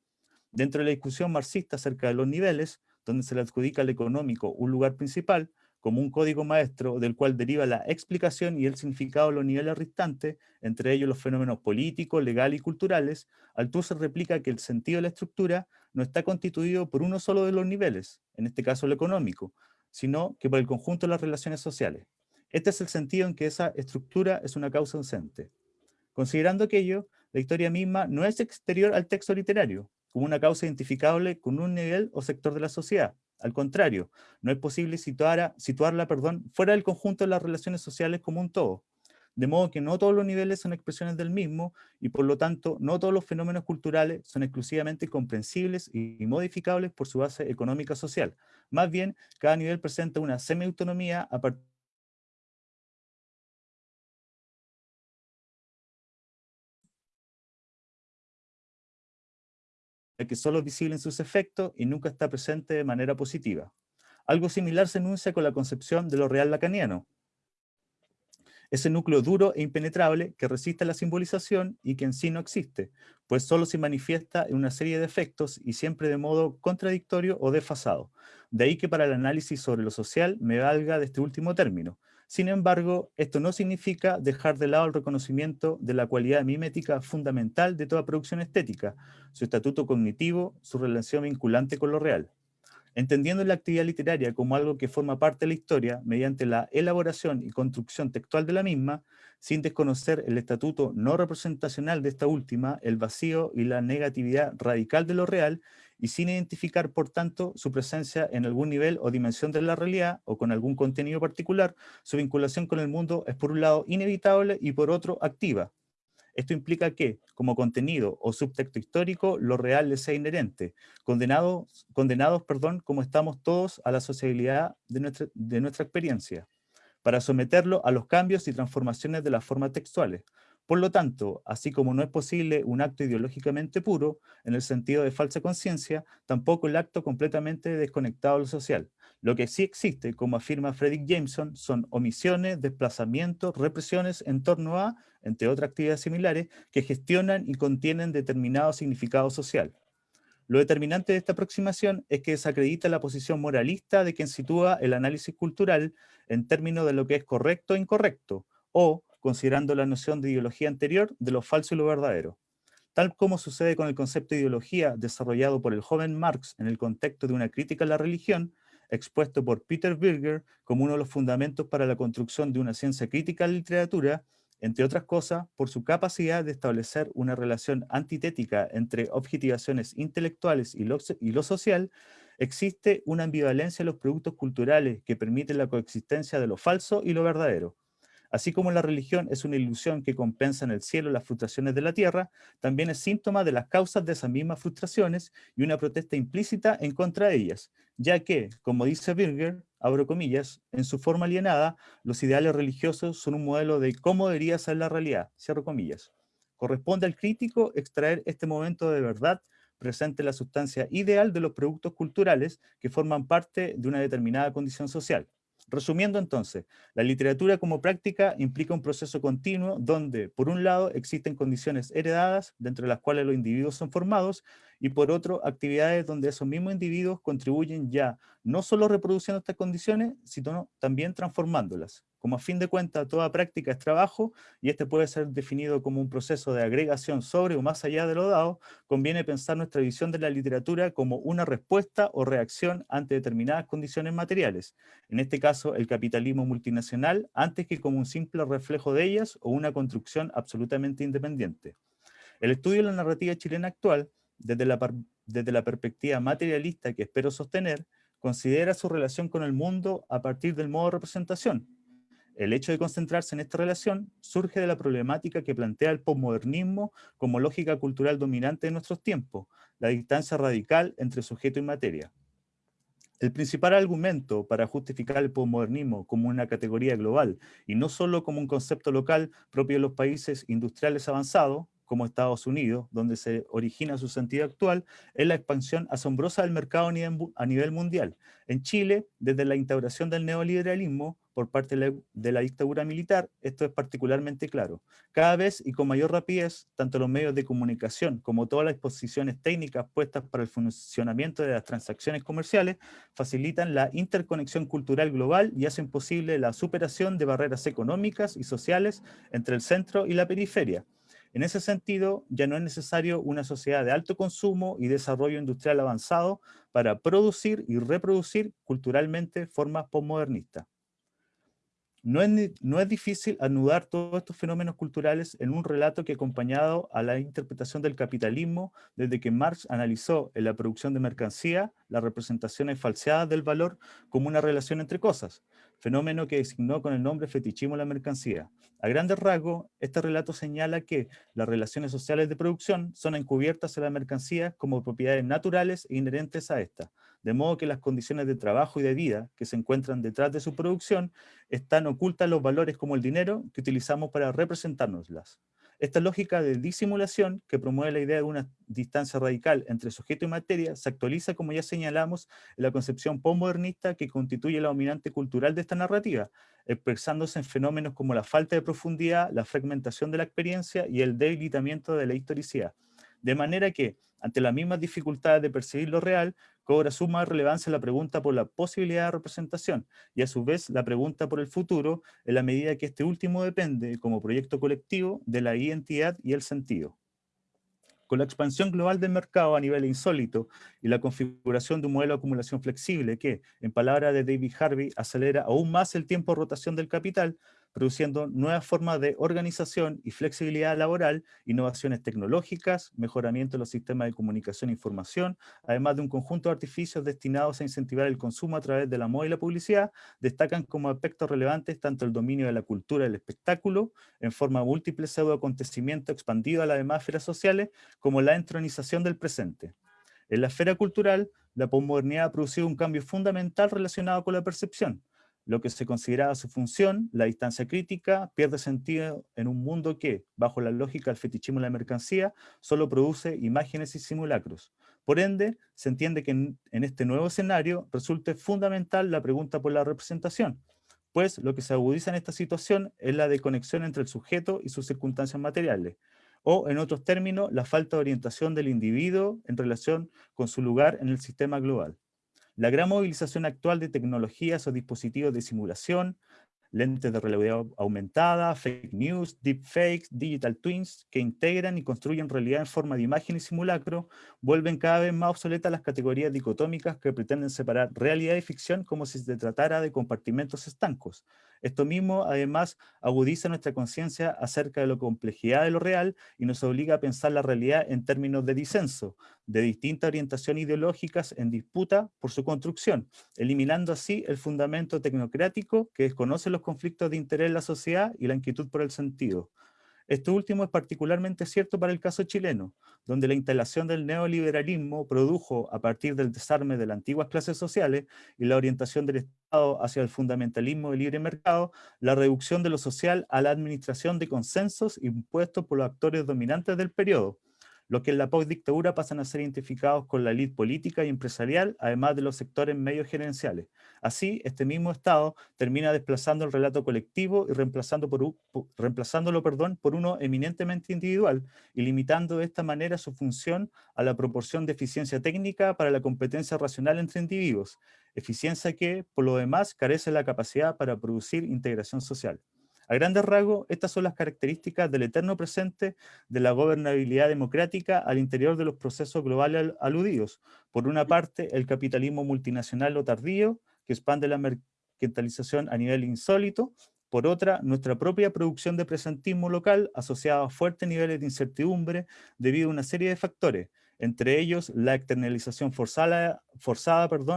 Dentro de la discusión marxista acerca de los niveles, donde se le adjudica al económico un lugar principal, como un código maestro del cual deriva la explicación y el significado de los niveles restantes, entre ellos los fenómenos políticos, legales y culturales, Althusser replica que el sentido de la estructura no está constituido por uno solo de los niveles, en este caso el económico, sino que por el conjunto de las relaciones sociales. Este es el sentido en que esa estructura es una causa ausente. Considerando aquello, la historia misma no es exterior al texto literario, como una causa identificable con un nivel o sector de la sociedad. Al contrario, no es posible situarla perdón, fuera del conjunto de las relaciones sociales como un todo, de modo que no todos los niveles son expresiones del mismo y por lo tanto no todos los fenómenos culturales son exclusivamente comprensibles y modificables por su base económica social. Más bien, cada nivel presenta una semi-autonomía a partir que solo es visible en sus efectos y nunca está presente de manera positiva. Algo similar se enuncia con la concepción de lo real lacaniano, ese núcleo duro e impenetrable que resiste la simbolización y que en sí no existe, pues solo se manifiesta en una serie de efectos y siempre de modo contradictorio o desfasado. De ahí que para el análisis sobre lo social me valga de este último término. Sin embargo, esto no significa dejar de lado el reconocimiento de la cualidad mimética fundamental de toda producción estética, su estatuto cognitivo, su relación vinculante con lo real. Entendiendo la actividad literaria como algo que forma parte de la historia mediante la elaboración y construcción textual de la misma, sin desconocer el estatuto no representacional de esta última, el vacío y la negatividad radical de lo real, y sin identificar, por tanto, su presencia en algún nivel o dimensión de la realidad o con algún contenido particular, su vinculación con el mundo es por un lado inevitable y por otro activa, esto implica que, como contenido o subtexto histórico, lo real les sea inherente, condenados, condenados perdón, como estamos todos a la sociabilidad de nuestra, de nuestra experiencia, para someterlo a los cambios y transformaciones de las formas textuales. Por lo tanto, así como no es posible un acto ideológicamente puro, en el sentido de falsa conciencia, tampoco el acto completamente desconectado de lo social. Lo que sí existe, como afirma Frederick Jameson, son omisiones, desplazamientos, represiones en torno a, entre otras actividades similares, que gestionan y contienen determinado significado social. Lo determinante de esta aproximación es que desacredita la posición moralista de quien sitúa el análisis cultural en términos de lo que es correcto e incorrecto, o, considerando la noción de ideología anterior, de lo falso y lo verdadero. Tal como sucede con el concepto de ideología desarrollado por el joven Marx en el contexto de una crítica a la religión, expuesto por Peter Birger como uno de los fundamentos para la construcción de una ciencia crítica de la literatura, entre otras cosas, por su capacidad de establecer una relación antitética entre objetivaciones intelectuales y lo, y lo social, existe una ambivalencia en los productos culturales que permiten la coexistencia de lo falso y lo verdadero. Así como la religión es una ilusión que compensa en el cielo las frustraciones de la tierra, también es síntoma de las causas de esas mismas frustraciones y una protesta implícita en contra de ellas, ya que, como dice Birger, abro comillas, en su forma alienada, los ideales religiosos son un modelo de cómo debería ser la realidad, cierro comillas. Corresponde al crítico extraer este momento de verdad presente en la sustancia ideal de los productos culturales que forman parte de una determinada condición social. Resumiendo entonces, la literatura como práctica implica un proceso continuo donde, por un lado, existen condiciones heredadas, dentro de las cuales los individuos son formados, y por otro, actividades donde esos mismos individuos contribuyen ya no solo reproduciendo estas condiciones, sino también transformándolas. Como a fin de cuentas toda práctica es trabajo y este puede ser definido como un proceso de agregación sobre o más allá de lo dado, conviene pensar nuestra visión de la literatura como una respuesta o reacción ante determinadas condiciones materiales, en este caso el capitalismo multinacional, antes que como un simple reflejo de ellas o una construcción absolutamente independiente. El estudio de la narrativa chilena actual, desde la, desde la perspectiva materialista que espero sostener, considera su relación con el mundo a partir del modo de representación, el hecho de concentrarse en esta relación surge de la problemática que plantea el posmodernismo como lógica cultural dominante de nuestros tiempos, la distancia radical entre sujeto y materia. El principal argumento para justificar el posmodernismo como una categoría global y no solo como un concepto local propio de los países industriales avanzados, como Estados Unidos, donde se origina su sentido actual, es la expansión asombrosa del mercado a nivel mundial. En Chile, desde la instauración del neoliberalismo, por parte de la, dictadura militar, esto es particularmente claro. Cada vez y con mayor rapidez, tanto los medios de comunicación como todas las exposiciones técnicas puestas para el funcionamiento de las transacciones comerciales facilitan la interconexión cultural global y hacen posible la superación de barreras económicas y sociales entre el centro y la periferia. En ese sentido, ya no es necesario una sociedad de alto consumo y desarrollo industrial avanzado para producir y reproducir culturalmente formas postmodernistas. No es, difícil anudar todos estos fenómenos culturales en un relato que acompañado a la interpretación del capitalismo desde que Marx analizó en la producción de mercancía las representaciones falseadas del valor como una relación entre cosas, fenómeno que designó con el nombre fetichismo la mercancía. A grandes rasgos, este relato señala que las relaciones sociales de producción son encubiertas en la mercancía como propiedades naturales e inherentes a esta, de modo que las condiciones de trabajo y de vida que se encuentran detrás de su producción están ocultas los valores como el dinero que utilizamos para representárnoslas. Esta lógica de disimulación, que promueve la idea de una distancia radical entre sujeto y materia, se actualiza, como ya señalamos, en la concepción postmodernista que constituye la dominante cultural de esta narrativa, expresándose en fenómenos como la falta de profundidad, la fragmentación de la experiencia y el debilitamiento de la historicidad. De manera que, ante las mismas dificultades de percibir lo real, cobra suma relevancia la pregunta por la posibilidad de representación y a su vez la pregunta por el futuro en la medida que este último depende como proyecto colectivo de la identidad y el sentido. Con la expansión global del mercado a nivel insólito y la configuración de un modelo de acumulación flexible que, en palabras de David Harvey, acelera aún más el tiempo de rotación del capital, produciendo nuevas formas de organización y flexibilidad laboral, innovaciones tecnológicas, mejoramiento de los sistemas de comunicación e información, además de un conjunto de artificios destinados a incentivar el consumo a través de la moda y la publicidad, destacan como aspectos relevantes tanto el dominio de la cultura del espectáculo, en forma múltiple pseudo acontecimiento expandido a las demás esferas sociales, como la entronización del presente. En la esfera cultural, la posmodernidad ha producido un cambio fundamental relacionado con la percepción, lo que se consideraba su función, la distancia crítica, pierde sentido en un mundo que, bajo la lógica del fetichismo de la mercancía, solo produce imágenes y simulacros. Por ende, se entiende que en, este nuevo escenario resulta fundamental la pregunta por la representación, pues lo que se agudiza en esta situación es la desconexión entre el sujeto y sus circunstancias materiales, o en otros términos, la falta de orientación del individuo en relación con su lugar en el sistema global. La gran movilización actual de tecnologías o dispositivos de simulación, lentes de realidad aumentada, fake news, deepfakes, digital twins, que integran y construyen realidad en forma de imagen y simulacro, vuelven cada vez más obsoletas las categorías dicotómicas que pretenden separar realidad y ficción como si se tratara de compartimentos estancos. Esto mismo, además, agudiza nuestra conciencia acerca de la complejidad de lo real y nos obliga a pensar la realidad en términos de disenso, de distintas orientaciones ideológicas en disputa por su construcción, eliminando así el fundamento tecnocrático que desconoce los conflictos de interés en la sociedad y la inquietud por el sentido. Esto último es particularmente cierto para el caso chileno, donde la instalación del neoliberalismo produjo, a partir del desarme de las antiguas clases sociales y la orientación del Estado hacia el fundamentalismo del libre mercado, la reducción de lo social a la administración de consensos impuestos por los actores dominantes del periodo, los que en la post-dictadura pasan a ser identificados con la élite política y empresarial, además de los sectores medios gerenciales. Así, este mismo Estado termina desplazando el relato colectivo y reemplazando por, reemplazándolo perdón, por uno eminentemente individual y limitando de esta manera su función a la proporción de eficiencia técnica para la competencia racional entre individuos, eficiencia que, por lo demás, carece de la capacidad para producir integración social. A grandes rasgos, estas son las características del eterno presente de la gobernabilidad democrática al interior de los procesos globales aludidos. Por una parte, el capitalismo multinacional o tardío, que expande la mercantilización a nivel insólito, por otra, nuestra propia producción de presentismo local asociada a fuertes niveles de incertidumbre debido a una serie de factores, entre ellos la externalización forzada,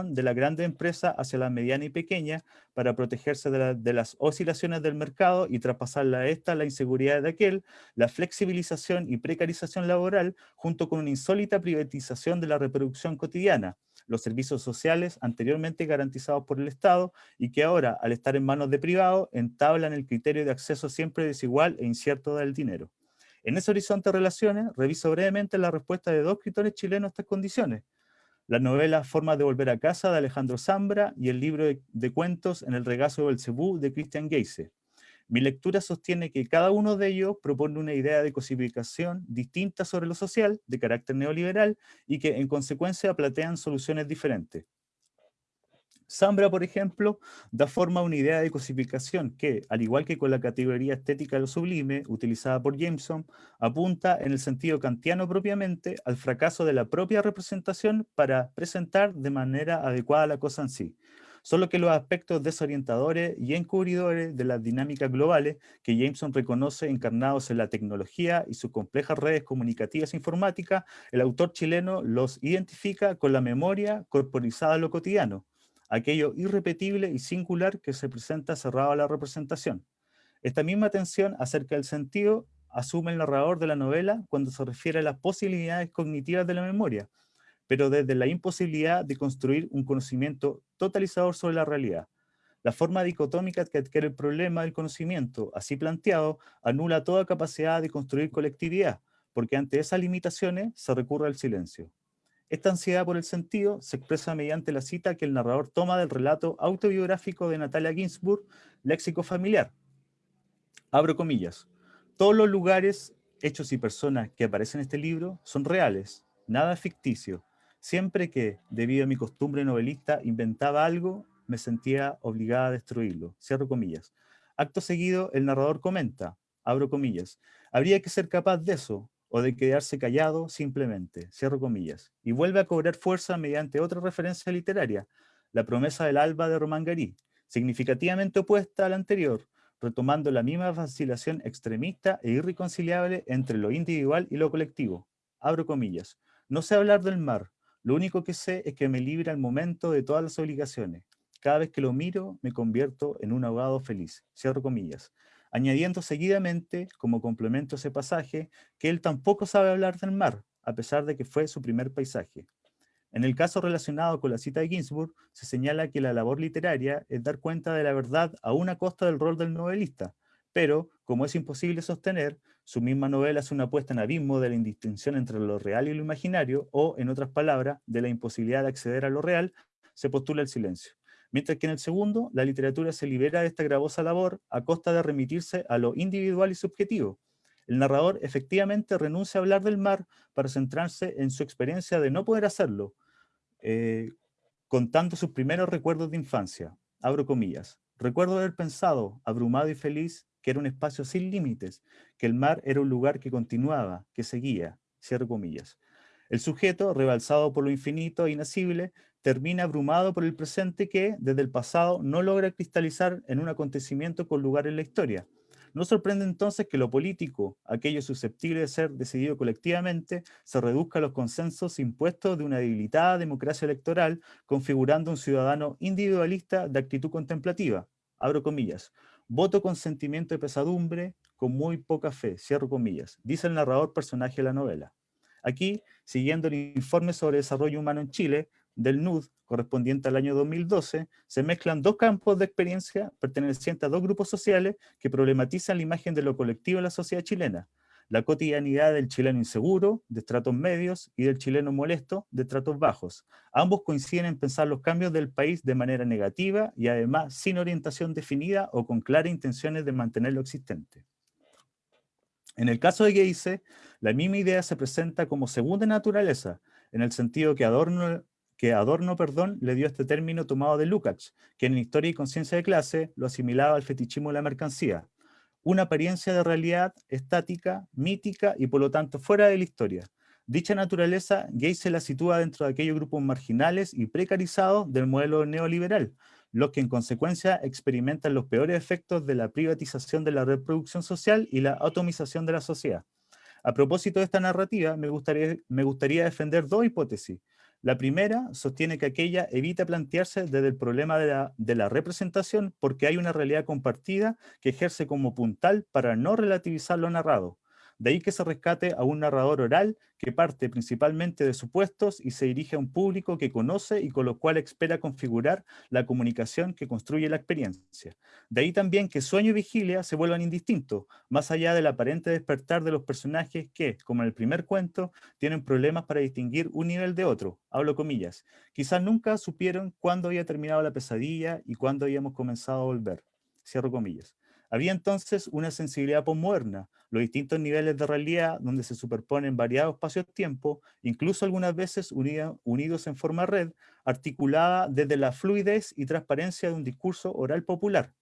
de la grande empresa hacia la mediana y pequeña para protegerse de, las oscilaciones del mercado y traspasarla a esta la inseguridad de aquel, la flexibilización y precarización laboral junto con una insólita privatización de la reproducción cotidiana, los servicios sociales anteriormente garantizados por el Estado y que ahora, al estar en manos de privados, entablan el criterio de acceso siempre desigual e incierto del dinero. En ese horizonte de relaciones, reviso brevemente la respuesta de dos escritores chilenos a estas condiciones. La novela Formas de volver a casa de Alejandro Zambra y el libro de, cuentos En el regazo del Cebú de Christian Geise. Mi lectura sostiene que cada uno de ellos propone una idea de cosificación distinta sobre lo social, de carácter neoliberal, y que en consecuencia platean soluciones diferentes. Zambra, por ejemplo, da forma a una idea de cosificación que, al igual que con la categoría estética de lo sublime, utilizada por Jameson, apunta en el sentido kantiano propiamente al fracaso de la propia representación para presentar de manera adecuada la cosa en sí. Solo que los aspectos desorientadores y encubridores de las dinámicas globales que Jameson reconoce encarnados en la tecnología y sus complejas redes comunicativas e informáticas, el autor chileno los identifica con la memoria corporizada a lo cotidiano, aquello irrepetible y singular que se presenta cerrado a la representación. Esta misma tensión acerca del sentido asume el narrador de la novela cuando se refiere a las posibilidades cognitivas de la memoria, pero desde la imposibilidad de construir un conocimiento totalizador sobre la realidad. La forma dicotómica que adquiere el problema del conocimiento, así planteado, anula toda capacidad de construir colectividad, porque ante esas limitaciones se recurre al silencio. Esta ansiedad por el sentido se expresa mediante la cita que el narrador toma del relato autobiográfico de Natalia Ginsburg, Léxico familiar. Abro comillas. Todos los lugares, hechos y personas que aparecen en este libro son reales, nada ficticio. Siempre que, debido a mi costumbre novelista, inventaba algo, me sentía obligada a destruirlo. Cierro comillas. Acto seguido, el narrador comenta, abro comillas, habría que ser capaz de eso, o de quedarse callado simplemente, cierro comillas, y vuelve a cobrar fuerza mediante otra referencia literaria, La promesa del alba de Román Garí, significativamente opuesta a la anterior, retomando la misma vacilación extremista e irreconciliable entre lo individual y lo colectivo. Abro comillas. No sé hablar del mar, lo único que sé es que me libra al momento de todas las obligaciones. Cada vez que lo miro, me convierto en un abogado feliz. Cierro comillas añadiendo seguidamente, como complemento a ese pasaje, que él tampoco sabe hablar del mar, a pesar de que fue su primer paisaje. En el caso relacionado con la cita de Ginsburg, se señala que la labor literaria es dar cuenta de la verdad a una costa del rol del novelista, pero, como es imposible sostener, su misma novela es una puesta en abismo de la indistinción entre lo real y lo imaginario, o, en otras palabras, de la imposibilidad de acceder a lo real, se postula el silencio mientras que en el segundo, la literatura se libera de esta gravosa labor a costa de remitirse a lo individual y subjetivo. El narrador efectivamente renuncia a hablar del mar para centrarse en su experiencia de no poder hacerlo, eh, contando sus primeros recuerdos de infancia. Abro comillas. Recuerdo haber pensado, abrumado y feliz, que era un espacio sin límites, que el mar era un lugar que continuaba, que seguía. Cierro comillas. El sujeto, rebalsado por lo infinito e inacible, termina abrumado por el presente que, desde el pasado, no logra cristalizar en un acontecimiento con lugar en la historia. No sorprende entonces que lo político, aquello susceptible de ser decidido colectivamente, se reduzca a los consensos impuestos de una debilitada democracia electoral, configurando un ciudadano individualista de actitud contemplativa. Abro comillas. Voto con sentimiento de pesadumbre, con muy poca fe, cierro comillas, dice el narrador personaje de la novela. Aquí, siguiendo el informe sobre desarrollo humano en Chile, del NUD, correspondiente al año 2012, se mezclan dos campos de experiencia pertenecientes a dos grupos sociales que problematizan la imagen de lo colectivo en la sociedad chilena, la cotidianidad del chileno inseguro, de estratos medios, y del chileno molesto, de estratos bajos. Ambos coinciden en pensar los cambios del país de manera negativa y además sin orientación definida o con claras intenciones de mantener lo existente. En el caso de Geise, la misma idea se presenta como segunda naturaleza, en el sentido que Adorno que Adorno perdón, le dio este término tomado de Lukács, que en Historia y Conciencia de Clase lo asimilaba al fetichismo de la mercancía, una apariencia de realidad estática, mítica y por lo tanto fuera de la historia. Dicha naturaleza, Gay se la sitúa dentro de aquellos grupos marginales y precarizados del modelo neoliberal, los que en consecuencia experimentan los peores efectos de la privatización de la reproducción social y la atomización de la sociedad. A propósito de esta narrativa, me gustaría defender dos hipótesis. La primera sostiene que aquella evita plantearse desde el problema de la, representación porque hay una realidad compartida que ejerce como puntal para no relativizar lo narrado. De ahí que se rescate a un narrador oral que parte principalmente de supuestos y se dirige a un público que conoce y con lo cual espera configurar la comunicación que construye la experiencia. De ahí también que sueño y vigilia se vuelvan indistintos, más allá del aparente despertar de los personajes que, como en el primer cuento, tienen problemas para distinguir un nivel de otro, hablo comillas. Quizás nunca supieron cuándo había terminado la pesadilla y cuándo habíamos comenzado a volver. Cierro comillas. Había entonces una sensibilidad posmoderna, los distintos niveles de realidad donde se superponen variados espacios-tiempo, incluso algunas veces unidos en forma red, articulada desde la fluidez y transparencia de un discurso oral popular.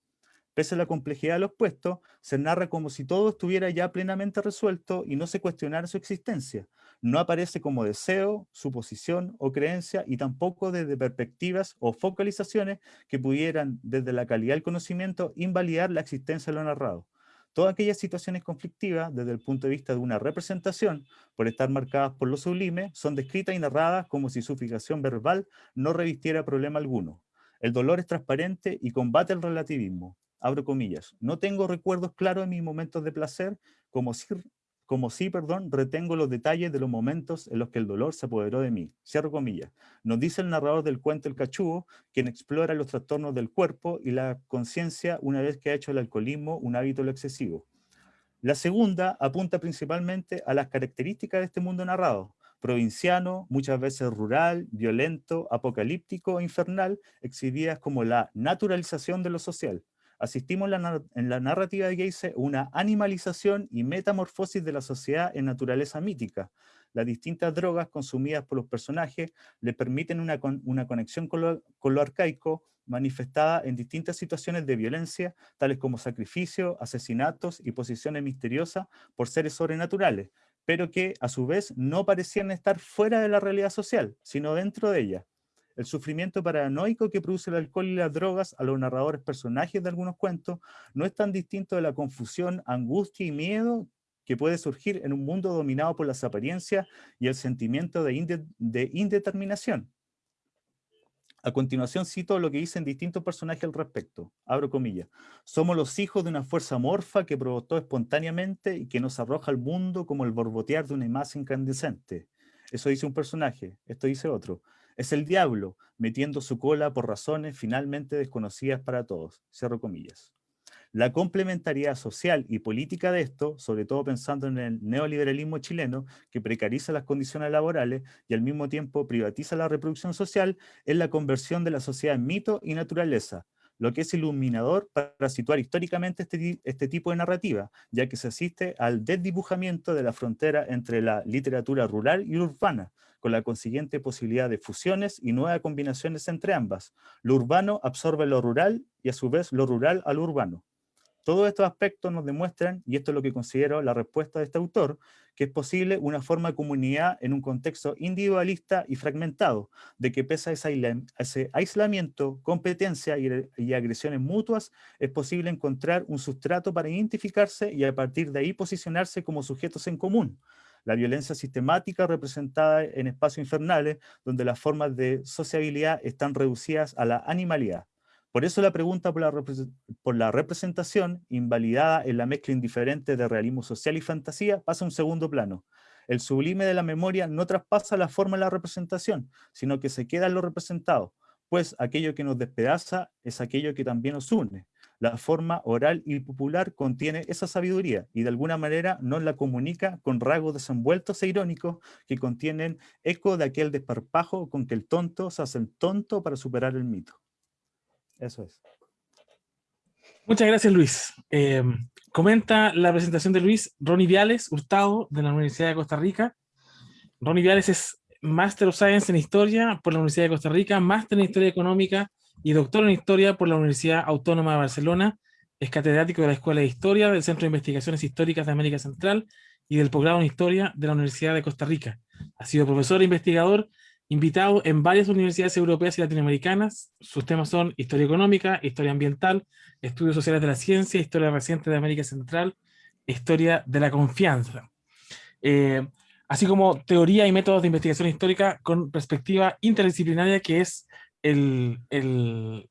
Pese a la complejidad de los puestos, se narra como si todo estuviera ya plenamente resuelto y no se cuestionara su existencia. No aparece como deseo, suposición o creencia y tampoco desde perspectivas o focalizaciones que pudieran, desde la calidad del conocimiento, invalidar la existencia de lo narrado. Todas aquellas situaciones conflictivas, desde el punto de vista de una representación, por estar marcadas por lo sublime, son descritas y narradas como si su fijación verbal no revistiera problema alguno. El dolor es transparente y combate el relativismo abro comillas, no tengo recuerdos claros de mis momentos de placer, como si, como si, perdón, retengo los detalles de los momentos en los que el dolor se apoderó de mí, cierro comillas. Nos dice el narrador del cuento El Cachugo, quien explora los trastornos del cuerpo y la conciencia una vez que ha hecho el alcoholismo un hábito excesivo. La segunda apunta principalmente a las características de este mundo narrado, provinciano, muchas veces rural, violento, apocalíptico e infernal, exhibidas como la naturalización de lo social, asistimos en la narrativa de Geise una animalización y metamorfosis de la sociedad en naturaleza mítica. Las distintas drogas consumidas por los personajes le permiten una, conexión con lo, arcaico, manifestada en distintas situaciones de violencia, tales como sacrificio, asesinatos y posiciones misteriosas por seres sobrenaturales, pero que a su vez no parecían estar fuera de la realidad social, sino dentro de ella. El sufrimiento paranoico que produce el alcohol y las drogas a los narradores personajes de algunos cuentos no es tan distinto de la confusión, angustia y miedo que puede surgir en un mundo dominado por las apariencias y el sentimiento de, de indeterminación. A continuación cito lo que dicen distintos personajes al respecto. Abro comillas. Somos los hijos de una fuerza morfa que provocó espontáneamente y que nos arroja al mundo como el borbotear de una imagen incandescente. Eso dice un personaje, esto dice otro. Es el diablo, metiendo su cola por razones finalmente desconocidas para todos. Cierro comillas. La complementariedad social y política de esto, sobre todo pensando en el neoliberalismo chileno, que precariza las condiciones laborales y al mismo tiempo privatiza la reproducción social, es la conversión de la sociedad en mito y naturaleza, lo que es iluminador para situar históricamente este, este, tipo de narrativa, ya que se asiste al desdibujamiento de la frontera entre la literatura rural y urbana, con la consiguiente posibilidad de fusiones y nuevas combinaciones entre ambas. Lo urbano absorbe lo rural y a su vez lo rural al urbano. Todos estos aspectos nos demuestran, y esto es lo que considero la respuesta de este autor, que es posible una forma de comunidad en un contexto individualista y fragmentado, de que pese a ese aislamiento, competencia y, agresiones mutuas, es posible encontrar un sustrato para identificarse y a partir de ahí posicionarse como sujetos en común. La violencia sistemática representada en espacios infernales, donde las formas de sociabilidad están reducidas a la animalidad. Por eso la pregunta por la, representación, invalidada en la mezcla indiferente de realismo social y fantasía, pasa a un segundo plano. El sublime de la memoria no traspasa la forma de la representación, sino que se queda en lo representado, pues aquello que nos despedaza es aquello que también nos une. La forma oral y popular contiene esa sabiduría y de alguna manera nos la comunica con rasgos desenvueltos e irónicos que contienen eco de aquel desparpajo con que el tonto se hace el tonto para superar el mito. Eso es. Muchas gracias, Luis. Eh, comenta la presentación de Luis Ronnie Viales, Hurtado, de la Universidad de Costa Rica. Ronnie Viales es Master of Science en Historia por la Universidad de Costa Rica, Máster en Historia Económica y Doctor en Historia por la Universidad Autónoma de Barcelona. Es catedrático de la Escuela de Historia del Centro de Investigaciones Históricas de América Central y del Programa en Historia de la Universidad de Costa Rica. Ha sido profesor e investigador invitado en varias universidades europeas y latinoamericanas. Sus temas son historia económica, historia ambiental, estudios sociales de la ciencia, historia reciente de América Central, historia de la confianza. Eh, así como teoría y métodos de investigación histórica con perspectiva interdisciplinaria, que es el,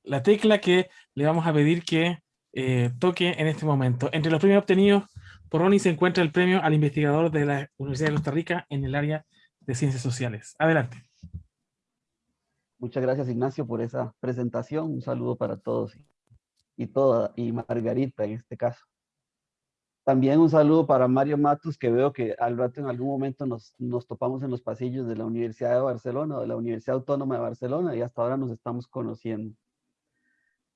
la tecla que le vamos a pedir que eh, toque en este momento. Entre los premios obtenidos por Ronnie se encuentra el premio al investigador de la Universidad de Costa Rica en el área de ciencias sociales. Adelante. Muchas gracias Ignacio por esa presentación. Un saludo para todos y, toda, y Margarita en este caso. También un saludo para Mario Matus, que veo que al rato en algún momento nos, nos topamos en los pasillos de la Universidad de Barcelona, de la Universidad Autónoma de Barcelona, y hasta ahora nos estamos conociendo.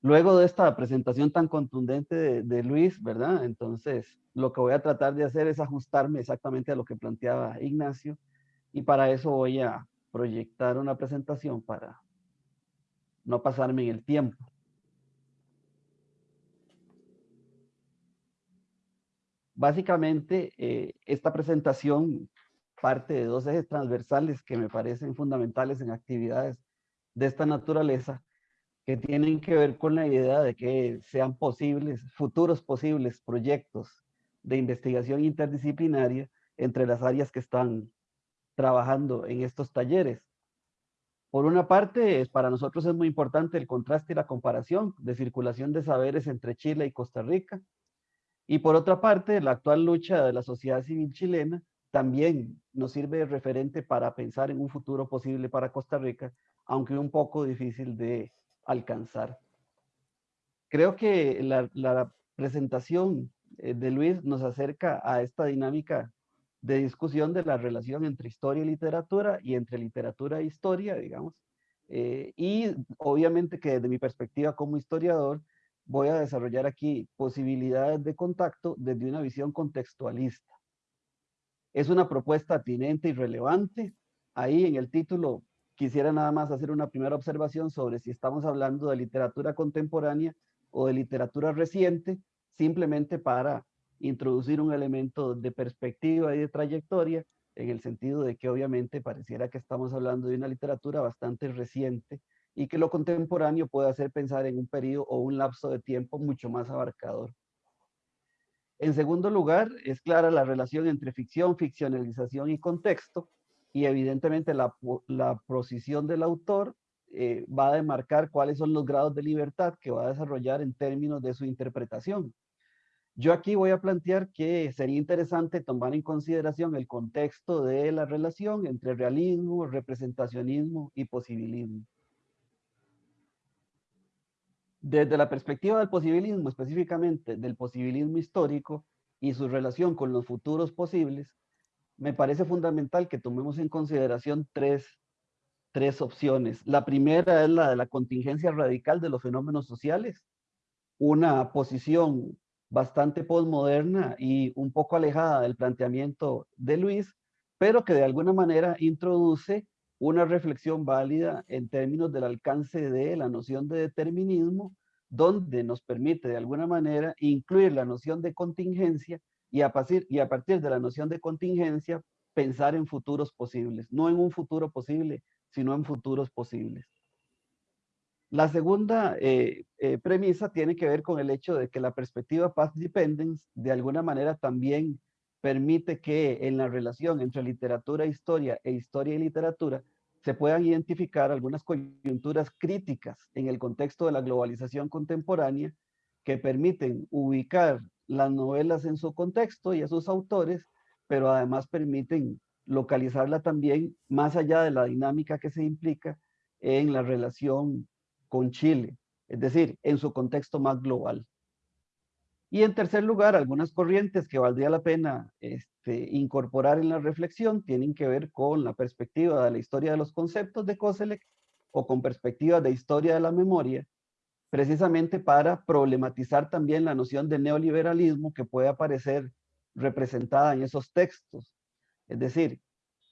Luego de esta presentación tan contundente de, de, Luis, ¿verdad? Entonces, lo que voy a tratar de hacer es ajustarme exactamente a lo que planteaba Ignacio, y para eso voy a proyectar una presentación para no pasarme en el tiempo. Básicamente, eh, esta presentación parte de dos ejes transversales que me parecen fundamentales en actividades de esta naturaleza, que tienen que ver con la idea de que sean posibles, futuros posibles proyectos de investigación interdisciplinaria entre las áreas que están trabajando en estos talleres. Por una parte, para nosotros es muy importante el contraste y la comparación de circulación de saberes entre Chile y Costa Rica. Y por otra parte, la actual lucha de la sociedad civil chilena también nos sirve de referente para pensar en un futuro posible para Costa Rica, aunque un poco difícil de alcanzar. Creo que la, la presentación eh, de Luis nos acerca a esta dinámica de discusión de la relación entre historia y literatura y entre literatura e historia, digamos. Eh, y obviamente que desde mi perspectiva como historiador voy a desarrollar aquí posibilidades de contacto desde una visión contextualista. Es una propuesta atinente y relevante. Ahí en el título quisiera nada más hacer una primera observación sobre si estamos hablando de literatura contemporánea o de literatura reciente, simplemente para introducir un elemento de perspectiva y de trayectoria, en el sentido de que obviamente pareciera que estamos hablando de una literatura bastante reciente y que lo contemporáneo puede hacer pensar en un periodo o un lapso de tiempo mucho más abarcador. En segundo lugar, es clara la relación entre ficción, ficcionalización y contexto, y evidentemente la, la posición del autor eh, va a demarcar cuáles son los grados de libertad que va a desarrollar en términos de su interpretación. Yo aquí voy a plantear que sería interesante tomar en consideración el contexto de la relación entre realismo, representacionismo y posibilismo. Desde la perspectiva del posibilismo, específicamente del posibilismo histórico y su relación con los futuros posibles, me parece fundamental que tomemos en consideración tres, tres opciones. La primera es la de la contingencia radical de los fenómenos sociales, una posición bastante postmoderna y un poco alejada del planteamiento de Luis, pero que de alguna manera introduce una reflexión válida en términos del alcance de la noción de determinismo donde nos permite de alguna manera incluir la noción de contingencia y a, partir, y a partir de la noción de contingencia pensar en futuros posibles, no en un futuro posible, sino en futuros posibles. La segunda eh, eh, premisa tiene que ver con el hecho de que la perspectiva Path Dependence de alguna manera también permite que en la relación entre literatura e historia e historia y literatura se puedan identificar algunas coyunturas críticas en el contexto de la globalización contemporánea que permiten ubicar las novelas en su contexto y a sus autores, pero además permiten localizarla también más allá de la dinámica que se implica en la relación con Chile, es decir, en su contexto más global. Y en tercer lugar, algunas corrientes que valdría la pena este, incorporar en la reflexión tienen que ver con la perspectiva de la historia de los conceptos de Koselleck o con perspectiva de historia de la memoria, precisamente para problematizar también la noción de neoliberalismo que puede aparecer representada en esos textos. Es decir,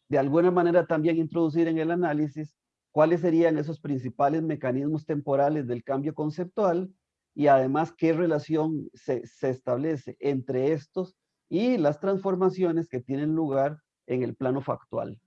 de alguna manera también introducir en el análisis cuáles serían esos principales mecanismos temporales del cambio conceptual y además qué relación se, establece entre estos y las transformaciones que tienen lugar en el plano factual.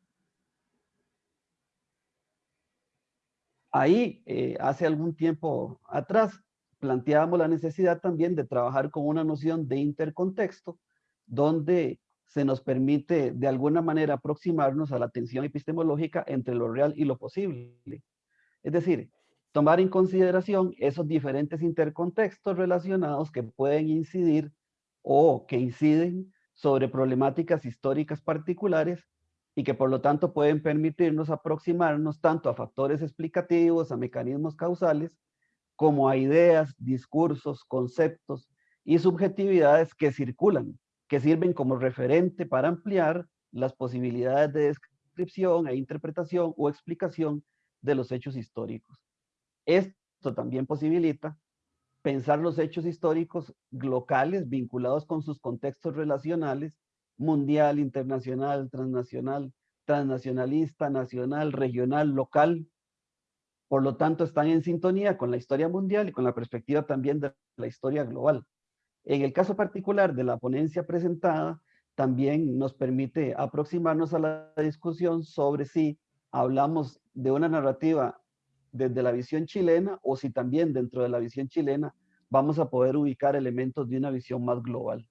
Ahí, eh, hace algún tiempo atrás, planteábamos la necesidad también de trabajar con una noción de intercontexto, donde se nos permite de alguna manera aproximarnos a la tensión epistemológica entre lo real y lo posible. Es decir, tomar en consideración esos diferentes intercontextos relacionados que pueden incidir o que inciden sobre problemáticas históricas particulares y que por lo tanto pueden permitirnos aproximarnos tanto a factores explicativos, a mecanismos causales, como a ideas, discursos, conceptos y subjetividades que circulan, que sirven como referente para ampliar las posibilidades de descripción e interpretación o explicación de los hechos históricos. Esto también posibilita pensar los hechos históricos locales vinculados con sus contextos relacionales mundial, internacional, transnacional, transnacionalista, nacional, regional, local. Por lo tanto, están en sintonía con la historia mundial y con la perspectiva también de la historia global. En el caso particular de la ponencia presentada, también nos permite aproximarnos a la discusión sobre si hablamos de una narrativa desde la visión chilena o si también dentro de la visión chilena vamos a poder ubicar elementos de una visión más global.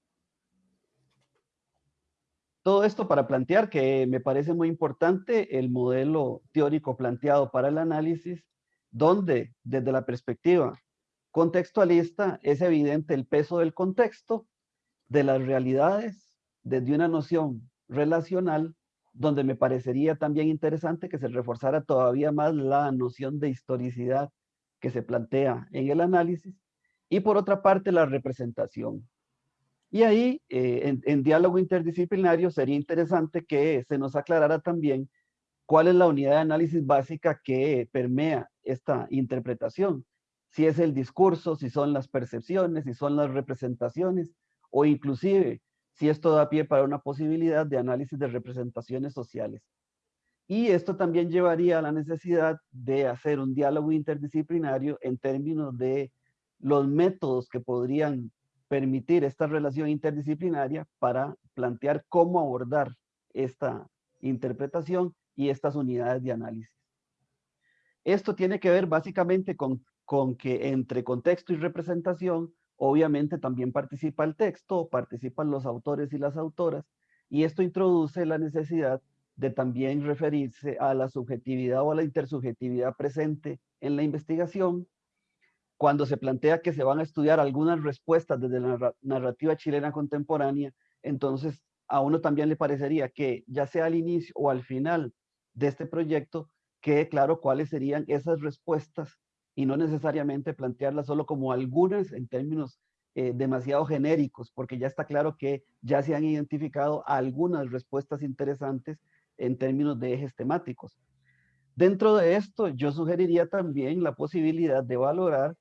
Todo esto para plantear que me parece muy importante el modelo teórico planteado para el análisis, donde desde la perspectiva contextualista es evidente el peso del contexto, de las realidades, desde una noción relacional, donde me parecería también interesante que se reforzara todavía más la noción de historicidad que se plantea en el análisis, y por otra parte la representación, y ahí, eh, en, diálogo interdisciplinario, sería interesante que se nos aclarara también cuál es la unidad de análisis básica que permea esta interpretación. Si es el discurso, si son las percepciones, si son las representaciones, o inclusive si esto da pie para una posibilidad de análisis de representaciones sociales. Y esto también llevaría a la necesidad de hacer un diálogo interdisciplinario en términos de los métodos que podrían permitir esta relación interdisciplinaria para plantear cómo abordar esta interpretación y estas unidades de análisis. Esto tiene que ver básicamente con, con que entre contexto y representación, obviamente también participa el texto, participan los autores y las autoras, y esto introduce la necesidad de también referirse a la subjetividad o a la intersubjetividad presente en la investigación, cuando se plantea que se van a estudiar algunas respuestas desde la narrativa chilena contemporánea, entonces a uno también le parecería que ya sea al inicio o al final de este proyecto, quede claro cuáles serían esas respuestas y no necesariamente plantearlas solo como algunas en términos eh, demasiado genéricos, porque ya está claro que ya se han identificado algunas respuestas interesantes en términos de ejes temáticos. Dentro de esto, yo sugeriría también la posibilidad de valorar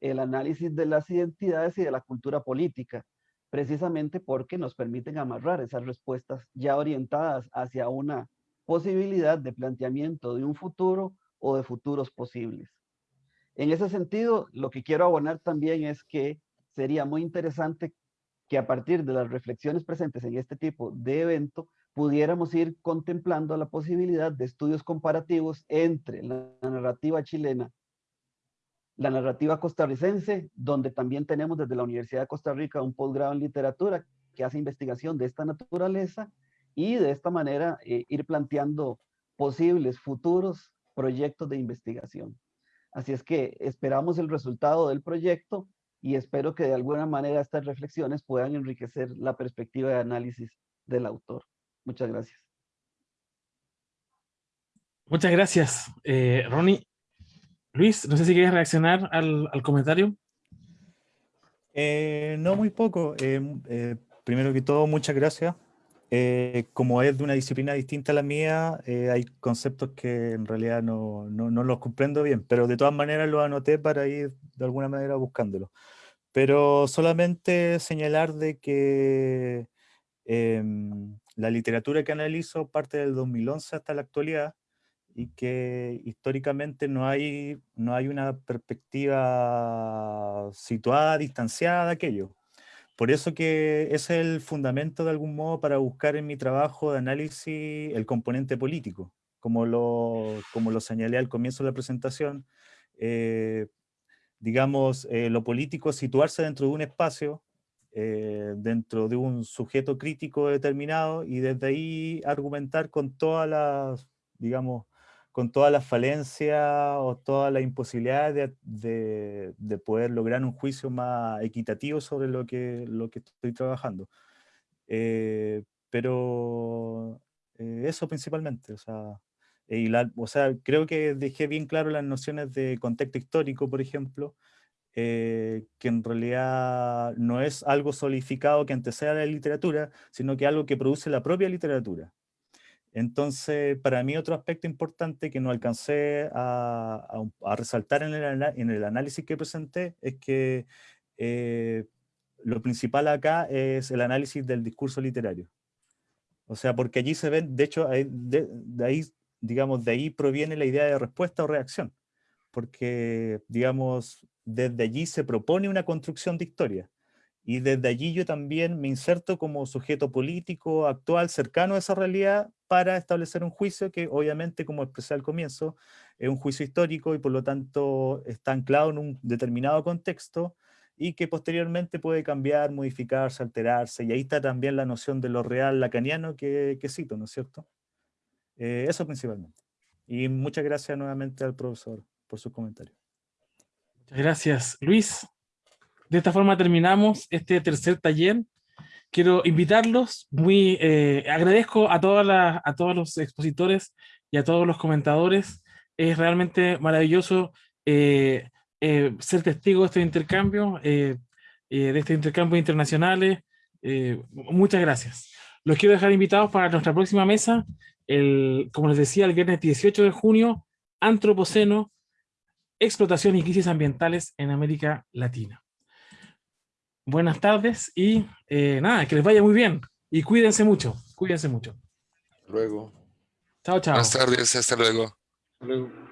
el análisis de las identidades y de la cultura política, precisamente porque nos permiten amarrar esas respuestas ya orientadas hacia una posibilidad de planteamiento de un futuro o de futuros posibles. En ese sentido, lo que quiero abonar también es que sería muy interesante que a partir de las reflexiones presentes en este tipo de evento, pudiéramos ir contemplando la posibilidad de estudios comparativos entre la narrativa chilena, la narrativa costarricense, donde también tenemos desde la Universidad de Costa Rica un posgrado en literatura que hace investigación de esta naturaleza y de esta manera eh, ir planteando posibles futuros proyectos de investigación. Así es que esperamos el resultado del proyecto y espero que de alguna manera estas reflexiones puedan enriquecer la perspectiva de análisis del autor. Muchas gracias. Muchas gracias, eh, Ronnie. Luis, no sé si quieres reaccionar al, comentario. Eh, no, muy poco. Eh, primero que todo, muchas gracias. Como es de una disciplina distinta a la mía, hay conceptos que en realidad no, no, no, los comprendo bien, pero de todas maneras los anoté para ir de alguna manera buscándolo. Pero solamente señalar de que em, la literatura que analizo parte del 2011 hasta la actualidad y que históricamente no hay, no hay una perspectiva situada, distanciada de aquello. Por eso que es el fundamento de algún modo para buscar en mi trabajo de análisis el componente político, como lo, como lo señalé al comienzo de la presentación. Eh, digamos, eh, lo político es situarse dentro de un espacio eh, dentro de un sujeto crítico determinado y desde ahí argumentar con todas las, digamos, con todas las falencias o todas las imposibilidades de, de, poder lograr un juicio más equitativo sobre lo que, lo que estoy trabajando. Eh, pero eh, eso principalmente, o sea, y la, o sea, creo que dejé bien claro las nociones de contexto histórico, por ejemplo, eh, que en realidad no es algo solidificado que anteceda a la literatura, sino que algo que produce la propia literatura. Entonces, para mí otro aspecto importante que no alcancé a, resaltar en el, análisis que presenté es que eh, lo principal acá es el análisis del discurso literario. O sea, porque allí se ven, de hecho, de, ahí, digamos, de ahí proviene la idea de respuesta o reacción. Porque, digamos, desde allí se propone una construcción de historia. Y desde allí yo también me inserto como sujeto político actual cercano a esa realidad para establecer un juicio que obviamente, como expresé al comienzo, es un juicio histórico y por lo tanto está anclado en un determinado contexto y que posteriormente puede cambiar, modificarse, alterarse. Y ahí está también la noción de lo real lacaniano que, que cito, ¿no es cierto? Eh, eso principalmente. Y muchas gracias nuevamente al profesor por sus comentarios. Gracias, Luis. De esta forma terminamos este tercer taller. Quiero invitarlos, muy eh, agradezco a, a todos los expositores y a todos los comentadores. Es realmente maravilloso eh, eh, ser testigo de este intercambio, de este intercambio internacionales. muchas gracias. Los quiero dejar invitados para nuestra próxima mesa, el, como les decía, el viernes 18 de junio, Antropoceno, explotación y crisis ambientales en América Latina. Buenas tardes y eh, nada, que les vaya muy bien y cuídense mucho, cuídense mucho. Luego. Chao, chao. Buenas tardes, hasta luego. Hasta luego.